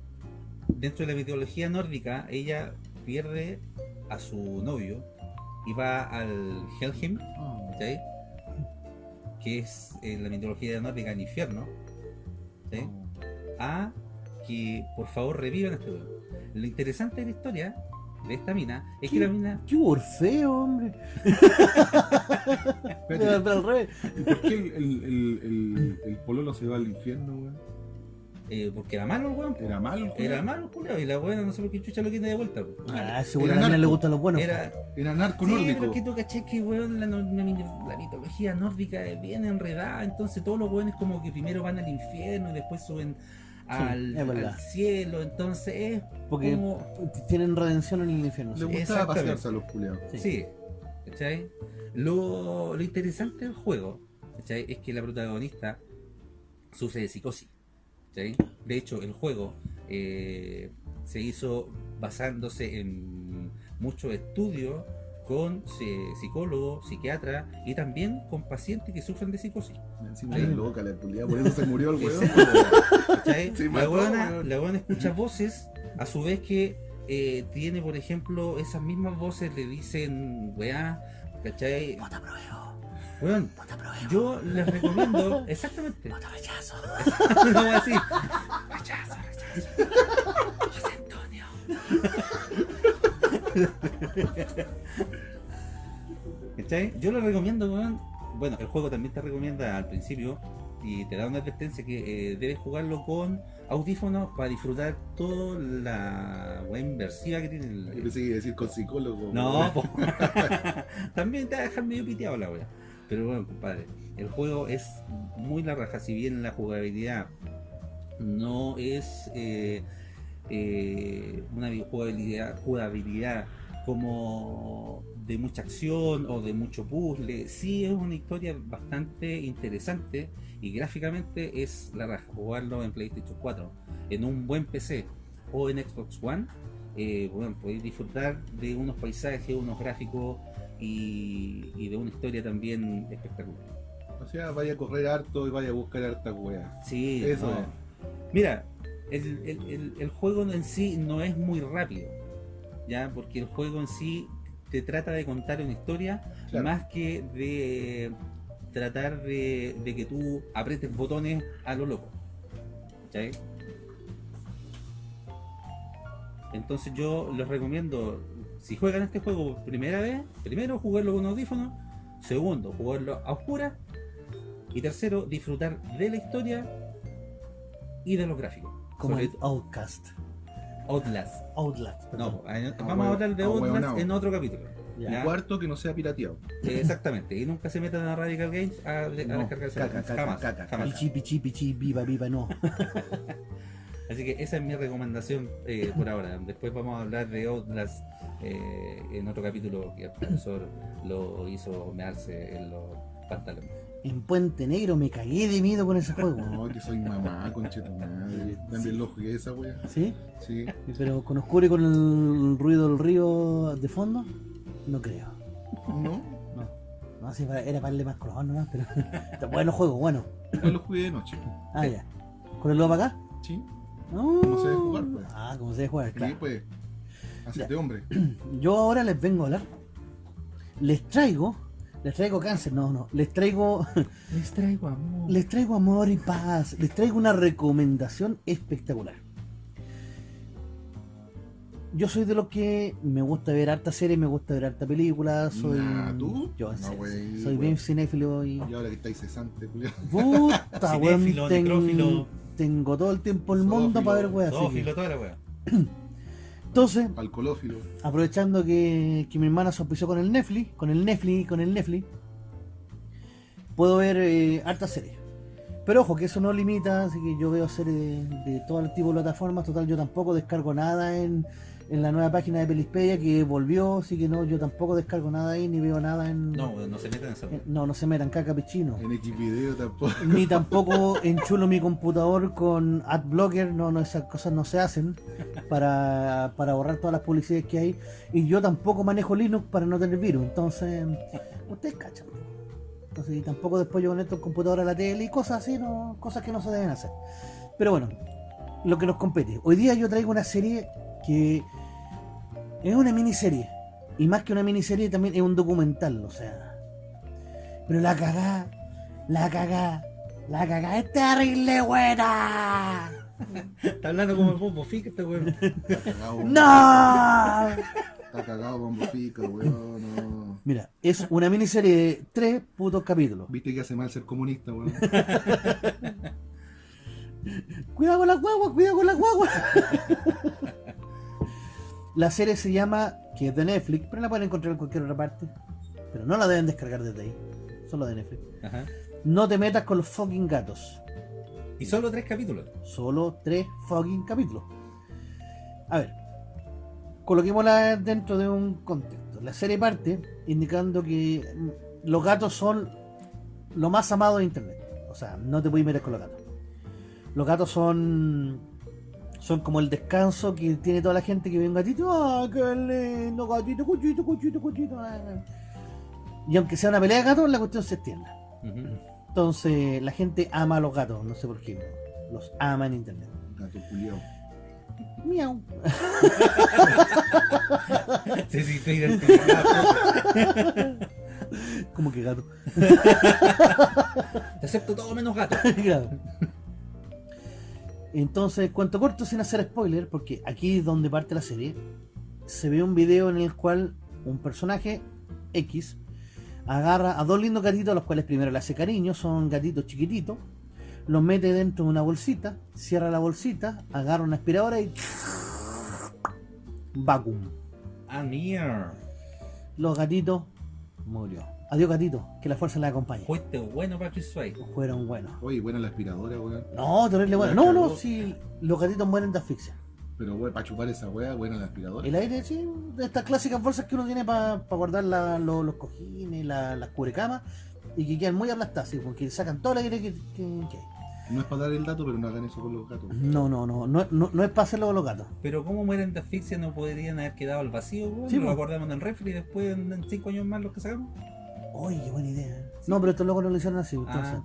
Speaker 3: dentro de la mitología nórdica, ella pierde a su novio y va al Helheim, que es en la mitología nórdica el infierno, ¿sí? a que por favor revivan a este weón. Lo interesante de la historia de esta mina es que la mina
Speaker 1: Qué Orfeo, hombre. Pero al revés.
Speaker 2: ¿Por qué el, el, el, el, el pololo se va al infierno, weón?
Speaker 3: Eh, porque era malo el weón.
Speaker 2: ¿Era malo el
Speaker 3: era malo el culiao, y la buena no sé por qué chucha lo tiene de vuelta po.
Speaker 1: Ah, seguro a le gustan los buenos.
Speaker 3: era
Speaker 2: Era narco
Speaker 3: Sí,
Speaker 2: nórdico.
Speaker 3: pero es que tú caché que weón, la, no- la- la mitología nórdica es bien enredada, entonces todos los weones como que primero van al infierno y después suben al, al cielo, entonces es
Speaker 1: Porque
Speaker 3: como
Speaker 1: tienen redención en el infierno.
Speaker 2: Le
Speaker 1: sí.
Speaker 2: gustaba
Speaker 3: Exactamente.
Speaker 2: pasearse a los culiados.
Speaker 1: Sí.
Speaker 3: Sí, ¿cachai? Lo, lo interesante del juego ¿cachai? es que la protagonista sufre de psicosis. De hecho, el juego eh, se hizo basándose en muchos estudios con eh, psicólogos, psiquiatras y también con pacientes que sufren de psicosis.
Speaker 2: Encima
Speaker 3: Sí.
Speaker 2: era loca la culiada, por eso se murió el weón.
Speaker 3: sí. la, buena escucha voces, a su vez que eh, tiene, por ejemplo, esas mismas voces le dicen, weá, ¿cachai?
Speaker 1: No te apruebo,
Speaker 3: Weón, yo les recomiendo, exactamente,
Speaker 1: No te rechazo.
Speaker 3: no voy a decir, rechazo, rechazo, José Antonio. ¿Cachai? Yo lo recomiendo, weón. Bueno, el juego también te recomienda al principio y te da una advertencia que eh, debes jugarlo con audífonos para disfrutar toda la weá inversiva que tiene el,
Speaker 2: Yo pensé que iba a decir con psicólogo.
Speaker 3: no, también te va a dejar medio piteado la wea. Pero bueno, compadre, el juego es muy la raja, si bien la jugabilidad no es eh, eh, una jugabilidad, jugabilidad como de mucha acción o de mucho puzzle, sí es una historia bastante interesante y gráficamente es la raja. Jugarlo en PlayStation 4, en un buen PC o en Xbox One, eh, bueno, podéis disfrutar de unos paisajes, unos gráficos y, y de una historia también espectacular.
Speaker 2: O sea, vaya a correr harto y vaya a buscar harta weá.
Speaker 3: Sí,
Speaker 2: Eso
Speaker 3: no.
Speaker 2: es.
Speaker 3: Mira, el, el- el- el juego en sí no es muy rápido, ¿ya? Porque el juego en sí te trata de contar una historia
Speaker 2: Claro.
Speaker 3: más que de tratar de, de que tú apretes botones a lo loco. ¿cachai? Entonces yo les recomiendo, si juegan este juego por primera vez, primero jugarlo con audífonos, segundo jugarlo a oscuras y tercero disfrutar de la historia y de los gráficos.
Speaker 1: como
Speaker 3: sobre
Speaker 1: el Outcast.
Speaker 3: Outlast.
Speaker 1: Outlast, perdón.
Speaker 3: No, vamos a hablar de Outlast en otro capítulo.
Speaker 1: Ya.
Speaker 3: ¿ya?
Speaker 2: Cuarto que no sea pirateado.
Speaker 3: Eh, Exactamente. Y nunca se metan a Radical Games a, a
Speaker 2: No,
Speaker 3: descargarse
Speaker 2: caca,
Speaker 3: jamás,
Speaker 2: caca,
Speaker 3: jamás,
Speaker 2: caca,
Speaker 3: jamás.
Speaker 1: Pichi, pichi, pichi, viva, viva, no.
Speaker 3: Así que esa es mi recomendación eh, por ahora. Después vamos a hablar de Outlast eh, en otro capítulo que el profesor lo hizo mearse en los pantalones.
Speaker 1: En Puente Negro me cagué de miedo con ese juego.
Speaker 2: No, que soy mamá, concheta madre. También lo jugué esa wea.
Speaker 1: ¿Sí?
Speaker 2: Sí.
Speaker 1: Pero con oscuro y con el ruido del río de fondo, no creo.
Speaker 2: ¿No?
Speaker 1: No. No, sí, era para darle más color nomás, pero. bueno juego, bueno.
Speaker 2: Igual lo jugué de noche.
Speaker 1: Ah, ya. ¿Con el lobo para acá?
Speaker 2: Sí.
Speaker 1: No.
Speaker 2: ¿Cómo se debe jugar, pues?
Speaker 1: Ah, como se debe jugar,
Speaker 2: Sí,
Speaker 1: claro.
Speaker 2: pues. Hacete hombre.
Speaker 1: Yo ahora les vengo a hablar. Les traigo. Les traigo cáncer, no, no. Les traigo.
Speaker 3: Les traigo amor.
Speaker 1: Les traigo amor y paz. Les traigo una recomendación espectacular. Yo soy de los que me gusta ver harta serie, me gusta ver harta película. Soy.
Speaker 2: Nah, ¿tú?
Speaker 1: Yo,
Speaker 2: No,
Speaker 1: soy bien cinéfilo y.
Speaker 2: Y ahora que estáis cesante.
Speaker 1: Puta, weón.
Speaker 3: Cinéfilo,
Speaker 1: ten-
Speaker 3: necrófilo.
Speaker 1: Tengo todo el tiempo el mundo para ver weas.
Speaker 3: Zoófilo, toda la wea.
Speaker 1: Entonces, aprovechando que, que mi hermana se auspició con el Netflix, con el Netflix, con el Netflix, puedo ver eh, hartas series. Pero ojo, que eso no limita, así que yo veo series de, de todo el tipo de plataformas. Total, yo tampoco descargo nada en, en la nueva página de Pelispedia que volvió, así que no, yo tampoco descargo nada ahí, ni veo nada en.
Speaker 3: No, no se metan en esa
Speaker 1: en- no, no se metan caca pichino.
Speaker 2: En X video tampoco.
Speaker 1: Ni tampoco enchulo mi computador con AdBlocker, no, no, esas cosas no se hacen para, para borrar todas las publicidades que hay. Y yo tampoco manejo Linux para no tener virus, entonces, ustedes cachan. Entonces, y tampoco después yo conecto el computador a la tele y cosas así, no, cosas que no se deben hacer. Pero bueno, lo que nos compete. Hoy día yo traigo una serie que es una miniserie. Y más que una miniserie también es un documental, o sea. Pero la cagá, la cagá, la cagá es terrible buena.
Speaker 3: Está hablando como el Bobo Fica este weón.
Speaker 2: Está cagado.
Speaker 1: ¡No!
Speaker 2: Está cagado Bombo Fica, weón. No.
Speaker 1: Mira, es una miniserie de tres putos capítulos.
Speaker 2: Viste que hace mal ser comunista, weón.
Speaker 1: Cuidado con la guagua, cuidado con la guagua. la serie se llama, que es de Netflix, pero la pueden encontrar en cualquier otra parte. Pero no la deben descargar desde ahí. Solo de Netflix.
Speaker 3: Ajá.
Speaker 1: No te metas con los fucking gatos.
Speaker 3: Y solo tres capítulos.
Speaker 1: Solo tres fucking capítulos. A ver, coloquémosla dentro de un contexto. La serie parte indicando que los gatos son lo más amado de internet. O sea, no te puedes meter con los gatos. Los gatos son son como el descanso que tiene toda la gente que ve un gatito. ¡Ah, qué lindo! Gatito, cuchito, cuchito, cuchito. ah, ah". Y aunque sea una pelea de gatos, la cuestión se extiende.
Speaker 3: Ujú.
Speaker 1: Entonces, la gente ama a los gatos, no sé por qué. Los ama en internet.
Speaker 2: Gato culiao.
Speaker 1: Miau.
Speaker 3: Se sintió identificado.
Speaker 1: Como que gato.
Speaker 3: Te acepto todo menos gato.
Speaker 1: Claro. Entonces, cuento corto sin hacer spoiler, porque aquí es donde parte la serie, se ve un video en el cual un personaje X agarra a dos lindos gatitos, a los cuales primero le hace cariño, son gatitos chiquititos, los mete dentro de una bolsita, cierra la bolsita, agarra una aspiradora y vacuum.
Speaker 3: Ah.
Speaker 1: Los gatitos murió. Adiós gatito, que la fuerza la acompañe.
Speaker 3: Fuiste bueno, Patrick Swayze.
Speaker 1: Fueron buenos.
Speaker 2: Oye, buena la aspiradora, weón.
Speaker 1: No, terrible bueno. No, no, si los gatitos mueren de asfixia.
Speaker 2: Pero, weón, para chupar esa weá, buena la aspiradora.
Speaker 1: El aire, sí, de estas clásicas bolsas que uno tiene para guardar la- lo- los cojines, la- las cubrecamas, y que quedan muy aplastadas, sí, porque sacan todo el aire que, que- que hay.
Speaker 2: No es para dar el dato, pero no hagan eso con los gatos.
Speaker 1: No, no, no, no, no, no es para hacerlo con los gatos.
Speaker 3: Pero ¿cómo mueren de asfixia? ¿No podrían haber quedado al vacío? weón?
Speaker 1: Sí,
Speaker 3: lo acordamos en el refri y después en en cinco años más los que sacamos.
Speaker 1: Oye, qué buena idea. No, pero estos locos no lo hicieron así. Entonces,
Speaker 3: Ah.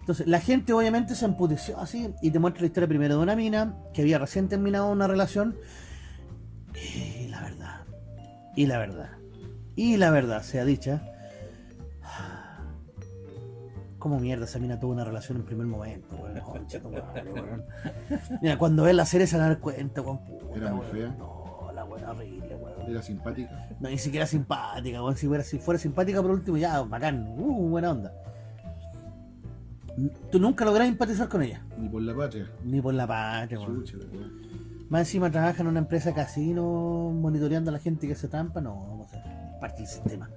Speaker 1: entonces, la gente obviamente se emputeció así y te muestra la historia primero de una mina que había recién terminado una relación. Y la verdad, y la verdad, y la verdad sea dicha. Como mierda esa mina tuvo una relación en primer momento, weón. Mira, cuando ves la serie se van a dar cuenta, weón. puta,
Speaker 2: Era muy
Speaker 1: weón.
Speaker 2: fea.
Speaker 1: No, la buena horrible, weón.
Speaker 2: Era simpática.
Speaker 1: No, ni siquiera simpática, weón. Si fuera, si fuera simpática por último, ya, bacán. Uh, buena onda. Tú nunca lográs empatizar con ella.
Speaker 2: Ni por la patria.
Speaker 1: Ni por la patria.
Speaker 2: Chucha, weá.
Speaker 1: Más encima trabaja en una empresa casino monitoreando a la gente que se trampa. No, vamos a ser parte del sistema.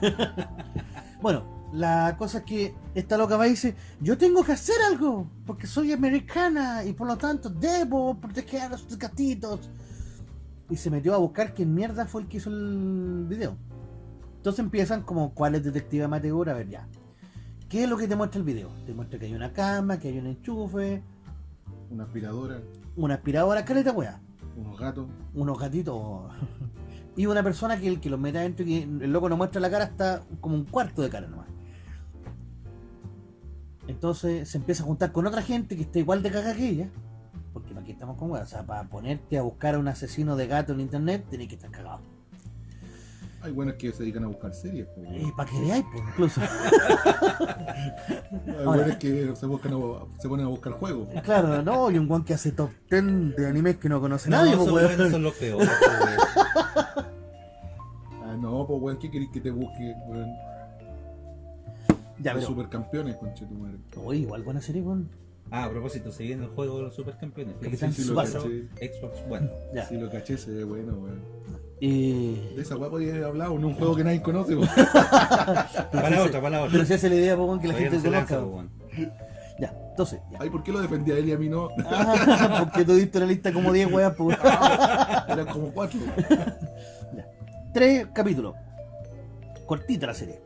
Speaker 1: bueno, la cosa es que esta loca va y dice, yo tengo que hacer algo, porque soy americana y por lo tanto debo proteger a los gatitos. Y se metió a buscar quién mierda fue el que hizo el video. Entonces empiezan como cuál es detective amateur, a ver ya. ¿Qué es lo que te muestra el video? Te muestra que hay una cama, que hay un enchufe,
Speaker 2: Una aspiradora,
Speaker 1: una aspiradora, caleta weá.
Speaker 2: unos gatos.
Speaker 1: unos gatitos y una persona que el que los mete adentro y que el loco no muestra la cara hasta como un cuarto de cara nomás. Entonces se empieza a juntar con otra gente que está igual de caga que ella. Aquí estamos con weas. O sea, para ponerte a buscar a un asesino de gato en internet tenés que estar cagado.
Speaker 2: Hay buenos que se dedican a buscar series. po,
Speaker 1: Y para que veáis, pues, incluso.
Speaker 2: Hay buenos que se, buscan a- se ponen a buscar juegos.
Speaker 1: claro, no, y un guan que hace top 10 de animes que no conoce
Speaker 3: No,
Speaker 1: nadie, pues,
Speaker 3: son,
Speaker 1: weón.
Speaker 3: buenos, son los peores. pues,
Speaker 2: Ah, no, pues weón, ¿qué querés que te busque? Weón?
Speaker 1: Ya,
Speaker 2: Los
Speaker 1: pero.
Speaker 2: supercampeones, conche tu madre.
Speaker 1: Uy, igual buena serie, weón.
Speaker 3: Ah, a propósito, se viene el juego de los supercampeones.
Speaker 1: Capitán
Speaker 2: Sí, sí, caché.
Speaker 3: Xbox One.
Speaker 1: Ya.
Speaker 2: Si lo caché, se ve bueno, weón.
Speaker 1: Y...
Speaker 2: De esa weá podía haber hablado en un juego que nadie conoce, weón.
Speaker 3: Para otra, para otra.
Speaker 1: Pero si hace la idea, weón, que la
Speaker 3: Todavía
Speaker 1: gente
Speaker 3: no se
Speaker 1: conozca. Ya, entonces, ya.
Speaker 2: Ay, ¿por qué lo defendía a él y a mí no?
Speaker 1: Ah, porque tú diste la lista como 10 weas, pues.
Speaker 2: Eran como cuatro.
Speaker 1: Tres capítulos. Cortita la serie.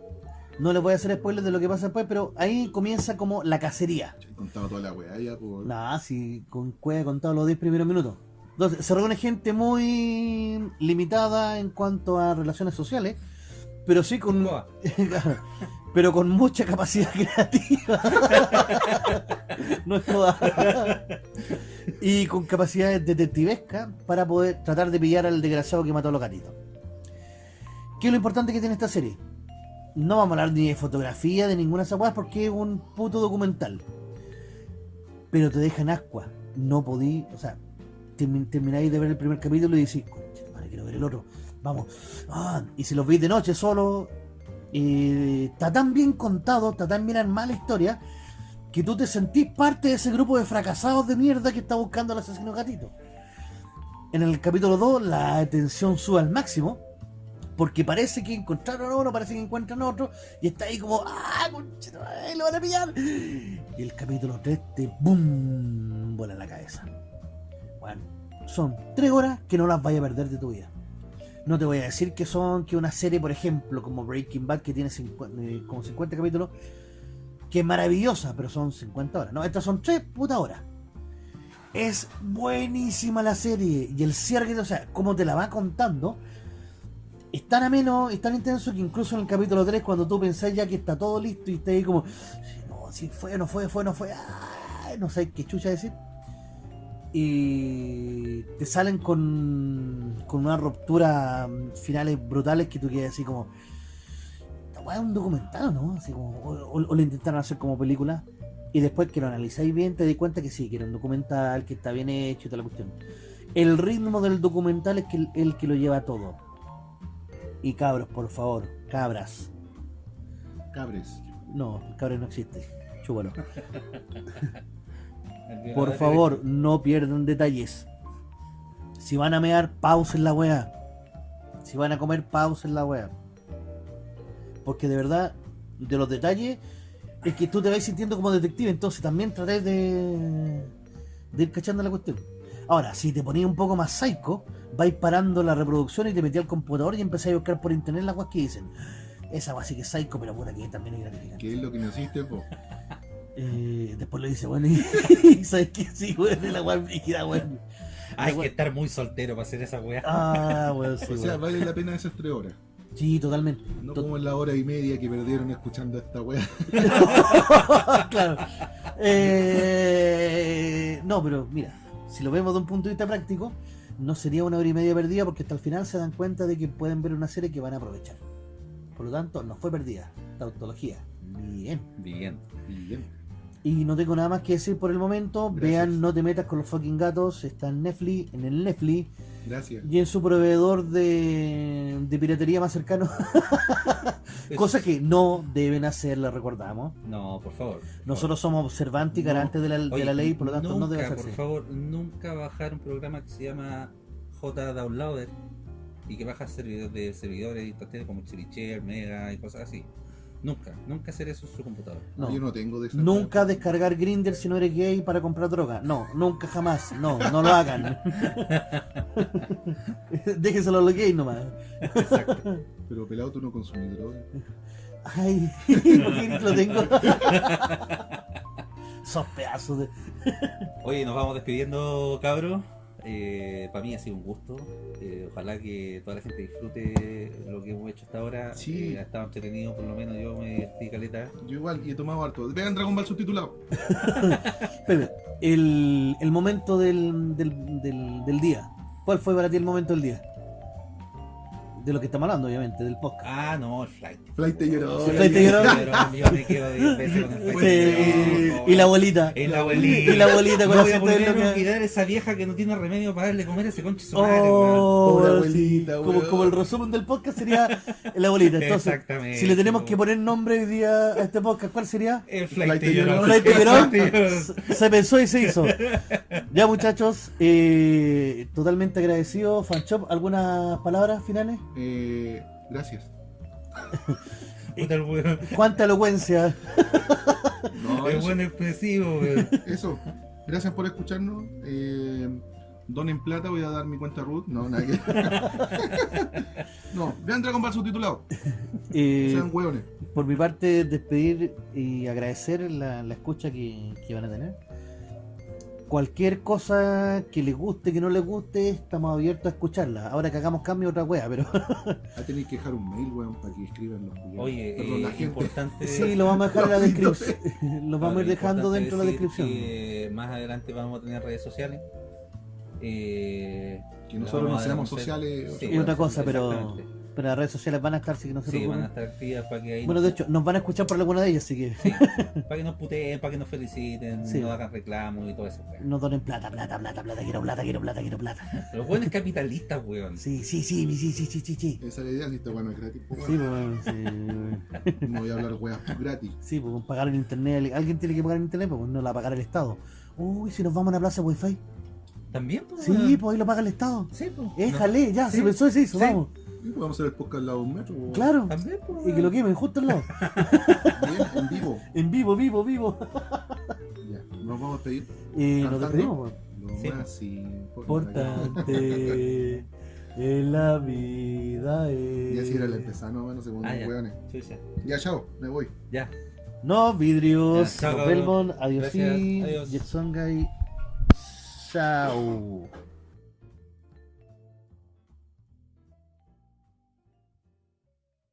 Speaker 1: No les voy a hacer spoilers de lo que pasa después, pero ahí comienza como la cacería.
Speaker 2: He contado toda la weá ya, pues.
Speaker 1: Nah, si con he contado los 10 primeros minutos. Entonces, se reúne gente muy limitada en cuanto a relaciones sociales, pero sí con. Pero con mucha capacidad creativa. no es toda. y con capacidades detectivescas para poder tratar de pillar al desgraciado que mató a los gatitos. ¿Qué es lo importante que tiene esta serie? No vamos a hablar ni de fotografía, de ninguna de porque es un puto documental. Pero te dejan ascua. No podí, o sea, termi- termináis de ver el primer capítulo y decís, "Conche tu madre, quiero ver el otro. Vamos. Ah, y si los veis de noche solo, eh, está tan bien contado, está tan bien armada la historia, que tú te sentís parte de ese grupo de fracasados de mierda que está buscando al asesino gatito. En el capítulo 2 la tensión sube al máximo, porque parece que encontraron uno, parece que encuentran otro, y está ahí como, ¡ah, conchetumare, lo van a pillar! Y el capítulo 3 te ¡boom! vuela la cabeza. Bueno, son 3 horas que no las vayas a perder de tu vida. No te voy a decir que son que una serie, por ejemplo, como Breaking Bad, que tiene 50, eh, como 50 capítulos, que es maravillosa, pero son 50 horas. No, estas son 3 putas horas. Es buenísima la serie. Y el cierre, o sea, como te la va contando, es tan ameno, es tan intenso que incluso en el capítulo 3, cuando tú pensás ya que está todo listo y estás ahí como, no, si fue, no fue, fue, no fue, no sé qué chucha decir. Y te salen con, con una ruptura mm, finales brutales que tú quedas así como, es un documental, ¿no? Así como, o, lo intentaron hacer como película. Y después que lo analizáis bien, te das cuenta que sí, que era un documental, que está bien hecho y toda la cuestión. El ritmo del documental es que el que lo lleva todo. Y cabros, por favor, cabras.
Speaker 2: Cabres.
Speaker 1: No, cabres no existe. Chúpalo.
Speaker 3: El
Speaker 1: Por favor, no pierdan detalles. Si van a mear, pausen la weá. Si van a comer, pausen la weá. Porque de verdad, de los detalles, es que tú te vas sintiendo como detective, entonces también traté de, de ir cachando la cuestión. Ahora, si te ponías un poco más psycho, vais parando la reproducción y te metí al computador y empezáis a buscar por internet las weas que dicen. Esa wea sí que es psycho, pero puta que también es gratificante.
Speaker 2: ¿Qué es lo que me hiciste, po?
Speaker 1: Eh, después le dice, bueno, y sabes que sí, weón, la weá brígida, weón.
Speaker 3: Hay que estar muy soltero para hacer esa weá.
Speaker 1: Ah, weón, sí,
Speaker 2: O sea,
Speaker 1: weón.
Speaker 2: vale la pena esas tres horas.
Speaker 1: Sí, totalmente.
Speaker 2: No
Speaker 1: To-
Speaker 2: como en la hora y media que perdieron escuchando esta weá.
Speaker 1: claro. Eh, no, pero mira, si lo vemos de un punto de vista práctico, no sería una hora y media perdida porque hasta el final se dan cuenta de que pueden ver una serie que van a aprovechar. Por lo tanto, no fue perdida. Tautología. Bien.
Speaker 3: Bien.
Speaker 2: Bien.
Speaker 1: Y no tengo nada más que decir por el momento.
Speaker 2: Gracias.
Speaker 1: Vean No te metas con los fucking gatos. Está en Netflix, en el Netflix.
Speaker 2: Gracias.
Speaker 1: y en su proveedor de, de piratería más cercano. Cosa que no deben hacer, la recordamos.
Speaker 3: No, por favor. por
Speaker 1: Nosotros somos observantes y garantes de la, de
Speaker 3: Oye,
Speaker 1: la ley, por lo tanto
Speaker 3: nunca,
Speaker 1: no debe
Speaker 3: por
Speaker 1: hacerse.
Speaker 3: favor, nunca bajar un programa que se llama J Downloader y que baja servidores de servidores instantâneos como Chilichare, Mega y cosas así. Nunca, nunca hacer eso en su computadora.
Speaker 1: No.
Speaker 2: Yo no tengo de esa
Speaker 1: Nunca descargar Grinder si no eres gay para comprar droga. No, nunca jamás. No, no lo hagan. Déjenselo a los gays nomás.
Speaker 3: Exacto.
Speaker 2: Pero pelado tú no consumís droga.
Speaker 1: Ay, ¿por qué lo tengo? Sos pedazos de.
Speaker 3: Oye, nos vamos despidiendo, cabros. Para mí ha sido un gusto. Eh, ojalá que toda la gente disfrute lo que hemos hecho hasta ahora.
Speaker 2: Sí.
Speaker 3: Eh, ha estado entretenido, por lo menos yo me divertí caleta.
Speaker 2: Yo igual, y he tomado harto. Vean Dragon Ball subtitulado.
Speaker 1: Pepe, el, el momento del, del, del, del día. ¿Cuál fue para ti el momento del día? De lo que estamos hablando, obviamente, del podcast.
Speaker 3: Ah, no, el flight.
Speaker 2: Flight te lloró.
Speaker 1: Sí, Flight te lloró.
Speaker 3: Pero yo me quedo 10 veces con el flight.
Speaker 1: Y la abuelita.
Speaker 3: Y la abuelita.
Speaker 1: Y la abuelita con
Speaker 3: no
Speaker 1: la
Speaker 3: voy a poder olvidar esa vieja que no tiene remedio para darle comer a ese conche su.
Speaker 1: Oh,
Speaker 2: Pobre
Speaker 1: sí.
Speaker 2: abuelita,
Speaker 1: como, el resumen del podcast sería la abuelita. Entonces,
Speaker 3: Exactamente.
Speaker 1: si le tenemos que poner nombre hoy día a este podcast, ¿cuál sería?
Speaker 3: El
Speaker 2: Flight te
Speaker 3: lloró. El flight te lloró.
Speaker 1: Se- Se pensó y se hizo. Ya muchachos, eh, totalmente agradecido. Fanchop, ¿algunas palabras finales?
Speaker 2: Eh, gracias.
Speaker 1: ¿Cuánta elocuencia?
Speaker 2: No,
Speaker 3: El
Speaker 2: eso,
Speaker 3: buen expresivo, weón.
Speaker 2: eso. Gracias por escucharnos. Eh, donen plata, voy a dar mi cuenta root. No, nada que. no, vean Dragon Ball subtitulado.
Speaker 1: Eh,
Speaker 2: Sean hueones.
Speaker 1: por mi parte, despedir y agradecer la, la escucha que, que van a tener. Cualquier cosa que les guste, que no les guste, estamos abiertos a escucharla. Ahora que hagamos cambio, otra wea, pero
Speaker 2: Ah, tenéis que dejar un mail, weón, para que escriban los culiados.
Speaker 3: Oye,
Speaker 2: Perdón,
Speaker 3: eh,
Speaker 2: la gente.
Speaker 3: importante.
Speaker 1: sí, lo vamos a dejar en la descripción. Lo vamos a ir dejando dentro de la descripción.
Speaker 3: que más adelante vamos a tener redes sociales. Eh,
Speaker 2: Que nosotros no
Speaker 3: a
Speaker 2: seamos sociales.
Speaker 3: Sí,
Speaker 1: Es otra cosa, pero,
Speaker 3: exactamente.
Speaker 1: Pero las redes sociales van a estar, así que no se
Speaker 3: Sí,
Speaker 1: preocupen.
Speaker 3: van a estar activas para que ahí
Speaker 1: Bueno, de hecho, nos van a escuchar por alguna de ellas, así que
Speaker 3: Sí, para que nos puteen, para que nos feliciten,
Speaker 1: Sí.
Speaker 3: nos hagan reclamos y todo eso. weón.
Speaker 1: nos donen plata, plata, plata, plata, quiero plata, quiero plata, quiero plata.
Speaker 3: Los buenos capitalistas, weón.
Speaker 1: Sí, sí, sí, sí, sí, sí, sí, sí.
Speaker 2: Esa es la idea, si esta weá no es gratis. pues,
Speaker 1: Sí,
Speaker 2: weón.
Speaker 1: pues, sí,
Speaker 2: No voy a hablar weas gratis.
Speaker 1: sí, pues pagar el internet, alguien tiene que pagar el internet, pues no la va a pagar el Estado. Uy, si nos vamos a una plaza wifi.
Speaker 3: También, pues.
Speaker 1: Sí, pues ahí lo paga el Estado.
Speaker 3: Sí, pues.
Speaker 1: Éjale, ya,
Speaker 3: Sí.
Speaker 1: se pensó y se hizo,
Speaker 3: Sí.
Speaker 1: vamos.
Speaker 2: Y podemos hacer el podcast al lado de un metro. weón.
Speaker 1: Claro.
Speaker 3: También, pues.
Speaker 1: Y que lo quemen justo al lado.
Speaker 2: Bien, en vivo.
Speaker 1: En vivo, vivo, vivo.
Speaker 2: Ya, nos vamos a pedir.
Speaker 1: Y nos despedimos.
Speaker 2: Lo
Speaker 3: Sí.
Speaker 2: más
Speaker 1: Importante en la vida es.
Speaker 2: Y así era el empezar, no, bueno, según
Speaker 3: Ah,
Speaker 2: los
Speaker 3: ya.
Speaker 2: weones.
Speaker 3: Chucha.
Speaker 2: Ya, chao, me voy.
Speaker 3: Ya.
Speaker 1: No, vidrios.
Speaker 3: Ya, chao,
Speaker 1: vemos. Adiós.
Speaker 3: Gracias, adiós.
Speaker 1: Jetsongay. Chao.